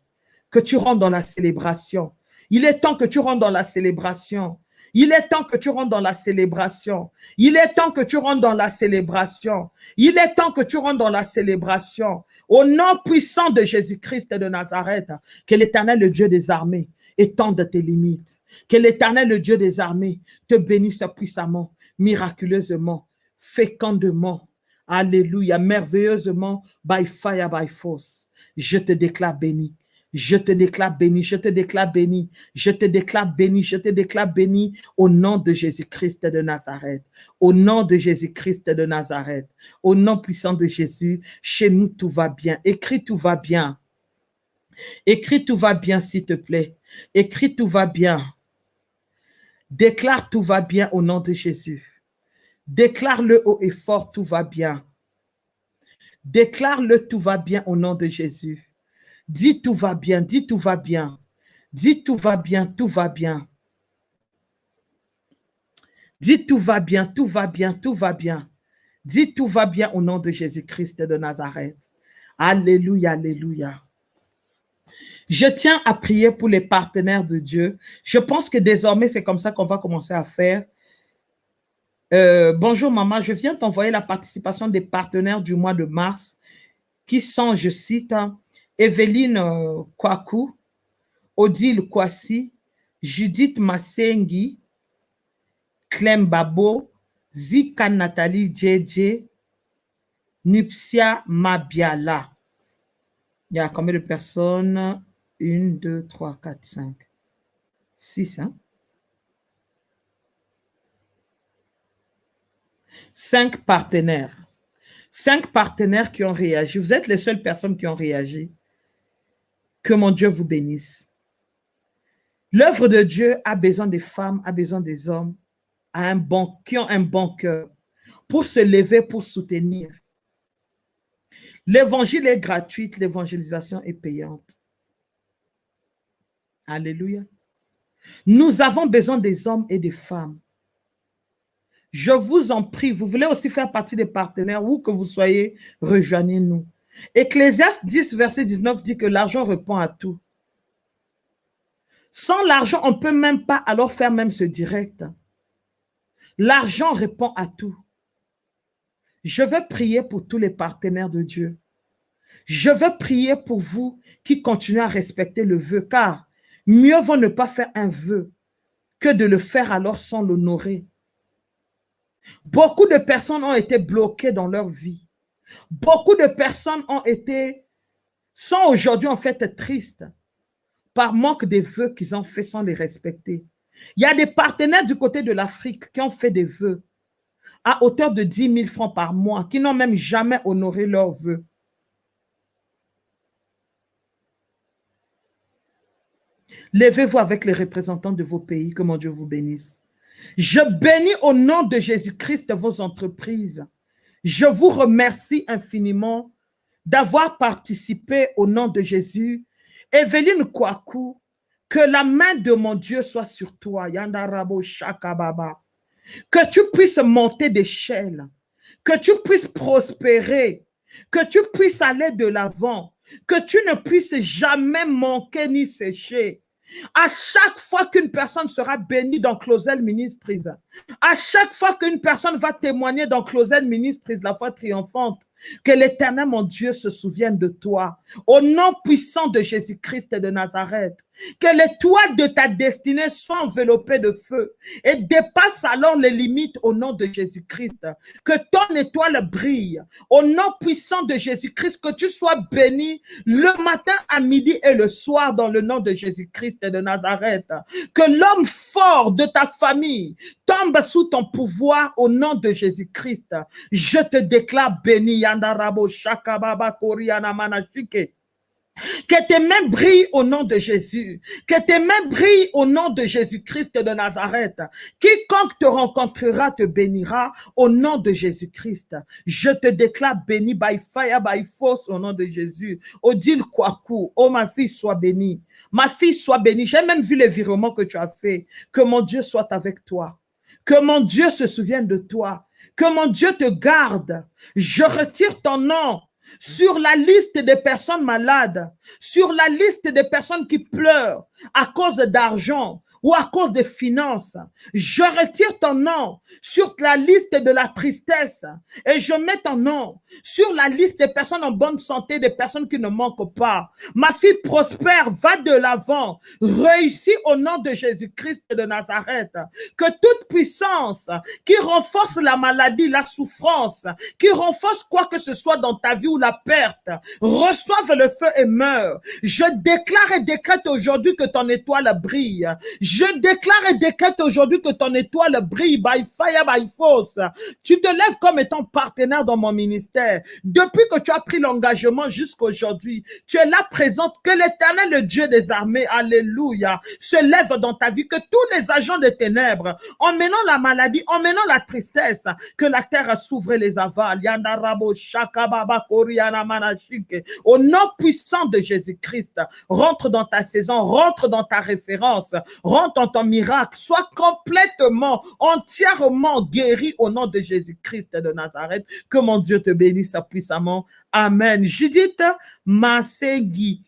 Que tu rentres dans la célébration. Il est temps que tu rentres dans la célébration. Il est temps que tu rentres dans la célébration. Il est temps que tu rentres dans la célébration. Il est temps que tu rentres dans la célébration. Au nom puissant de Jésus-Christ de Nazareth, que l'éternel, le Dieu des armées, étende tes limites. Que l'éternel, le Dieu des armées, te bénisse puissamment, miraculeusement, fécondement. Alléluia, merveilleusement, by fire, by force. Je te déclare béni. Je te déclare béni, je te déclare béni, je te déclare béni, je te déclare béni au nom de Jésus-Christ de Nazareth. Au nom de Jésus-Christ de Nazareth. Au nom puissant de Jésus, chez nous tout va bien. Écris tout va bien. Écris tout va bien, s'il te plaît. Écris tout va bien. Déclare tout va bien au nom de Jésus. Déclare-le haut et fort, tout va bien. Déclare-le tout va bien au nom de Jésus. Dis tout va bien, dis tout va bien. Dis tout va bien, tout va bien. Dis tout va bien, tout va bien, tout va bien. Dis tout va bien au nom de Jésus-Christ de Nazareth. Alléluia, alléluia. Je tiens à prier pour les partenaires de Dieu. Je pense que désormais, c'est comme ça qu'on va commencer à faire. Euh, bonjour maman, je viens t'envoyer la participation des partenaires du mois de mars qui sont, je cite, Evelyne euh, Kwaku, Odile Kwasi, Judith Masengi, Clem Babo, Zika Nathalie JJ, Nupsia Mabiala. Il y a combien de personnes? 1, 2, 3, 4, 5, 6. Hein? 5 partenaires. Cinq partenaires qui ont réagi. Vous êtes les seules personnes qui ont réagi. Que mon Dieu vous bénisse. L'œuvre de Dieu a besoin des femmes, a besoin des hommes un bon, qui ont un bon cœur pour se lever, pour soutenir. L'évangile est gratuit, l'évangélisation est payante. Alléluia. Nous avons besoin des hommes et des femmes. Je vous en prie, vous voulez aussi faire partie des partenaires, où que vous soyez, rejoignez-nous. Ecclésiaste 10, verset 19 dit que l'argent répond à tout. Sans l'argent, on ne peut même pas alors faire même ce direct. L'argent répond à tout. Je veux prier pour tous les partenaires de Dieu. Je veux prier pour vous qui continuez à respecter le vœu, car mieux vaut ne pas faire un vœu que de le faire alors sans l'honorer. Beaucoup de personnes ont été bloquées dans leur vie. Beaucoup de personnes ont été, sont aujourd'hui en fait tristes par manque des vœux qu'ils ont fait sans les respecter. Il y a des partenaires du côté de l'Afrique qui ont fait des vœux à hauteur de 10 000 francs par mois, qui n'ont même jamais honoré leurs vœux. Levez-vous avec les représentants de vos pays, que mon Dieu vous bénisse. Je bénis au nom de Jésus-Christ vos entreprises. Je vous remercie infiniment d'avoir participé au nom de Jésus Evelyne Kwaku, que la main de mon Dieu soit sur toi. Yandarabo Shakababa. Que tu puisses monter d'échelle. Que tu puisses prospérer. Que tu puisses aller de l'avant. Que tu ne puisses jamais manquer ni sécher. À chaque fois qu'une personne sera bénie dans Closel Ministries, à chaque fois qu'une personne va témoigner dans Closel Ministries, la foi triomphante, que l'éternel, mon Dieu, se souvienne de toi. Au nom puissant de Jésus-Christ de Nazareth. Que les toits de ta destinée soient enveloppés de feu et dépasse alors les limites au nom de Jésus-Christ. Que ton étoile brille. Au nom puissant de Jésus-Christ, que tu sois béni le matin, à midi et le soir dans le nom de Jésus-Christ de Nazareth. Que l'homme fort de ta famille tombe sous ton pouvoir au nom de Jésus-Christ. Je te déclare béni. Que tes mains brillent au nom de Jésus. Que tes mains brillent au nom de Jésus-Christ de Nazareth. Quiconque te rencontrera te bénira au nom de Jésus-Christ. Je te déclare béni by fire, by force au nom de Jésus. Odile Kwaku, oh ma fille, sois bénie. Ma fille, sois bénie. J'ai même vu les virements que tu as fait. Que mon Dieu soit avec toi. Que mon Dieu se souvienne de toi. Que mon Dieu te garde. Je retire ton nom sur la liste des personnes malades, sur la liste des personnes qui pleurent à cause d'argent, ou à cause des finances. Je retire ton nom sur la liste de la tristesse et je mets ton nom sur la liste des personnes en bonne santé, des personnes qui ne manquent pas. Ma fille prospère, va de l'avant, réussit au nom de Jésus-Christ de Nazareth. Que toute puissance qui renforce la maladie, la souffrance, qui renforce quoi que ce soit dans ta vie ou la perte, reçoive le feu et meurt. Je déclare et décrète aujourd'hui que ton étoile brille. Déclare et décrète aujourd'hui que ton étoile brille by fire, by force. Tu te lèves comme étant partenaire dans mon ministère. Depuis que tu as pris l'engagement jusqu'à aujourd'hui, tu es là présente. Que l'éternel, le Dieu des armées, alléluia, se lève dans ta vie. Que tous les agents des ténèbres, emmenant la maladie, emmenant la tristesse, que la terre s'ouvre les avales. Au nom puissant de Jésus-Christ, rentre dans ta saison, rentre dans ta référence, rentre dans ton miracle, sois complètement, entièrement guéri au nom de Jésus-Christ de Nazareth. Que mon Dieu te bénisse puissamment. Amen. Judith Masegui.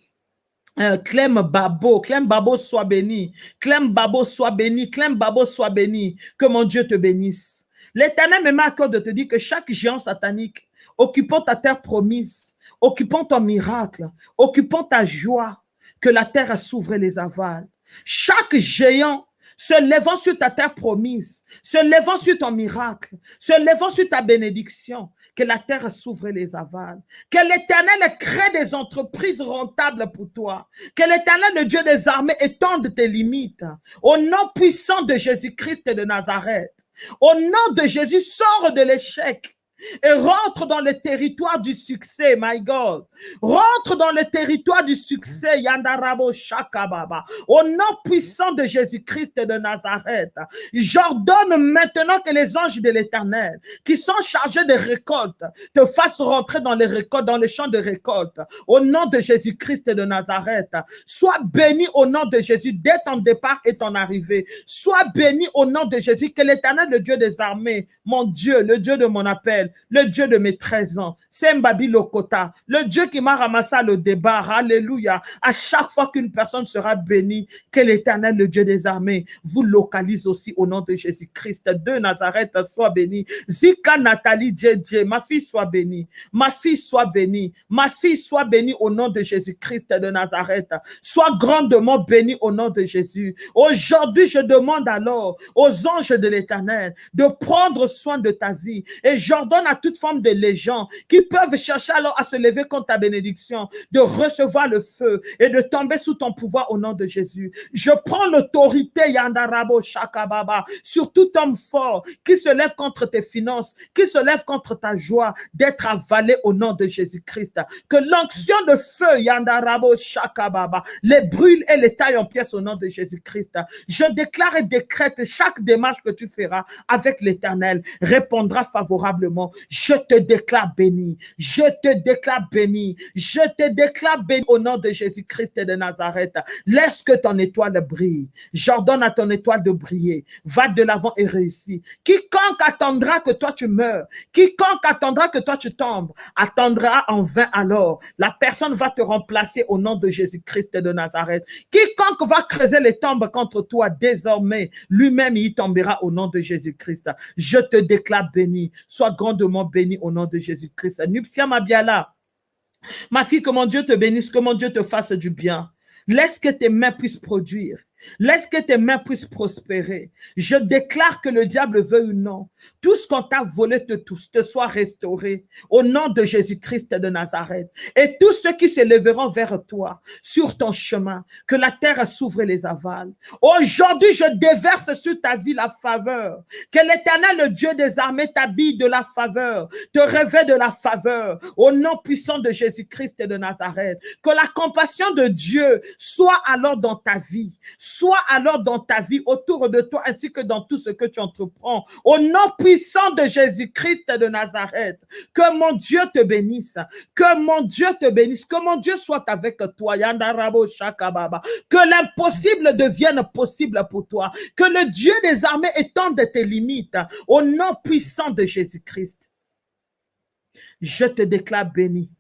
Euh, Clem Babo, Clem Babo soit béni, Clem Babo soit béni, Clem Babo soit béni, que mon Dieu te bénisse. L'éternel me met à cœur de te dire que chaque géant satanique occupant ta terre promise, occupant ton miracle, occupant ta joie, que la terre s'ouvre et les avale. Chaque géant se levant sur ta terre promise, se levant sur ton miracle, se levant sur ta bénédiction, que la terre s'ouvre les avale, que l'Éternel crée des entreprises rentables pour toi, que l'Éternel, le Dieu des armées, étende tes limites, au nom puissant de Jésus-Christ de Nazareth. Au nom de Jésus, sors de l'échec et rentre dans le territoire du succès, my God. Rentre dans le territoire du succès, Yandarabo Shakababa. Au nom puissant de Jésus-Christ de Nazareth, j'ordonne maintenant que les anges de l'éternel, qui sont chargés de récolte, te fassent rentrer dans les récoltes, dans les champs de récolte. Au nom de Jésus-Christ de Nazareth, sois béni au nom de Jésus dès ton départ et ton arrivée. Sois béni au nom de Jésus, que l'éternel, le Dieu des armées, mon Dieu, le Dieu de mon appel, le Dieu de mes 13 ans, Sembabi Lokota, le Dieu qui m'a ramassé le débat, alléluia. À chaque fois qu'une personne sera bénie, que l'éternel, le Dieu des armées, vous localise aussi au nom de Jésus-Christ de Nazareth, soit béni. Zika Nathalie Djedje, ma fille soit bénie, ma fille soit bénie, ma fille soit bénie au nom de Jésus-Christ de Nazareth. Sois grandement bénie au nom de Jésus. Aujourd'hui, je demande alors aux anges de l'éternel de prendre soin de ta vie et j'ordonne à toute forme de légende qui peuvent chercher alors à se lever contre ta bénédiction, de recevoir le feu et de tomber sous ton pouvoir au nom de Jésus. Je prends l'autorité, Yandarabo Shakababa, sur tout homme fort qui se lève contre tes finances, qui se lève contre ta joie, d'être avalé au nom de Jésus-Christ. Que l'onction de feu, Yandarabo Shakababa, les brûle et les taille en pièces au nom de Jésus-Christ. Je déclare et décrète chaque démarche que tu feras avec l'Éternel répondra favorablement je te déclare béni. Je te déclare béni. Je te déclare béni au nom de Jésus-Christ de Nazareth. Laisse que ton étoile brille. J'ordonne à ton étoile de briller. Va de l'avant et réussis. Quiconque attendra que toi tu meurs, quiconque attendra que toi tu tombes, attendra en vain alors. La personne va te remplacer au nom de Jésus-Christ de Nazareth. Quiconque va creuser les tombes contre toi désormais, lui-même y tombera au nom de Jésus-Christ. Je te déclare béni. Sois grand grandement béni au nom de Jésus-Christ. Nuptia Mabiala, ma fille, que mon Dieu te bénisse, que mon Dieu te fasse du bien. Laisse que tes mains puissent produire. Laisse que tes mains puissent prospérer. Je déclare que le diable veut ou non. Tout ce qu'on t'a volé te, te soit restauré au nom de Jésus-Christ de Nazareth. Et tous ceux qui se lèveront vers toi sur ton chemin, que la terre s'ouvre et les avale. Aujourd'hui, je déverse sur ta vie la faveur. Que l'éternel, le Dieu des armées, t'habille de la faveur, te revêt de la faveur au nom puissant de Jésus-Christ de Nazareth. Que la compassion de Dieu soit alors dans ta vie Sois alors dans ta vie, autour de toi, ainsi que dans tout ce que tu entreprends. Au nom puissant de Jésus-Christ de Nazareth, que mon Dieu te bénisse, que mon Dieu te bénisse, que mon Dieu soit avec toi. Que l'impossible devienne possible pour toi. Que le Dieu des armées étende tes limites. Au nom puissant de Jésus-Christ. Je te déclare béni.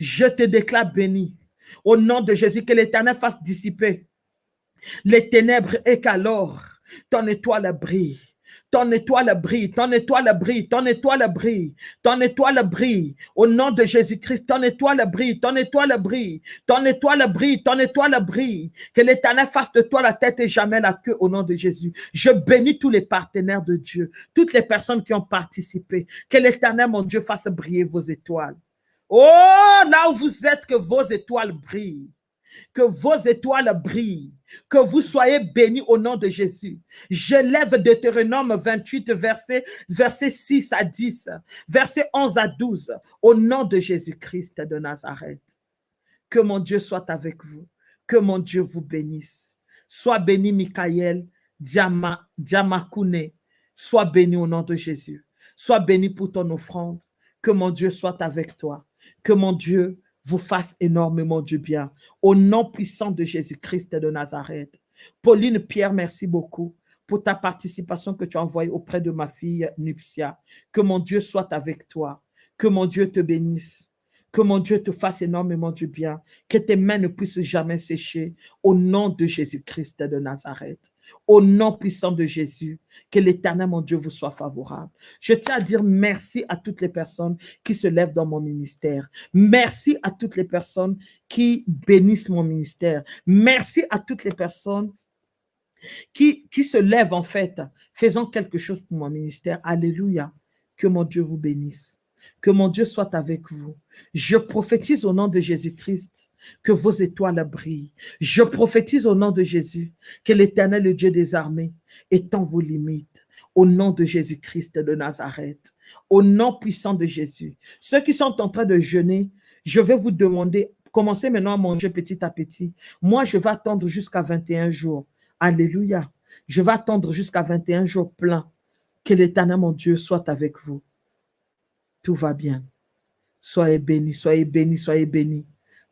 Je te déclare béni. Au nom de Jésus, que l'Éternel fasse dissiper les ténèbres et qu'alors ton étoile brille. Ton étoile brille, ton étoile brille, ton étoile brille, ton étoile brille. Au nom de Jésus-Christ, ton étoile brille, ton étoile brille, ton étoile brille, ton étoile brille. Que l'éternel fasse de toi la tête et jamais la queue au nom de Jésus. Je bénis tous les partenaires de Dieu, toutes les personnes qui ont participé. Que l'éternel, mon Dieu, fasse briller vos étoiles. Oh, là où vous êtes, que vos étoiles brillent que vos étoiles brillent, que vous soyez bénis au nom de Jésus. Je lève Deutéronome 28, verset, verset 6 à 10, verset 11 à 12, au nom de Jésus-Christ de Nazareth. Que mon Dieu soit avec vous, que mon Dieu vous bénisse. Sois béni, Michael, Diama. Sois béni au nom de Jésus. Sois béni pour ton offrande. Que mon Dieu soit avec toi. Que mon Dieu vous fasse énormément du bien. Au nom puissant de Jésus-Christ de Nazareth. Pauline Pierre, merci beaucoup pour ta participation que tu as envoyée auprès de ma fille Nupsia. Que mon Dieu soit avec toi. Que mon Dieu te bénisse. Que mon Dieu te fasse énormément du bien. Que tes mains ne puissent jamais sécher. Au nom de Jésus-Christ de Nazareth. Au nom puissant de Jésus, que l'éternel, mon Dieu, vous soit favorable. Je tiens à dire merci à toutes les personnes qui se lèvent dans mon ministère. Merci à toutes les personnes qui bénissent mon ministère. Merci à toutes les personnes qui, qui se lèvent en fait, faisant quelque chose pour mon ministère. Alléluia. Que mon Dieu vous bénisse. Que mon Dieu soit avec vous. Je prophétise au nom de Jésus-Christ que vos étoiles brillent. Je prophétise au nom de Jésus que l'éternel, le Dieu des armées, étend vos limites. Au nom de Jésus-Christ de Nazareth. Au nom puissant de Jésus. Ceux qui sont en train de jeûner, je vais vous demander, commencez maintenant à manger petit à petit. Moi, je vais attendre jusqu'à 21 jours. Alléluia. Je vais attendre jusqu'à 21 jours pleins. Que l'éternel, mon Dieu, soit avec vous. Tout va bien. Soyez bénis, soyez bénis, soyez bénis.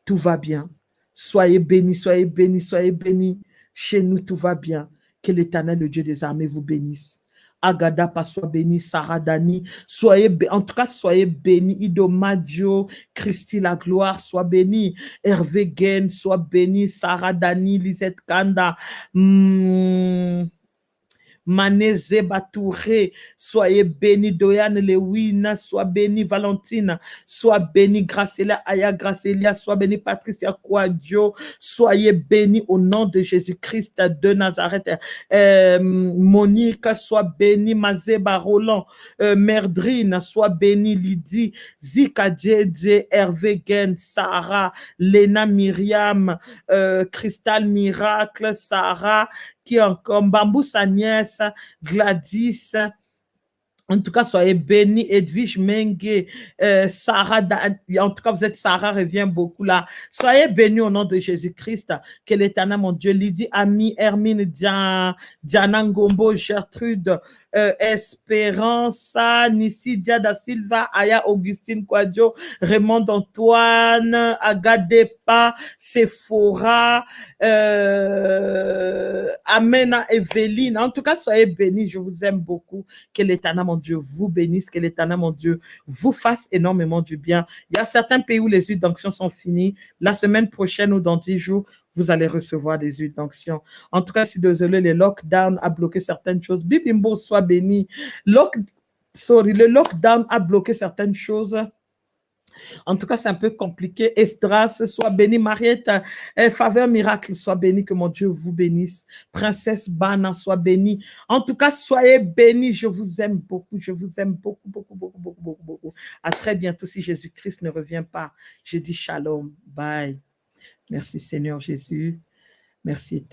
Tout va bien. Soyez bénis, soyez bénis, soyez bénis. Chez nous, tout va bien. Que l'éternel, le Dieu des armées, vous bénisse. Agadapa soit béni, Sarah Dani, soyez en tout cas, soyez bénis, Idomadio, Christy la gloire, soit béni, Hervé Gain, soit béni, Sarah Dani, Lisette Kanda, hmm. Maneze Batouré, soyez béni, Doyane Lewina, sois béni, Valentine, sois béni, Gracelia Aya Gracelia, sois béni, Patricia Quadio, soyez béni au nom de Jésus-Christ de Nazareth. Euh, Monique, sois béni, Mazeba Roland, euh, Merdrine, sois béni, Lydie, Zika Djedje, Hervé Gen, Sarah, Lena Myriam, euh, Cristal Miracle, Sarah, qui encore Bambou Sagnès, Gladys, en tout cas, soyez bénis, Edwige Mengue, euh, Sarah, en tout cas, vous êtes Sarah, revient beaucoup là. Soyez bénis au nom de Jésus-Christ, que l'éternel, mon Dieu, Lydie, Ami, Hermine, Diana, Ngombo, Gertrude, euh, Espérance, Nissidia da Silva, Aya Augustine Quadio, Raymond Antoine, Agadepa, Sephora, euh, Amena Evelyne. En tout cas, soyez bénis, je vous aime beaucoup. Que l'éternel, mon Dieu, vous bénisse, que l'éternel, mon Dieu, vous fasse énormément du bien. Il y a certains pays où les huiles d'onction sont finies. La semaine prochaine ou dans dix jours, vous allez recevoir des huiles d'onction. En tout cas, si désolé, le lockdown a bloqué certaines choses. Bibimbo, soit béni. Lock, sorry, le lockdown a bloqué certaines choses. En tout cas, c'est un peu compliqué. Estras, soit béni. Mariette, eh, faveur miracle, soit béni. Que mon Dieu vous bénisse. Princesse Bana, soit bénie. En tout cas, soyez bénis. Je vous aime beaucoup. Je vous aime beaucoup, beaucoup, beaucoup, beaucoup, beaucoup, beaucoup. À très bientôt si Jésus-Christ ne revient pas. Je dis shalom. Bye. Merci Seigneur Jésus. Merci